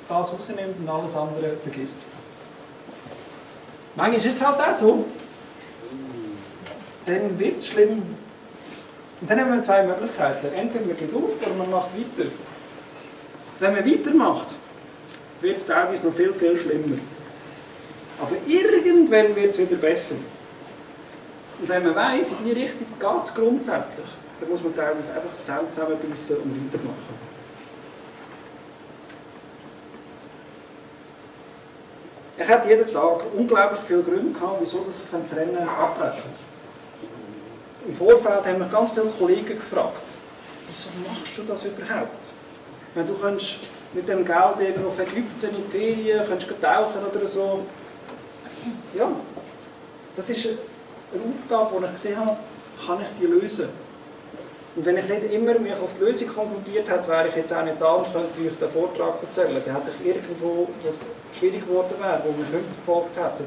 das rausnimmt und alles andere vergisst. Manchmal ist es halt auch so. Dann wird es schlimm. Und dann haben wir zwei Möglichkeiten. Entweder man geht auf oder man macht weiter. Wenn man weitermacht, wird es teilweise noch viel, viel schlimmer. Aber irgendwann wird es wieder besser. Und wenn man weiss, in die Richtung geht es grundsätzlich, dann muss man teilweise einfach die Zähne zusammenbissen und weitermachen. Ich hatte jeden Tag unglaublich viele Gründe gehabt, wieso ich das Rennen abbrechen Im Vorfeld haben mich ganz viele Kollegen gefragt, wieso machst du das überhaupt? Wenn du kannst mit dem Geld auf Ägypten in die Ferien, kannst tauchen oder so. Ja, das ist eine Aufgabe, die ich gesehen habe, kann ich die lösen. Und wenn ich nicht immer mich auf die Lösung konzentriert hätte, wäre ich jetzt auch nicht da und könnte euch den Vortrag erzählen. Dann hätte ich irgendwo, was schwierig geworden wäre, wo wir nicht verfolgt hätten,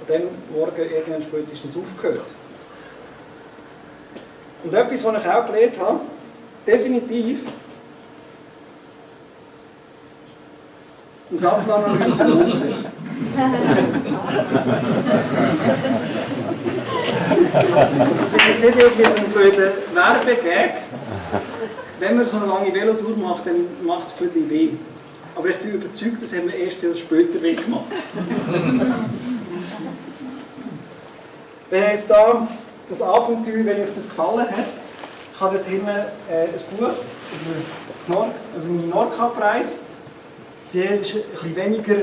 an dem Morgen irgendwann spätestens aufgehört. Und etwas, was ich auch gelernt habe, definitiv, eine Sattelanalyse lohnt sich. das ist jetzt nicht irgendwie so ein blöder Werbegag. Wenn man so eine lange Velotour macht, dann macht es bisschen weh. Aber ich bin überzeugt, das haben wir erst viel später gemacht. wenn jetzt da das Abenteuer, wenn euch das gefallen hat, ich habe dort hinten äh, ein Buch über, das Nord über meinen Nordkap-Reise. Der ist ein bisschen weniger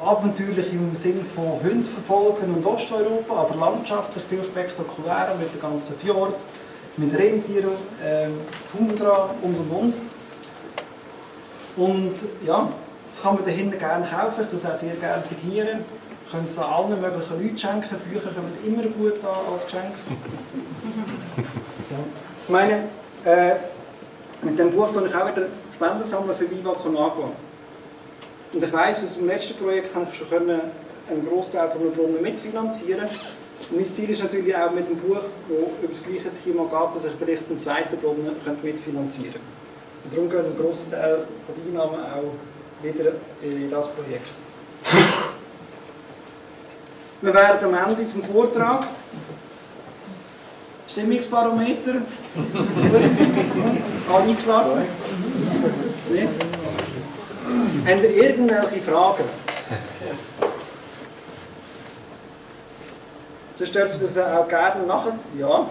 abenteuerlich im Sinne von Hunden verfolgen und Osteuropa, aber landschaftlich viel spektakulärer mit dem ganzen Fjord, mit Rentieren, ähm, Tundra und und und. Und ja, das kann man dahinter gerne kaufen, ich das auch sehr gerne signieren. Könnt es allen möglichen Leuten schenken, Bücher kommen immer gut an als Geschenk. <laughs> Ja. Ich meine, äh, mit dem Buch tue ich auch wieder Spenden sammeln für Viva Con Agua. Und ich weiss, aus dem letzten Projekt kann ich schon einen Großteil von der Brunnen mitfinanzieren. Und mein Ziel ist natürlich auch mit dem Buch, das über das gleiche Thema geht, dass ich vielleicht einen zweiten Brunnen mitfinanzieren könnte. Und darum gehen ein grosser Teil der Einnahmen auch wieder in das Projekt. Wir werden am Ende vom Vortrag Stimmungsbarometer. Gut. <laughs> Eingeschlafen? Nee? Habt ihr irgendwelche Fragen? Sonst dürft ihr sie auch gerne nachher. Ja.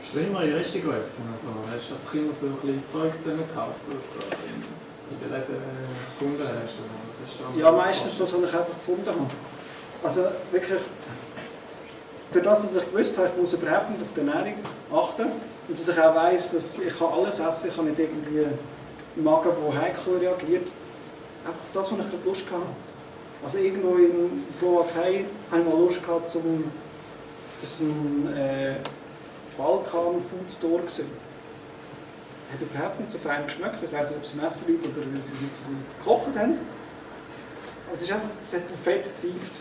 Hast du immer Reste gegessen? Also, hast du einfach immer so ein bisschen Zeug zusammengekauft, in, den Läden gefunden hast? Was Ja, meistens das, was ich einfach gefunden habe. Also wirklich, durch das, dass ich gewusst habe, ich muss überhaupt nicht auf die Ernährung achten und dass ich auch weiss, dass ich kann alles essen ich kann nicht irgendwie einen Magen, der heikel reagiert. Einfach das, was ich gerade Lust hatte. Also irgendwo in der Slowakei habe ich mal Lust gehabt, zum, das war ein äh, Balkan-Food-Store. Hat überhaupt nicht so fein geschmeckt. Ich weiß nicht, ob es Messer liegt oder weil sie es nicht so gut gekocht haben. Also es ist einfach, das hat Fett getrieft.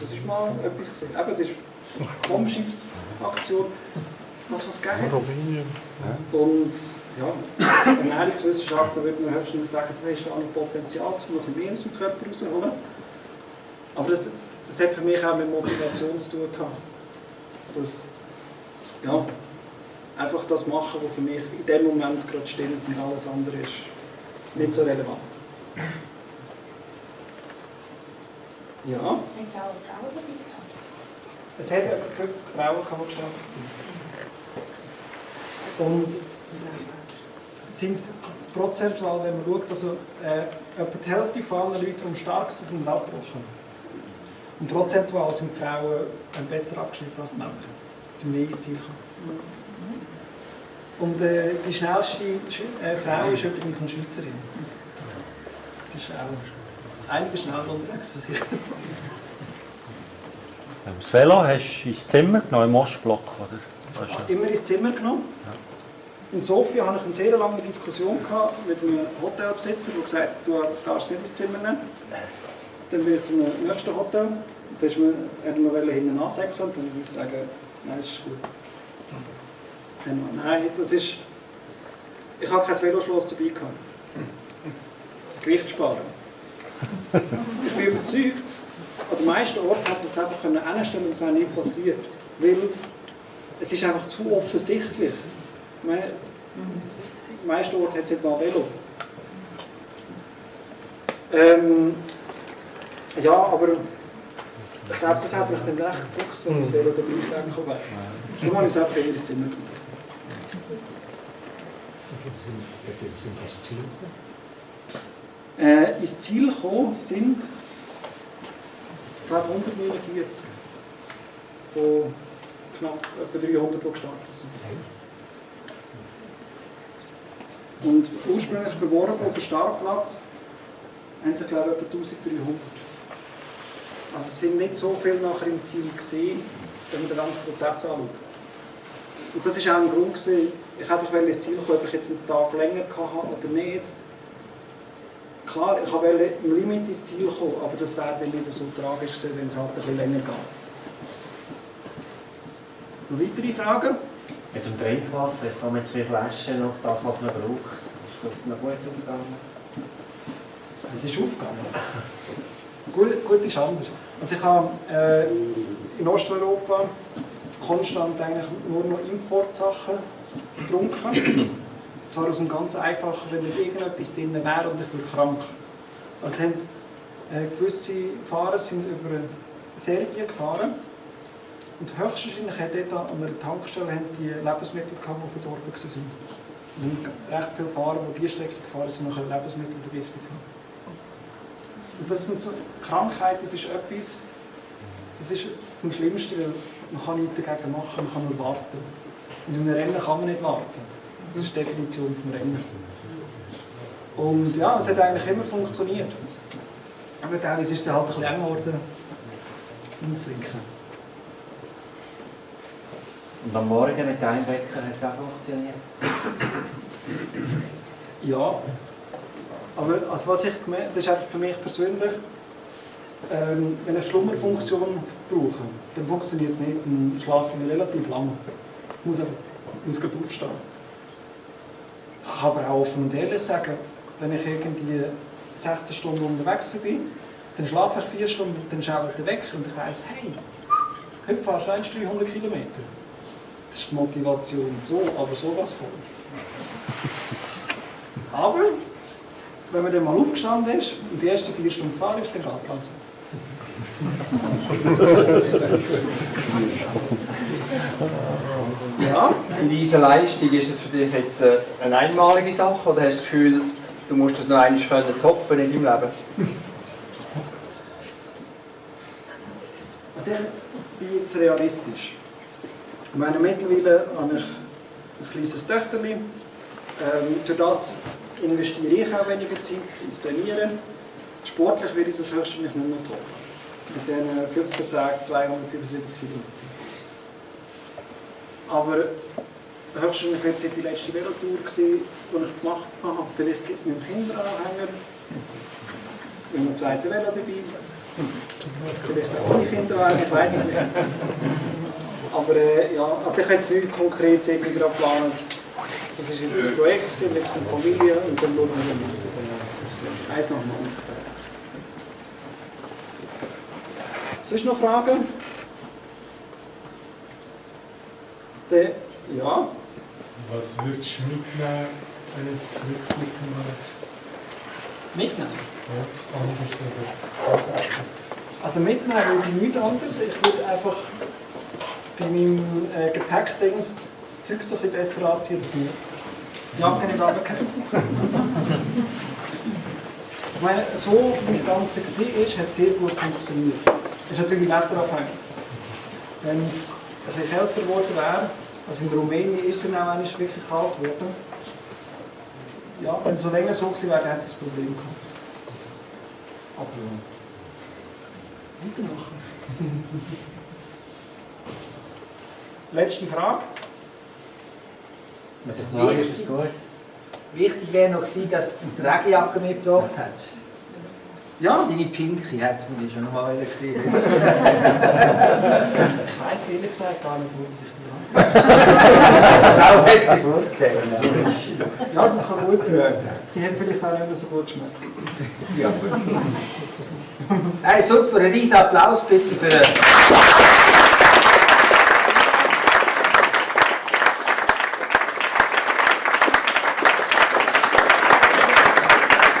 Das ist mal etwas gesehen. Eben, das ist Bombschiffsaktion. Das, was es gegeben hat. Und ja, Ernährungswissenschaftler würde man höchstens sagen, du hast da noch Potenzial, noch ein mehr aus dem Körper rauszuholen. Aber das, das hat für mich auch mit Motivation zu tun gehabt. Das, ja, einfach das machen, was für mich in dem Moment gerade stimmt und alles andere ist nicht so relevant. Ja. Haben Sie auch Frauen dabei gehabt? Es hat etwa 50 Frauen gehabt, die geschafft sind. Und sind prozentual, wenn man schaut, also äh, etwa die Hälfte von allen Leuten, die am stärksten sind, abgebrochen. Und prozentual sind die Frauen äh, besser abgeschnitten als die Männer. Sie sind mehr gekommen. Und äh, die schnellste Schwe- äh, Frau ist übrigens eine Schweizerin. Das ist auch einige schneller unterwegs als ich. Das Velo hast du ins Zimmer genommen, im Ostblock, oder? Du? immer ins Zimmer genommen. In Sofia hatte ich eine sehr lange Diskussion gehabt mit einem Hotelbesitzer, der gesagt hat, du darfst nicht ins Zimmer nehmen. Dann bin ich zum nächsten Hotel. Da ist mir, er mir hinten ansäckeln und dann würde ich sagen, nein, das ist gut. Dann, nein, das ist... Ich habe kein Veloschloss dabei gehabt. Gewicht sparen. Ich bin überzeugt, an den meisten Orten hat das einfach hinstellen und es wäre nicht passiert. Weil es ist einfach zu offensichtlich. Nicht mal Velo. Ähm, ja, aber ich glaube, das hat mich dann recht gefuchst, wenn das Velo dabei weggekommen wäre. Darum habe ich es einfach in das Zimmer genommen. Äh, ins Ziel gekommen sind, ich glaube, 149 von knapp etwa 300, die gestartet sind. Und ursprünglich beworben auf den Startplatz haben sie, glaube ich, etwa 1300. Also es sind nicht so viele nachher im Ziel gesehen, wenn man den ganzen Prozess anschaut. Und das war auch ein Grund, gewesen, ich einfach wollte ins Ziel kommen, ob ich jetzt einen Tag länger hatte oder nicht. Klar, ich wollte im Limit ins Ziel kommen, aber das wäre dann nicht so tragisch gewesen, wenn es halt ein bisschen länger geht. Noch weitere Fragen? Mit dem Trinkwasser, jetzt haben wir zwei Flaschen auf das, was man braucht. Ist das noch gut umgegangen? Es ist aufgegangen. Gut, gut ist anders. Also ich habe äh, in Osteuropa konstant eigentlich nur noch Importsachen getrunken. Zwar aus einem ganz einfachen, wenn nicht irgendetwas drin wäre und ich bin krank. Also haben, äh, gewisse Fahrer sind über Serbien gefahren und höchstwahrscheinlich hat dort an einer Tankstelle die Lebensmittel gehabt, die verdorben waren. Und recht viele Fahrer, die diese Strecke gefahren sind, noch Lebensmittelvergiftung haben. Und das sind so Krankheiten, das ist etwas, das ist vom Schlimmsten, weil man kann nichts dagegen machen, man kann nur warten. Und in einem Rennen kann man nicht warten. Das ist die Definition vom Rennen. Und ja, es hat eigentlich immer funktioniert. Aber teilweise ist es halt ein bisschen eng geworden, hinzulinken. Und am Morgen mit einem Wecker hat es auch funktioniert. Ja, aber also was ich gemerkt das ist einfach für mich persönlich, ähm, wenn ich Schlummerfunktion brauche, dann funktioniert es nicht, dann schlafe ich relativ lange. Ich muss, einfach, muss gerade aufstehen. Ich kann aber auch offen und ehrlich sagen, wenn ich irgendwie 16 Stunden unterwegs bin, dann schlafe ich 4 Stunden, dann schaue ich weg und ich weiss, hey, heute fahrst du 1 300 Kilometer. Das ist die Motivation so, aber sowas von. Aber, wenn man dann mal aufgestanden ist und die ersten vier Stunden gefahren ist, dann geht es langsam. Ja, in dieser Leistung ist es für dich jetzt äh, eine einmalige Sache oder hast du das Gefühl, du musst das noch einmal können toppen in deinem Leben? Also ich bin jetzt realistisch. Meine, mittlerweile habe ich ein kleines Töchterchen. Ähm, durch das investiere ich auch weniger Zeit ins Trainieren. Sportlich werde ich das höchstwahrscheinlich nicht mehr toppen. Mit diesen 15 Tagen 275 Kilometer. Aber höchstwahrscheinlich wird es die letzte Velotour die ich gemacht habe. Vielleicht gibt es mit dem Kinderanhänger, mit einem zweiten Velo dabei. Vielleicht auch ohne Kinderanhänger, ich weiß es nicht. Aber äh, ja, also ich habe jetzt nichts konkret irgendwie gerade geplant. Das ist jetzt ein Projekt, jetzt kommt Familie und dann schauen wir weiter. Eins nach dem anderen. Sonst noch Fragen? Der, ja, Was würdest du mitnehmen, wenn du jetzt Rückblicken machst? mitnehmen. Ja, anders oder zusätzlich? Also mitnehmen würde ich nichts anderes. Ich würde einfach bei meinem äh, Gepäckdings das Zeug so ein bisschen besser anziehen, dass mir die Jacke nicht runterfällt. Ich meine, so wie das Ganze war, ist, hat es sehr gut funktioniert. Das ist natürlich wetterabhängig. Wenn es ein bisschen kälter geworden wäre, also in Rumänien ist es dann auch wirklich kalt geworden. Ja, wenn es so länger so gewesen wäre, hätte ich das Problem gehabt. Aber weitermachen. <laughs> Letzte Frage. Also klar ist es gut. Wichtig wäre noch gewesen, dass du die Regenjacke mitgebracht hast. Ja, Deine Pinky hätte man die schon noch mal gesehen. <laughs> ich weiß ehrlich gesagt gar nicht, wo sie sich die haben. Also genau hat sie gut. Ja, das kann gut sein. Sie haben vielleicht auch nicht mehr so gut geschmeckt. Ja. Hey, super, ein riesen Applaus bitte für den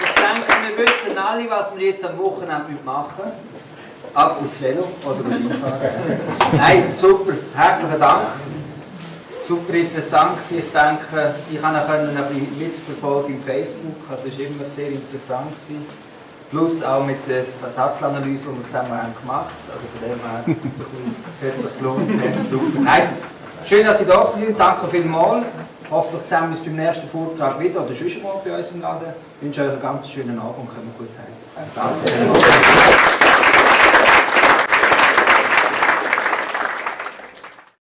Ich denke, wir wissen alle, was wir jetzt am Wochenende machen. Ab aufs Velo oder Skifahren. Nein, super, herzlichen Dank. Super interessant gewesen. Ich denke, ich konnte ein mitverfolgen im Facebook. Also es war immer sehr interessant. Gewesen. Plus auch mit der Sattelanalyse, die wir zusammen gemacht haben. Also von dem her hat sich gelohnt. Schön, dass Sie da sind. Danke vielmals. Hoffentlich sehen wir uns beim nächsten Vortrag wieder oder sonst mal bei uns im Laden. Ich wünsche euch einen ganz schönen Abend und wir gut sein. Danke.